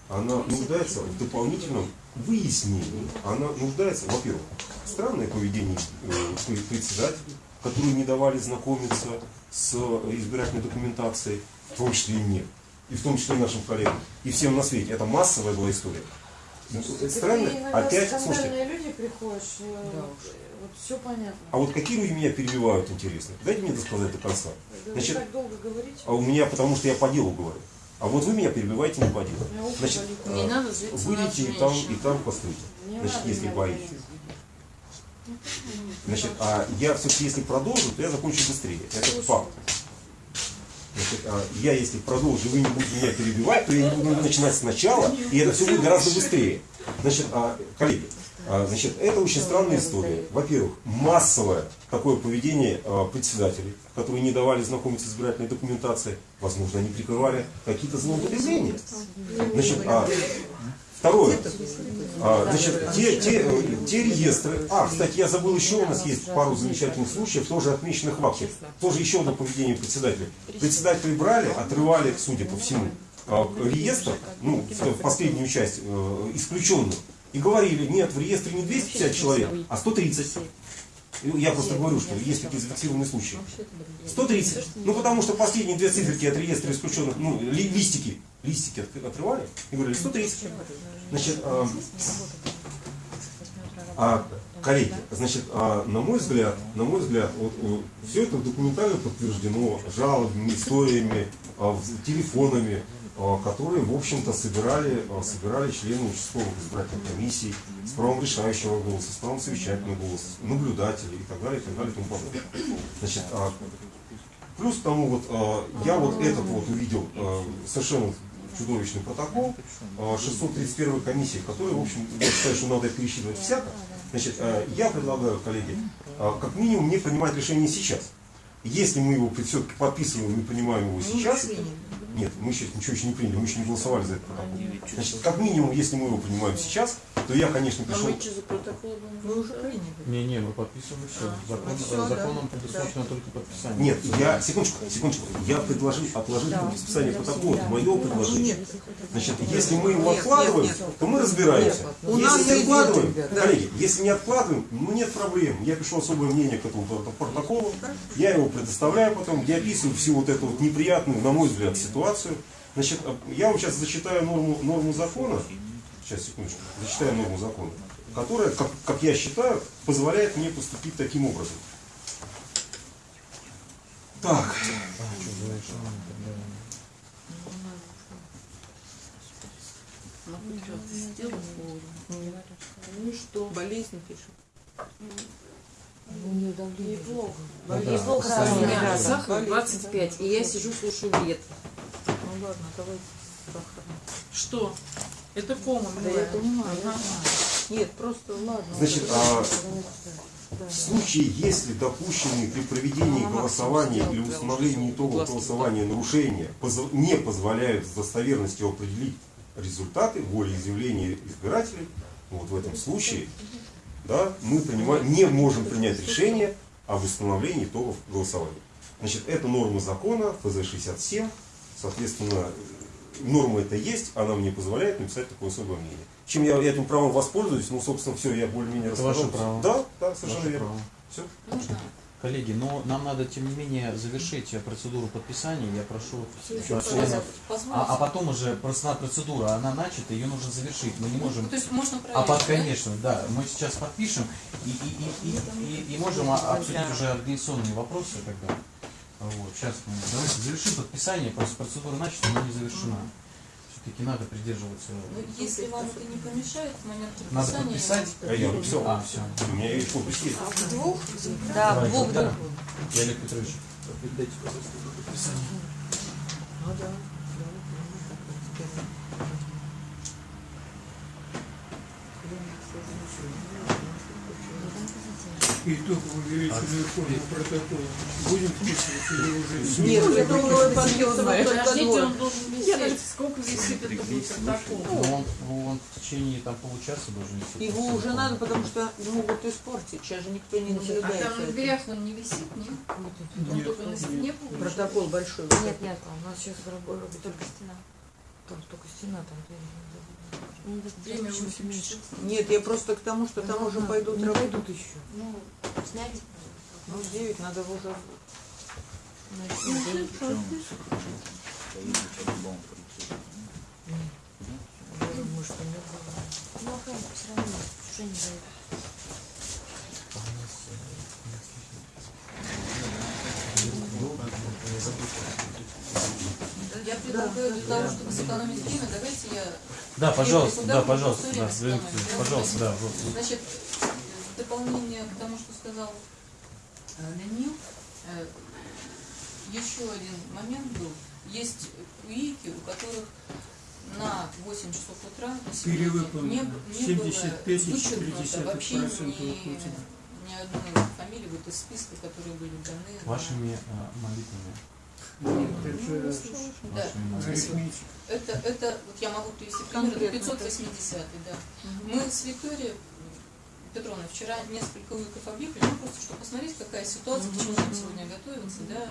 Она нуждается в дополнительном выяснении. Она нуждается, во-первых, странное поведение э, пре- председателей, которые не давали знакомиться с э, избирательной документацией, в том числе и мне, и в том числе и нашим коллегам, и всем на свете. Это массовая была история. Ну, Это странно. Опять, слушайте, люди приходишь, э, вот все понятно. а вот какие люди меня перебивают, интересно? Дайте мне досказать до конца. Да вы Значит, так долго говорите. А у меня, потому что я по делу говорю. А вот вы меня перебиваете не по делу. Значит. Не а, на выйдите и там, и там постойте. Значит, если боитесь. Значит, а я все-таки, если продолжу, то я закончу быстрее. Это факт. Значит, а я если продолжу, вы не будете меня перебивать, то я не буду начинать сначала, и это все будет гораздо быстрее. Значит, а, коллеги, а, значит, это очень странная история. Во-первых, массовое такое поведение а, председателей, которые не давали знакомиться с избирательной документацией. Возможно, они прикрывали какие-то злоупотребления. Значит, а, второе. А, значит, те, те, те реестры. А, кстати, я забыл еще, у нас есть пару замечательных случаев, тоже отмеченных в акте. Тоже еще одно поведение председателя. Председатели брали, отрывали, судя по всему, а, реестр, ну, в последнюю часть, э, исключенных. И говорили, нет, в реестре не 250 человек, а 130. Я просто говорю, что есть такие зафиксированные случаи. 130. Ну, потому что последние две циферки от реестра исключенных, ну, ли- листики, листики от- отрывали и говорили 130. Значит, а, а, коллеги, значит, а, на мой взгляд, на мой взгляд, вот, все это документально подтверждено жалобами, историями, а, телефонами, а, которые, в общем-то, собирали, а, собирали члены участковых избирательных комиссий с правом решающего голоса, с правом совещательного голоса, наблюдатели и так далее, и так далее, и тому подобное. Значит, а, плюс к тому, вот, а, я вот этот вот увидел а, совершенно чудовищный протокол а, 631 комиссии, который, в общем, я считаю, что надо пересчитывать всяко. Значит, а, я предлагаю, коллеги, а, как минимум не принимать решение сейчас. Если мы его все-таки подписываем и принимаем его сейчас, нет, мы еще ничего еще не приняли, мы еще не голосовали за этот протокол. Значит, как минимум, если мы его принимаем сейчас, то я, конечно, А пришел... мы что за протокол Вы уже приняли. Не-не, вы подписывали все. Закон, ну всё, законом да. предусмотрено только подписание. Нет, я, секундочку, секундочку, я предложил отложить подписание протокола, это мое предложение. Значит, если мы его Нет, откладываем, нет, нет. то мы разбираемся. Нет, у нас Если не откладываем, да. коллеги, если не откладываем, ну нет проблем. Я пишу особое мнение к этому прото- протоколу, я его предоставляю потом, я описываю всю вот эту вот неприятную, на мой взгляд, ситуацию. Значит, а, я вам сейчас зачитаю норму, норму закона, сейчас, секундочку, зачитаю норму закона, которая, как, как я считаю, позволяет мне поступить таким образом. Так, Ну и что? Болезнь пишет. Неплохо. Ну Неплохо. сахар 25, и я сижу, слушаю бред. Ну ладно, давай сахар. Что? Это кома, Да я понимаю, я Ага. знаю. Нет, просто ладно. Значит, а в случае, если допущенные при проведении голосования или установлении итогов голосования нарушения не позволяют с достоверностью определить результаты волеизъявления избирателей, вот в этом случае да, мы принимаем, не можем принять решение об установлении итогов голосования. Значит, это норма закона, ФЗ-67, соответственно, норма это есть, она мне позволяет написать такое особое мнение. Чем я этим правом воспользуюсь, ну, собственно, все, я более-менее Это рассказал. ваше право. Да, да, совершенно Ваше верно. право. Все. Можно? Коллеги, но нам надо, тем не менее, завершить э, процедуру подписания. Я прошу членов. А, а потом уже просто процедура, она начата, ее нужно завершить. Мы не можем... Ну, То есть можно А проверить, под, да? конечно, да. Мы сейчас подпишем и, и, и, и, и, и можем а- обсудить уже организационные вопросы тогда. Вот, сейчас мы давайте завершим подписание, просто процедура начата, но не завершена. Все-таки надо придерживаться. Ну, если вам это не помешает, в момент Надо подписания... подписать. А я написал. А, все. У меня есть подпись есть. В двух? Да, Давайте, двух, да. Я Олег Петрович, передайте, пожалуйста, подписание. Ну да. Итоговую величинную форму протокола будем вписывать или уже Нет, снимать? я думаю, подъемная. Подождите, он должен висеть. Сколько висит это будет протокол? Ну, он, он в течение там, получаса должен висеть. Его уже надо, потому что могут испортить. Сейчас же никто не А наблюдает. там за на этим. дверях он не висит, нет? Он Нет, только на стене. Протокол большой. Нет, нет, у нас сейчас работает только стена. Там только стена, там забыли. Время 8 часов. Нет, я просто к тому, что там уже пойдут работать. пойдут еще. Ну, снять. Ну, в 9 надо уже... Ну, равно уже. Я предлагаю для того, чтобы сэкономить время, давайте я... Да, пожалуйста, да, пожалуйста, да, пожалуйста, да. вот. Значит, в дополнение к тому, что сказал э, Данил, э, еще один момент был. Есть УИКи, у которых на 8 часов утра на не, не 75 и было вычеркнуто 0,4% вообще ни, ни одной фамилии вот из списка, которые были даны. на- Вашими э, молитвами. Нет, это Да. Это, это, вот я могу привести пример, это Конкретно. 580 да. Мы с Викторией Петровной вчера несколько уиков объехали, ну просто чтобы посмотреть, какая ситуация, к чему нам сегодня готовиться, да.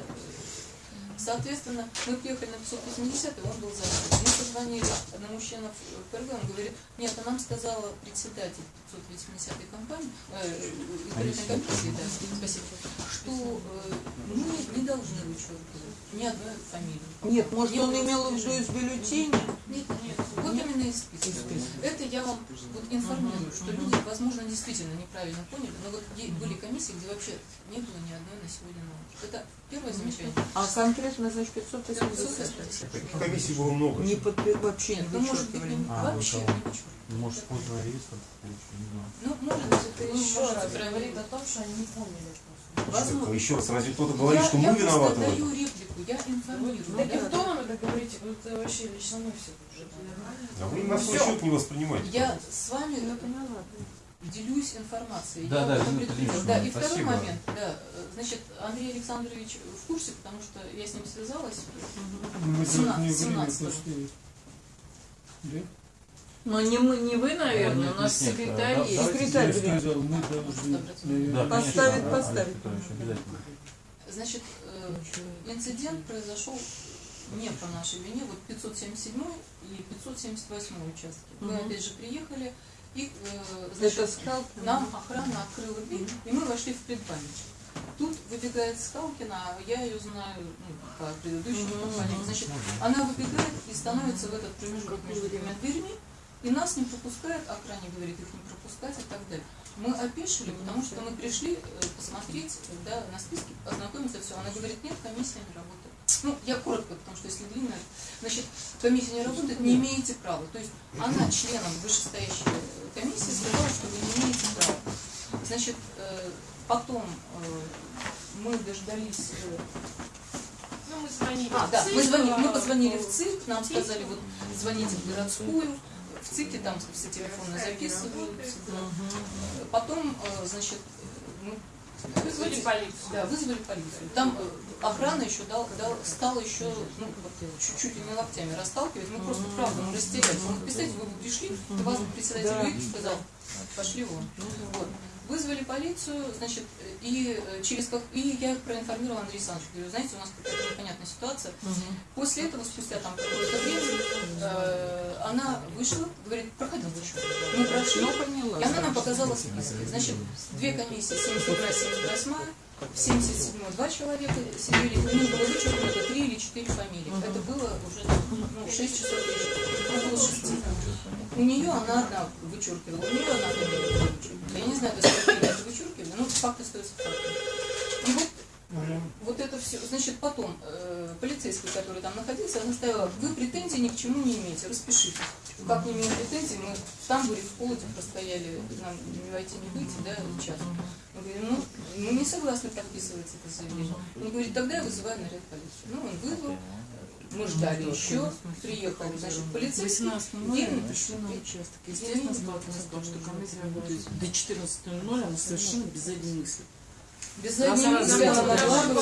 Соответственно, мы приехали на 580, он был занят. Мы позвонили одному члену ПРГ, он говорит, нет, а нам сказала председатель 580 компании, э, избирательной комиссии, да, спасибо, что э, мы не должны вычеркивать ни одной фамилии. Нет, может, он Не имел в виду из бюллетеня? Нет, нет, вот именно из списка. Это я вам вот информирую, что люди, возможно, действительно неправильно поняли, но вот были комиссии, где вообще не было ни одной на сегодня утро. Это первое замечание. А конкретно, значит, 580. Таких комиссий было много. Не подпи- вообще не ну, может быть, А, вообще не. Может, поздно реестр. Ну, может быть, это Ну, еще раз говорит о том, что они не помнили. Возможно. Еще раз, разве кто-то говорит, Я- что я мы виноваты в этом? даю реплику, я информирую. Да. в том это говорите, вот вообще лично мы все уже. А вы на свой Всё. счет не воспринимаете. Я с вами Я поняла. Делюсь информацией. Да, я да. Ильинична, Да, и второй спасибо. момент, да, значит, Андрей Александрович в курсе, потому что я с ним связалась. Мы должны 17, время 17. поставить. Да? Но не, мы, не вы, наверное, Нет, у нас нет, секретарь есть. Секретарь сказал, мы должны, Да, Поставить, поставить. Значит, э, инцидент произошел не по нашей вине, вот 577 и 578 участки. Мы опять же приехали, и э, Это значит, скал. нам охрана открыла дверь, и мы вошли в предбанничек. Тут выбегает Скалкина, а я ее знаю ну, по предыдущим компаниям. Значит, она выбегает и становится в этот промежуток между двумя дверьми, и нас не пропускает, охране говорит их не пропускать и так далее. Мы опешили, потому что мы пришли э, посмотреть да, на списке, ознакомиться, все. Она говорит, нет, комиссия не работает. Ну, я коротко, потому что если длинно, значит, комиссия не работает, не имеете права. То есть она членом вышестоящей э, комиссии сказала, что вы не имеете права. Значит, э, потом э, мы дождались э, Ну, мы звонили. а, да, ЦИК, мы, звонили, мы позвонили в ЦИК, нам сказали, вот звоните в городскую, в ЦИКе там все телефоны записываются. да. Потом, значит, Вызвали полицию. да, вызвали полицию. Там э, охрана еще дал, дал, стала еще ну, вот, чуть-чуть не локтями расталкивать. Мы просто правда мы растерялись. Мы, представьте, вы бы пришли, вас бы председатель Да. Сказал, пошли вон. Вот. Вызвали полицию, значит, и э, через как и я проинформировала Андрея Александровича, говорю, знаете, у нас какая-то непонятная ситуация. После этого, спустя там какое-то время, э, она вышла, говорит, проходите. Мы прошли, Ну, поняла. и она нам показала списки. Значит, две комиссии, 72 78 в 77 два человека сидели, у них было вычеркнуто три или четыре фамилии. Это было уже ну, 6 часов вечера, около 6. У нее она одна вычеркивала, у нее одна фамилия вычеркнута. Я не знаю, до скольки лет вычеркивали, но факт остается фактом. И вот вот это все. Значит, потом э, полицейский, который там находился, она сказала, вы претензий ни к чему не имеете, распишитесь. Как не имеем претензий, мы в тамбуре в холоде простояли, нам не войти, не выйти, да, час. Мы говорим, ну, мы не согласны подписывать это заявление. Он говорит, тогда я вызываю наряд полиции. Ну, он вызвал, мы ждали еще, приехал, значит, полицейский. 18 ноября пришли на участок. Естественно, сталкивались с том, что комиссия работает до 14.00, она совершенно без одной мысли. Без раз, мысли она могла бы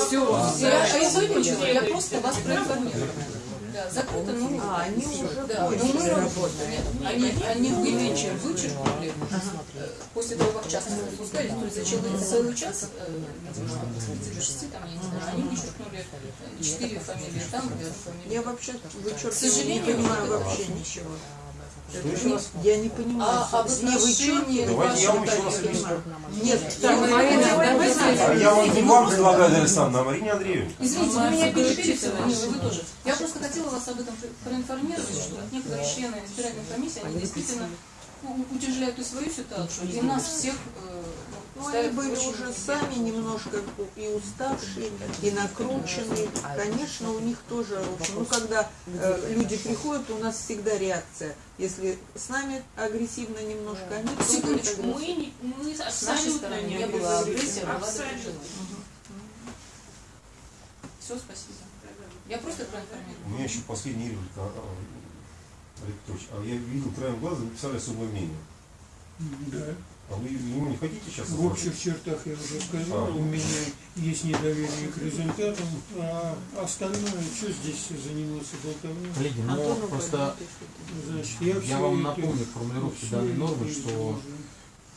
Я, я закончила, я просто вас проинформировала. Да, закрыто, ну, А, они уже да, позже но мы работали. Они, они вылечили, вычеркнули, э, после того, как час не выпускали, то есть за целый, час, э, видимо, с 5 до 6, там, я не знаю, они вычеркнули э, четыре фамилии там, и одну фамилию. Я вообще сожалению, не понимаю вообще ничего. Что еще раз? Я не понимаю. А об не отношении вычеркиваю. Давайте я вам еще раз объясню. Нет, Так, так, Марина, А я вам не вам предлагаю, Александр, а Марине Андреевне. Извините, вы меня переписывали, вы, вы тоже. Я просто хотела вас об этом проинформировать, что некоторые члены избирательной комиссии, они действительно утяжеляют и свою ситуацию, и нас всех э, Ну, они были уже сами немножко и уставшие, и накрученные. Конечно, у них тоже. Ну, когда э, люди приходят, у нас всегда реакция. Если с нами агрессивно немножко, они тоже Секундочку, мы, не, мы абсолютно не было агрессии, была Абсолютно. Все, спасибо. Я просто У проинформировала. меня еще последний реплика, а, а, Олег Петрович. А я видел краем глаза, написали особое мнение. Да. А вы ему не хотите сейчас? В общих чертах я уже сказал, А. у меня есть недоверие к результатам, а остальное, что здесь заниматься болтовней? Коллеги, ну просто Значит, я, я вам напомню формулировки данной нормы, что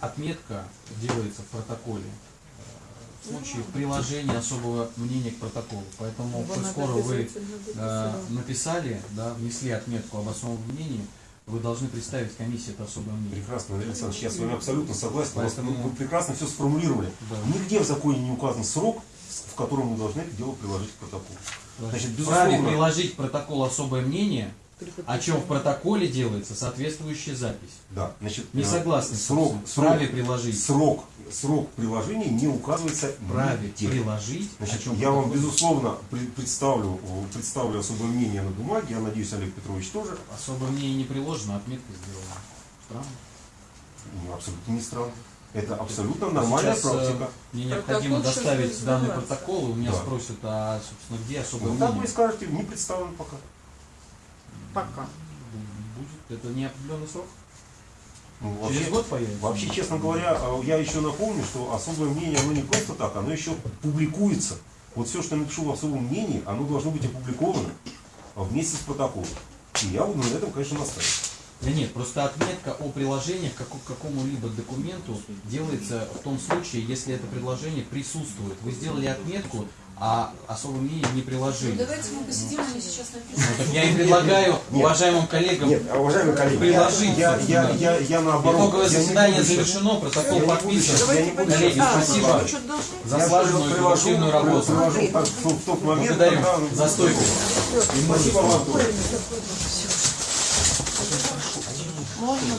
отметка делается в протоколе э, случае приложение особого мнения к протоколу. Поэтому, коль скоро вы э, написали, да, внесли отметку об особом мнении, вы должны представить комиссии это особое мнение. Прекрасно, Андрей Александрович, я с вами абсолютно согласен. Поэтому- вы прекрасно все сформулировали. Да. Нигде в законе не указан срок, в котором мы должны это дело приложить к протоколу. Значит, безусловно, приложить к протоколу особое мнение, о чем в протоколе делается соответствующая запись. да, значит, Не э, согласны. Срок, срок, приложить. срок, срок приложения не указывается Вправе нигде. приложить. о Значит, чем я вам, протокол. безусловно, представлю, представлю особое мнение на бумаге, я надеюсь, Олег Петрович тоже. Особое мнение не приложено, отметка сделана. Странно. Ну, абсолютно не странно. Это абсолютно нормальная Сейчас, э, практика. Мне Протокол необходимо сейчас доставить будет данный сдаваться. протокол, и у меня Да. спросят, а, собственно, где особое Ну, так вы мнение? и скажете, не представлен пока. Пока. Будет, это неопределенный срок? Ну, Через вообще- год появится? Вообще, честно говоря, э, я еще напомню, что особое мнение, оно не просто так, оно еще публикуется. Вот все, что я напишу в особом мнении, оно должно быть опубликовано а, вместе с протоколом. И я буду на этом, конечно, настаивать. Да нет, просто отметка о приложении к какому-либо документу делается в том случае, если это предложение присутствует. Вы сделали отметку, а особое мнение не Ну, приложили. давайте мы посидим, они сейчас Ну, напишут. так я и предлагаю Нет. уважаемым коллегам Нет, а, уважаемые коллеги, приложить. я, я, я, я, наоборот. Итоговое я заседание сейчас- завершено, протокол Я подписан. сейчас- я не буду. Коллеги, А, спасибо. за слаженную и продуктивную работу. привожу так, в, в тот момент, Благодарю когда... за стойку. Спасибо вам. Можно